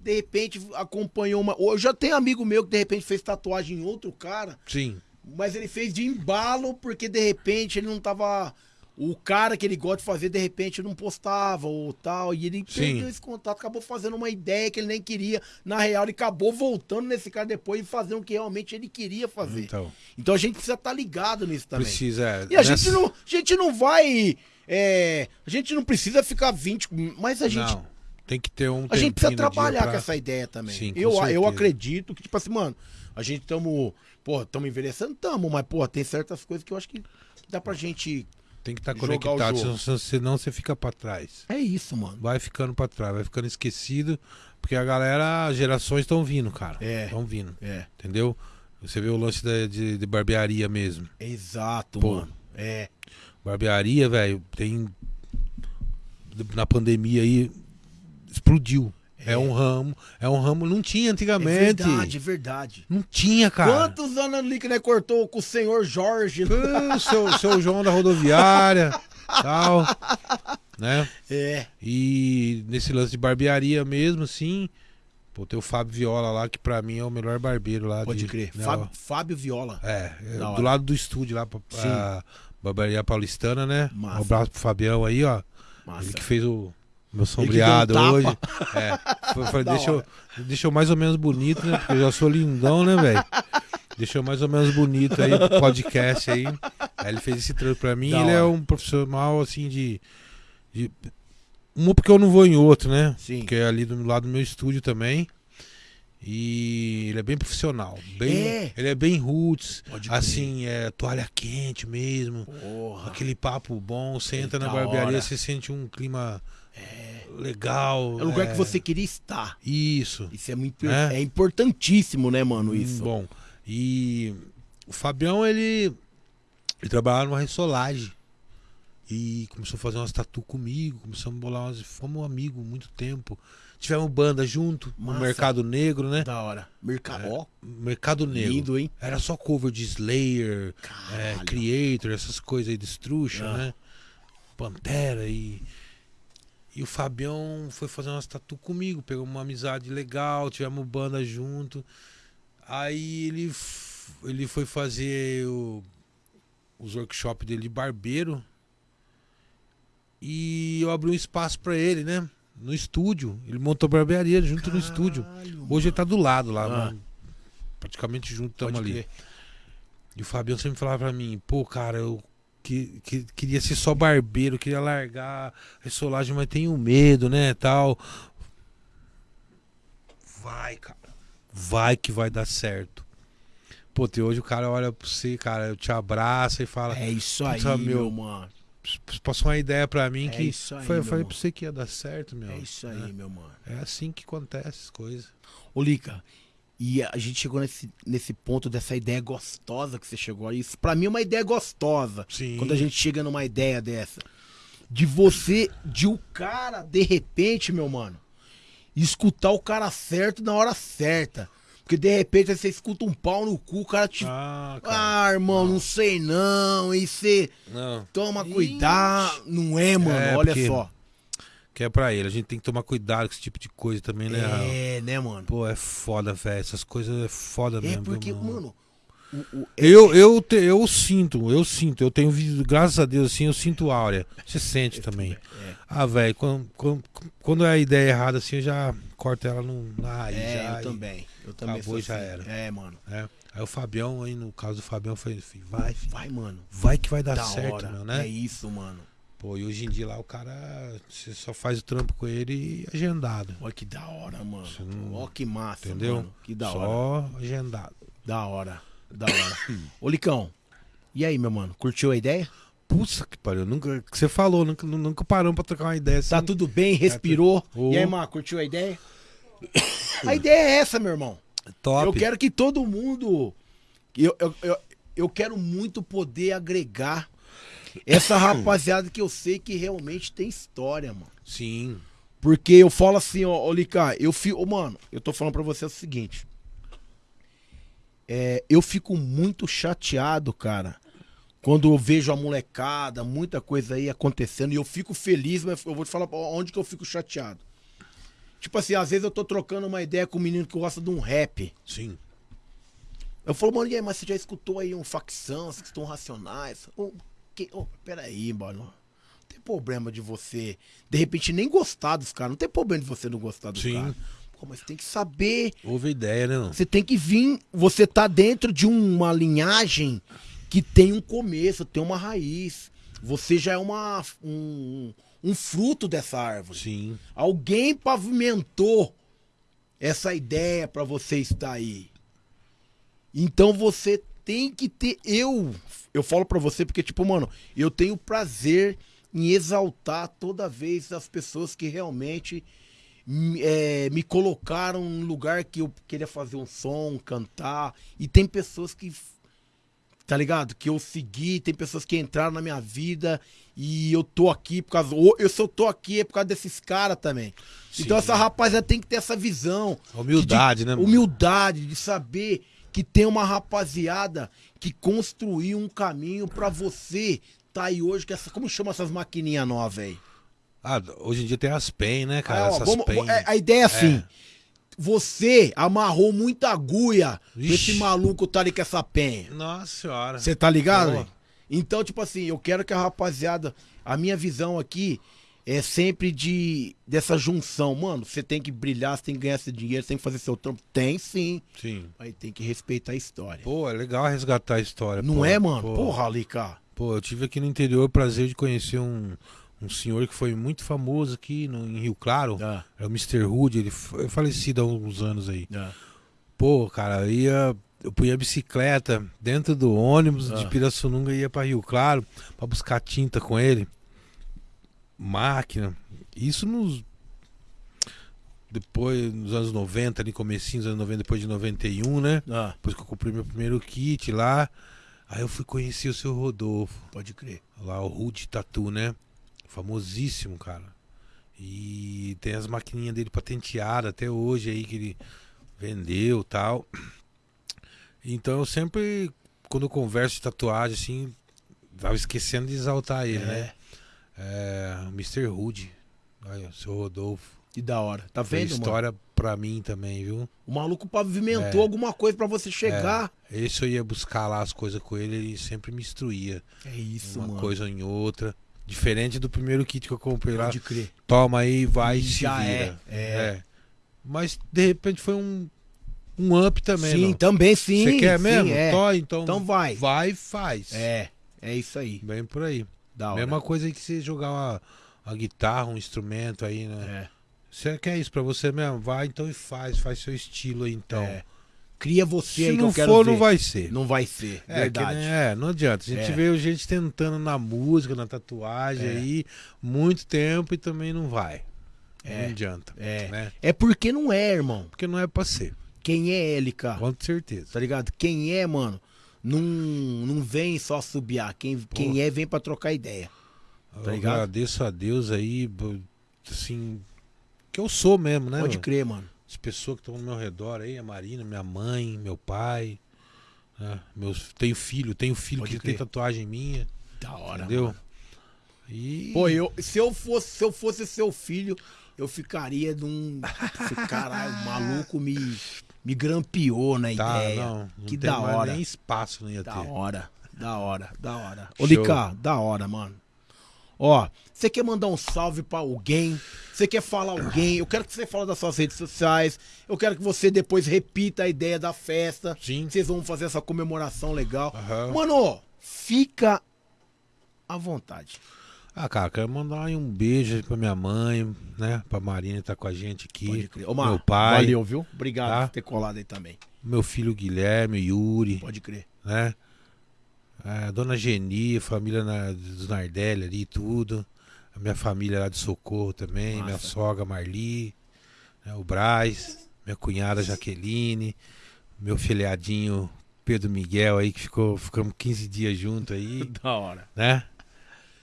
de repente, acompanhou uma. Eu já tenho amigo meu que de repente fez tatuagem em outro cara, Sim. mas ele fez de embalo porque de repente ele não tava. O cara que ele gosta de fazer, de repente, não postava ou tal. E ele Sim. perdeu esse contato, acabou fazendo uma ideia que ele nem queria. Na real, ele acabou voltando nesse cara depois e fazendo o que realmente ele queria fazer. Então, Então, a gente precisa estar ligado nisso também. precisa. é, E a nessa- gente, não, a gente não vai. é, a gente não precisa ficar 20. Mas a gente Não, tem que ter um a gente precisa trabalhar pra- com essa ideia também. Sim, eu, eu acredito que, tipo assim, mano, a gente tamo. Pô, tamo envelhecendo, tamo, mas, pô, tem certas coisas que eu acho que dá pra gente. Tem que estar o conectado, senão, senão você fica pra trás. É isso, mano. Vai ficando pra trás, vai ficando esquecido, porque a galera, as gerações estão vindo, cara. É. Estão vindo, É. entendeu? Você vê o lance da- de, de barbearia mesmo. Exato, Pô. mano. É. Barbearia, velho, tem. Na pandemia aí, explodiu. É. um ramo, é um ramo, não tinha É antigamente. verdade, é verdade. Não tinha, cara. Quantos anos ali que né, cortou com o senhor Jorge? O seu, seu João da rodoviária, tal, né? É. E nesse lance de barbearia mesmo, assim, pô, tem o Fábio Viola lá, que pra mim é o melhor barbeiro lá. Pode de, crer. né, Fábio, Fábio Viola. É, é, do lado do estúdio lá, pra, Sim. a barbearia paulistana, né? Massa. Um abraço pro Fabião aí, ó. Massa. Ele que fez o meu sombreado um hoje. É. Foi- deixa, eu, deixa eu mais ou menos bonito, né? Porque eu já sou lindão, né, velho? Deixa eu mais ou menos bonito aí pro podcast aí. Aí ele fez esse trampo pra mim. Da ele é hora. um profissional, assim, de, de. Um porque eu não vou em outro, né? Sim. Que é ali do lado do meu estúdio também. E ele é bem profissional. Bem, É. Ele é bem roots. Assim, é toalha quente mesmo. Porra. Aquele papo bom, você entra na barbearia, hora. você sente um clima legal. É o lugar é, que você queria estar. Isso. Isso é muito. É. É, importantíssimo, né, mano? Isso. Hum, Bom. E o Fabião, ele, ele trabalhava numa ressolagem. E começou a fazer umas tatu comigo, começamos a bolar umas. Fomos amigos muito tempo. Tivemos banda junto no Massa. Mercado Negro, né? Da hora. Mercado. Ó, Mercado Negro. lindo, hein? Era só cover de Slayer, é. Creator, essas coisas aí, Destruction, Ah. né? Pantera e. E o Fabião foi fazer umas tatu comigo, pegou uma amizade legal, tivemos banda junto. Aí ele, ele foi fazer o- os workshops dele de barbeiro. E eu abri um espaço pra ele, né? No estúdio. Ele montou barbearia junto no estúdio. Caralho, Hoje ele tá do lado lá, Ah. mano. praticamente junto estamos ali. E o Fabião sempre falava pra mim, pô, cara, eu que, que- queria ser só barbeiro, queria largar a ressolagem, mas tenho medo, né, tal. Vai, cara. Vai que vai dar certo. Pô, até hoje o cara olha pra você, cara, eu te abraça e fala, É isso aí, meu, mano. passou uma ideia pra mim É que isso aí, foi, eu falei irmão. pra você que ia dar certo, meu. É isso aí, né? meu mano. É assim que acontece as coisas. Ô, Lica, e a gente chegou nesse, nesse ponto dessa ideia gostosa que você chegou aí. Isso pra mim é uma ideia gostosa. Sim. Quando a gente chega numa ideia dessa. De você, de o cara, de repente, meu mano, escutar o cara certo na hora certa. Porque de repente você escuta um pau no cu, o cara te. Ah, cara. Ah, irmão, não sei não. E você Não. toma cuidado. Não é, mano? É, Olha porque- só. Que é pra ele. A gente tem que tomar cuidado com esse tipo de coisa também, né? É, né, mano? Pô, é foda, velho. Essas coisas é foda É mesmo. porque, viu, mano. o- o- Eu, eu, te- eu sinto, eu sinto, eu tenho visto, graças a Deus, assim, eu sinto áurea. Você sente também. É. Ah, velho, quando, quando, quando é a ideia errada, assim, eu já corto ela no, na raiz. É, já, eu também. Eu também acabou sou já assim. era. É, mano. é. Aí o Fabião, aí no caso do Fabião, foi, vai, filho, Vai, mano. vai que vai dar da certo, hora. meu, né? É isso, mano. Pô, e hoje em dia lá o cara, você só faz o trampo com ele agendado. Olha que da hora, mano. Não- Olha que massa, Entendeu? mano. Que da hora. só agendado. Da hora. Da hora. Ô, Licão. E aí, meu mano? Curtiu a ideia? Puxa que pariu, nunca, que você falou, nunca, nunca paramos pra trocar uma ideia assim. Tá tudo bem? Respirou? Ô. E aí, mano? Curtiu a ideia? a ideia é essa, meu irmão. top. Eu quero que todo mundo. Eu, eu, eu, eu quero muito poder agregar essa rapaziada que eu sei que realmente tem história, mano. Sim. Porque eu falo assim, ó, ô Lica, eu fico. Mano, eu tô falando pra você o seguinte. É, eu fico muito chateado, cara, quando eu vejo a molecada, muita coisa aí acontecendo, e eu fico feliz, mas eu vou te falar onde que eu fico chateado. Tipo assim, às vezes eu tô trocando uma ideia com um menino que gosta de um rap. Sim. Eu falo, mano, e aí, mas você já escutou aí um facção, você escutou um racionais? Que, ô, peraí, mano. Não tem problema de você, de repente, nem gostar dos caras. Não tem problema de você não gostar dos caras. Pô, mas tem que saber. Houve ideia, né? Não? Você tem que vir. Você tá dentro de uma linhagem que tem um começo, tem uma raiz. Você já é uma, um, um fruto dessa árvore. Sim. Alguém pavimentou essa ideia pra você estar aí. Então você tem que ter. Eu, eu falo pra você porque, tipo, mano, eu tenho prazer em exaltar toda vez as pessoas que realmente me, é, me colocaram num lugar que eu queria fazer um som, cantar. E tem pessoas que. Tá ligado? Que eu segui, tem pessoas que entraram na minha vida e eu tô aqui por causa. Eu, eu tô aqui é por causa desses caras também. Então Sim. essa rapaziada tem que ter essa visão. Humildade, de- né, mano? Humildade, de saber que tem uma rapaziada que construiu um caminho pra você tá aí hoje, que essa, como chama essas maquininhas novas aí? Ah, hoje em dia tem as PEN, né, cara? Ah, ó, Essas vamos- PEN. é, a ideia é assim. Você amarrou muita agulha Vixe. nesse maluco tá ali com essa penha. Nossa senhora. Você tá ligado? Então, tipo assim, eu quero que a rapaziada. A minha visão aqui é sempre de dessa junção. Mano, você tem que brilhar, você tem que ganhar esse dinheiro, você tem que fazer seu trampo. Tem sim. Sim. Aí tem que respeitar a história. Pô, é legal resgatar a história. Não pô. é, mano? Pô, Porra, Alica. Pô, eu tive aqui no interior o prazer de conhecer um, um senhor que foi muito famoso aqui no, em Rio Claro. Ah, É o Mr. Hood, ele foi falecido há uns anos aí. ah. Pô, cara, eu ia. Eu punha a bicicleta dentro do ônibus de Ah. Pirassununga e ia pra Rio Claro pra buscar tinta com ele. Máquina. Isso nos. Depois, nos anos 90, ali, comecinho dos anos 90, depois de 91, né? Ah, Depois que eu comprei meu primeiro kit lá. Aí eu fui conhecer o seu Rodolfo. pode crer. Lá, o Rude Tatu, né? Famosíssimo, cara. E tem as maquininhas dele patenteadas até hoje aí que ele vendeu tal. Então eu sempre, quando eu converso de tatuagem, assim, tava esquecendo de exaltar ele, né? É, Mr. Hood. Olha, o seu Rodolfo. Que da hora. Tá Fez vendo, mano? história pra mim também, viu? O maluco pavimentou É. alguma coisa pra você chegar. Esse eu ia buscar lá as coisas com ele, ele sempre me instruía. É, isso, uma mano. coisa ou em outra. Diferente do primeiro kit que eu comprei lá. Pode crer. Toma aí, vai e se Já vira. é, é. Mas de repente foi um, um up também. sim, não? também sim. Você quer sim, mesmo? é. Tó, então, Então vai. Vai e faz. É, é isso aí. Bem por aí. Da hora. Mesma coisa que você jogar uma, uma guitarra, um instrumento aí, né? É. Você quer isso pra você mesmo? Vai então e faz. Faz seu estilo aí então. É. Cria você Se aí que não eu quero for, ver. não vai ser. Não vai ser, É, verdade. que é, não adianta. A gente É. veio gente tentando na música, na tatuagem É. aí, muito tempo e também não vai. É. Não adianta. É. Né? É porque não é, irmão. Porque não é pra ser. Quem é ele, cara? Com certeza. Tá ligado? Quem é, mano, não, não vem só subiar. Quem, quem é, vem pra trocar ideia. eu ligado? agradeço a Deus aí, assim, que eu sou mesmo, né? Pode mano? crer, mano. As pessoas que estão ao meu redor aí, a Marina, minha mãe, meu pai. né? Meus, tenho filho, tenho filho Pode que crer. tem tatuagem minha, Da hora. entendeu? mano. E Pô, eu, se, eu fosse, se eu fosse seu filho, eu ficaria num. Caralho, o maluco me, me grampeou na tá, ideia. não, não que tem da hora. nem espaço não ia Da ter. hora, da hora, da hora. Ô. Lica, da hora, mano. Ó, você quer mandar um salve pra alguém? Você quer falar alguém? Eu quero que você fale das suas redes sociais. Eu quero que você depois repita a ideia da festa. Sim. Vocês vão fazer essa comemoração legal. Aham. Mano, fica à vontade. Ah, cara, quero mandar aí um beijo pra minha mãe, né? Pra Marina que tá com a gente aqui. Pode crer. Ô, Mar, meu pai, Valeu, viu? Obrigado Tá? por ter colado aí também. meu filho Guilherme, Yuri, Pode crer. né? A dona Geni, família na, dos Nardelli ali, tudo. A minha família lá de Socorro também, minha sogra Marli, né, o Braz, minha cunhada Jaqueline, meu filhadinho Pedro Miguel aí, que ficou, ficamos 15 dias junto aí, Da hora. né?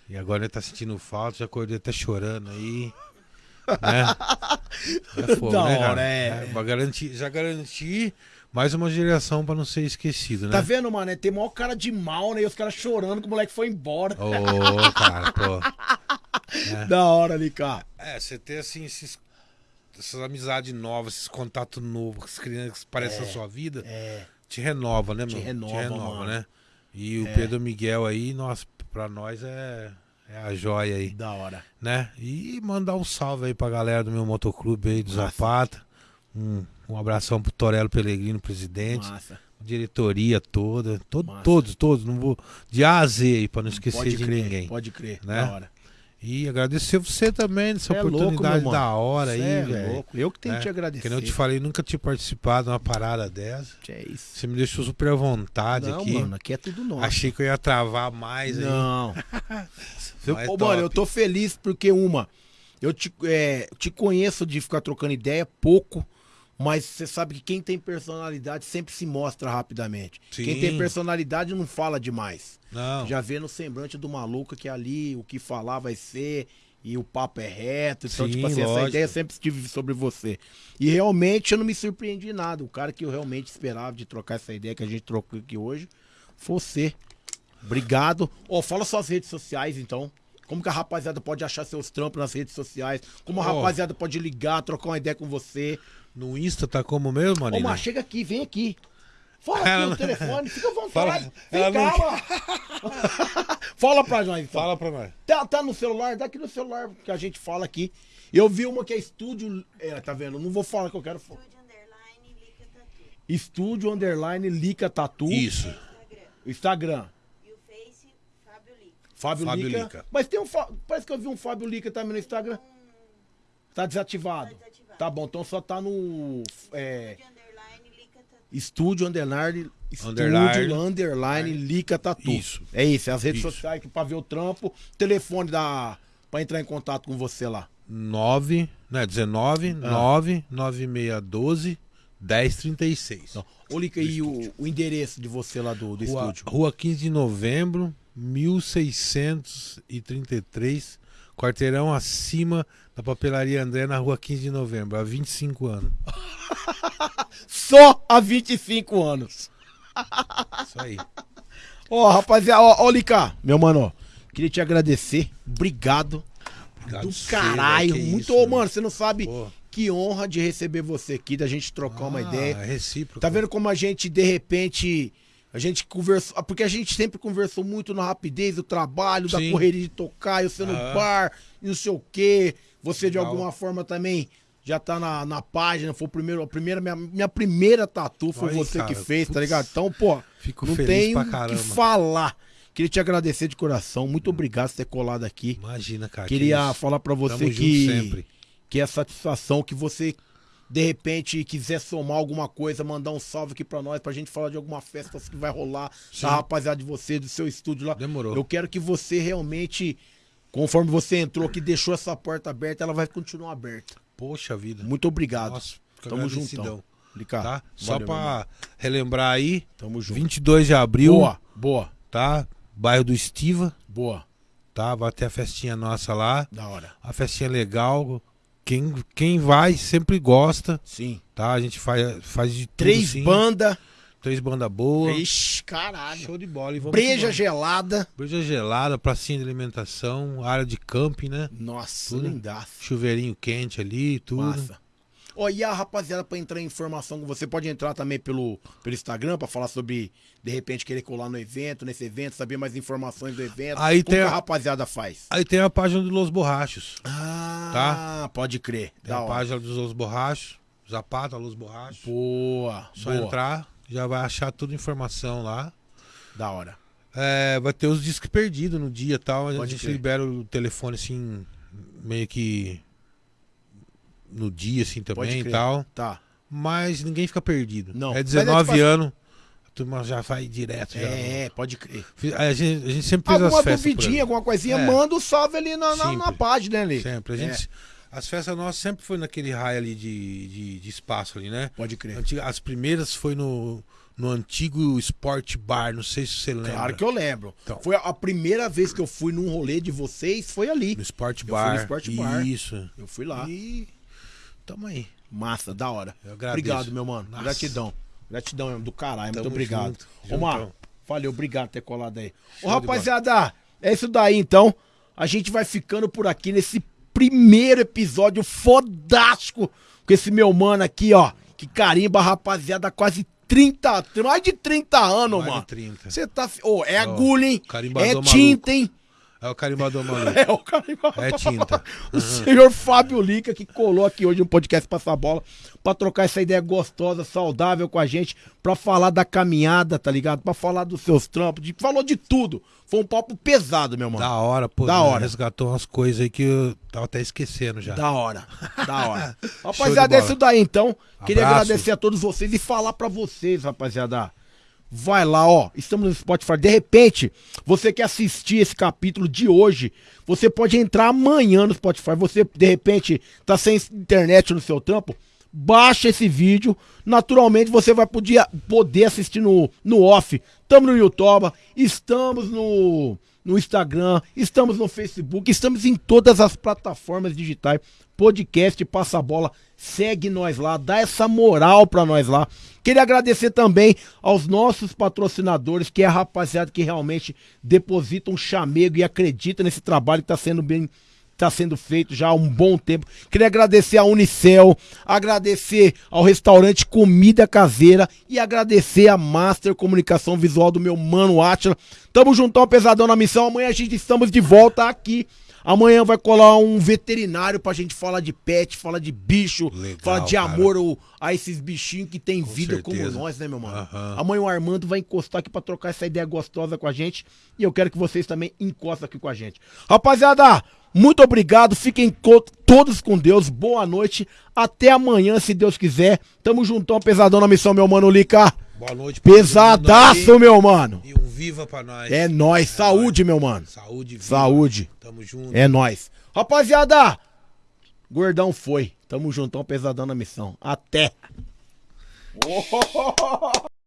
E agora ele tá sentindo falta, já acordei até chorando aí. Né? É fogo, Da né, cara? hora, é. pra garantir, já garanti mais uma geração pra não ser esquecido, né? Tá vendo, mano? É, Tem maior cara de mal, né? E os caras chorando que o moleque foi embora. Ô, cara, pô. Da hora, Lica. É, você ter assim esses, essas amizades novas, esses contatos novos, com as crianças que parecem a sua vida, É. te renova, né, meu? Te renova, mano. né? E o É. Pedro Miguel aí, nossa, pra nós é, é a joia aí, Da hora. né? E mandar um salve aí pra galera do meu motoclube aí, do. Zapata. Um, um abração pro Torelo Pelegrino, presidente. Massa. Diretoria toda. Todo, Massa. todos, todos. Não vou. De A a Z aí, pra não esquecer de crer, ninguém. pode crer. né? Da hora. E agradecer você também nessa Cê é louco, oportunidade meu da hora aí, é velho. louco. Eu que tenho né? que te agradecer. Que eu te falei, nunca tinha participado de uma parada dessa. É isso. Você me deixou super à vontade Não, aqui. mano, aqui é tudo nosso. Achei que eu ia travar mais aí. Não. Eu, Mas ô, mano, eu tô feliz porque, uma, eu te, é, te conheço de ficar trocando ideia pouco, mas você sabe que quem tem personalidade sempre se mostra rapidamente. Sim. Quem tem personalidade não fala demais. Não. Já vê no semblante do maluco que ali o que falar vai ser e o papo é reto. Então, Sim, tipo assim, essa lógico. ideia sempre tive sobre você. E realmente eu não me surpreendi nada. O cara que eu realmente esperava de trocar essa ideia que a gente trocou aqui hoje foi você. Obrigado. Ó, fala suas redes sociais, então. Como que a rapaziada pode achar seus trampos nas redes sociais? Como a Ó. rapaziada pode ligar, trocar uma ideia com você? No Insta tá como mesmo, Ô, Marina? Mar, chega aqui, vem aqui. Fala aqui Ela telefone, fica à vontade. Fala- Vem cá. Fala pra nós, então. Fala pra nós. Tá, tá no celular? Dá aqui no celular que a gente fala aqui. Eu vi uma que é estúdio. É, tá vendo? Não vou falar que eu quero falar. Estúdio Underline Lica Tatu. Estúdio Underline Lica Tatu. Isso. Instagram. Instagram. E o Face, Fábio Lica. Fábio, Fábio Lica. Lica. Mas tem um. Parece que eu vi um Fábio Lica também no Instagram. Tá desativado. Tá desativado. Tá bom, então só tá no. É, Estúdio Underline Underline. Underline. Underline Lica Tatu. Isso. É isso, é as redes Isso. sociais que pra ver o trampo. Telefone da. Pra entrar em contato com você lá. 9, né? 19, Ah. 9, 9612, 1036. Então, ô Lica, e o, o endereço de você lá do, do Rua, estúdio? Rua 15 de novembro, 1633, quarteirão acima da papelaria André, na rua 15 de novembro, há 25 anos. Só há 25 anos. Isso aí. Ó, rapaziada, ó, ó, Lica, meu mano, ó, Queria te agradecer. Obrigado. Obrigado do caralho. Muito, isso, mano, você não sabe Pô. que honra de receber você aqui, da gente trocar uma Ah, ideia. É recíproco. Tá vendo como a gente, de repente, a gente conversou. Porque a gente sempre conversou muito na rapidez do trabalho, da Sim. correria de tocar, eu sendo Aham. bar, e não sei o quê. Você, de alguma forma, também já tá na, na página. Foi o primeiro, a primeira, minha, minha primeira tatu foi você que cara, fez, tá putz. ligado? Então, pô, Fico não feliz tem pra o que falar. Queria te agradecer de coração. Muito obrigado por ter colado aqui. Imagina, cara. Queria que falar pra você que sempre. que é satisfação que você de repente quiser somar alguma coisa, mandar um salve aqui pra nós, pra gente falar de alguma festa que vai rolar, Sim. da rapaziada de você, do seu estúdio lá. Demorou. Eu quero que você realmente, conforme você entrou aqui, deixou essa porta aberta, ela vai continuar aberta. Poxa vida. Muito obrigado. Nossa, Tamo agradecidão, juntão. Lica, Tá? Só pra relembrar aí, Tamo junto. 22 de abril, Boa, boa, tá? Bairro do Estiva, boa. tá? Vai ter a festinha nossa lá. Da hora. A festinha legal. Quem, quem vai sempre gosta, Sim. tá? A gente faz, faz de tudo, Três bandas. Três bandas boas. Ixi, caralho. Show de bola. E vamos Breja gelada. Breja gelada, pracinha de alimentação, área de camping, né? Nossa, Tudo. lindaço. Chuveirinho quente ali, tudo. Massa. Ó, e a rapaziada, pra entrar em informação com você, pode entrar também pelo, pelo Instagram pra falar sobre, de repente, querer colar no evento, nesse evento, saber mais informações do evento. Aí Como tem que a a- rapaziada faz? Aí tem a página do Los Borrachos. Ah, pode crer. Tem Da a hora. página dos Los Borrachos. Zapata, Los Borrachos. Boa, Só boa. entrar, já vai achar toda a informação lá. Da hora. É, vai ter os discos perdidos no dia e tal. A Pode gente crer. libera o telefone assim, meio que no dia assim também e tal. Tá. Mas ninguém fica perdido. Não. É Mas é 19 tipo anos, a turma já vai direto. Já. É, pode crer. A gente, a gente sempre fez Alguma as festas. por duvidinha, alguma coisinha, É. manda o salve ali na, na, na página, ali. Sempre. A É. As festas nossas sempre foi naquele raio ali de, de, de espaço ali, né? Pode crer. As primeiras foi no, no antigo Sport Bar, não sei se você lembra. Claro que eu lembro. Então. Foi a- primeira vez que eu fui num rolê de vocês, foi ali. No Sport fui Bar. no Sport Bar. Isso. Eu fui lá. E tamo aí. Massa, da hora. Eu agradeço. Obrigado, meu mano. Nossa. Gratidão. Gratidão mesmo, do caralho. Muito Tamo obrigado. junto. Ô, Mar, Juntão. valeu, obrigado por ter colado aí. Ô, Show de rapaziada, é isso daí então. A gente vai ficando por aqui nesse primeiro episódio fodástico com esse meu mano aqui, ó. Que carimba, rapaziada, quase 30, mais de 30 anos, Mais de mano. 30. Você tá. Ô, é Ó, agulha, hein? É maluco. tinta, hein? É o carimbador maluco. É o carimbador. É tinta. O senhor Fábio Lica que colou aqui hoje no podcast Passar Bola pra trocar essa ideia gostosa, saudável com a gente, pra falar da caminhada, tá ligado? Pra falar dos seus trampos, de, falou de tudo. Foi um papo pesado, meu mano. Da hora, pô. Da né? hora. Resgatou umas coisas aí que eu tava até esquecendo já. Da hora, da hora. Rapaziada, é isso daí então. Queria Abraço. agradecer a todos vocês e falar pra vocês, rapaziada. Vai lá, ó. Estamos no Spotify. De repente, você quer assistir esse capítulo de hoje, você pode entrar amanhã no Spotify. Você, de repente, tá sem internet no seu trampo, baixa esse vídeo. Naturalmente, você vai poder, poder assistir no, no off. Estamos no YouTube, estamos no, no Instagram, estamos no Facebook, estamos em todas as plataformas digitais. Podcast Passa Bola, segue nós lá, dá essa moral pra nós lá. Queria agradecer também aos nossos patrocinadores, que é a rapaziada que realmente deposita um chamego e acredita nesse trabalho que tá sendo bem tá sendo feito já há um bom tempo. Queria agradecer a Unicel, agradecer ao restaurante Comida Caseira e agradecer a Master Comunicação Visual do meu mano Atila. Tamo juntão, pesadão na missão. Amanhã a gente estamos de volta aqui. Amanhã vai colar um veterinário pra gente falar de pet, falar de bicho, Legal, falar de cara. amor ao- a esses bichinhos que tem Com vida como certeza. nós, né, meu mano? Aham. Amanhã o Armando vai encostar aqui pra trocar essa ideia gostosa com a gente. E eu quero que vocês também encostem aqui com a gente. Rapaziada, muito obrigado. Fiquem co- todos com Deus. Boa noite. Até amanhã, se Deus quiser. Tamo juntão, pesadão na missão, meu mano Lica. Boa noite Pesadaço, meu mano. E um viva pra nós. É nóis. Saúde, meu mano. Saúde, viva. Saúde. Tamo junto. É nóis. Rapaziada, gordão foi. Tamo juntão, pesadão na missão. Até.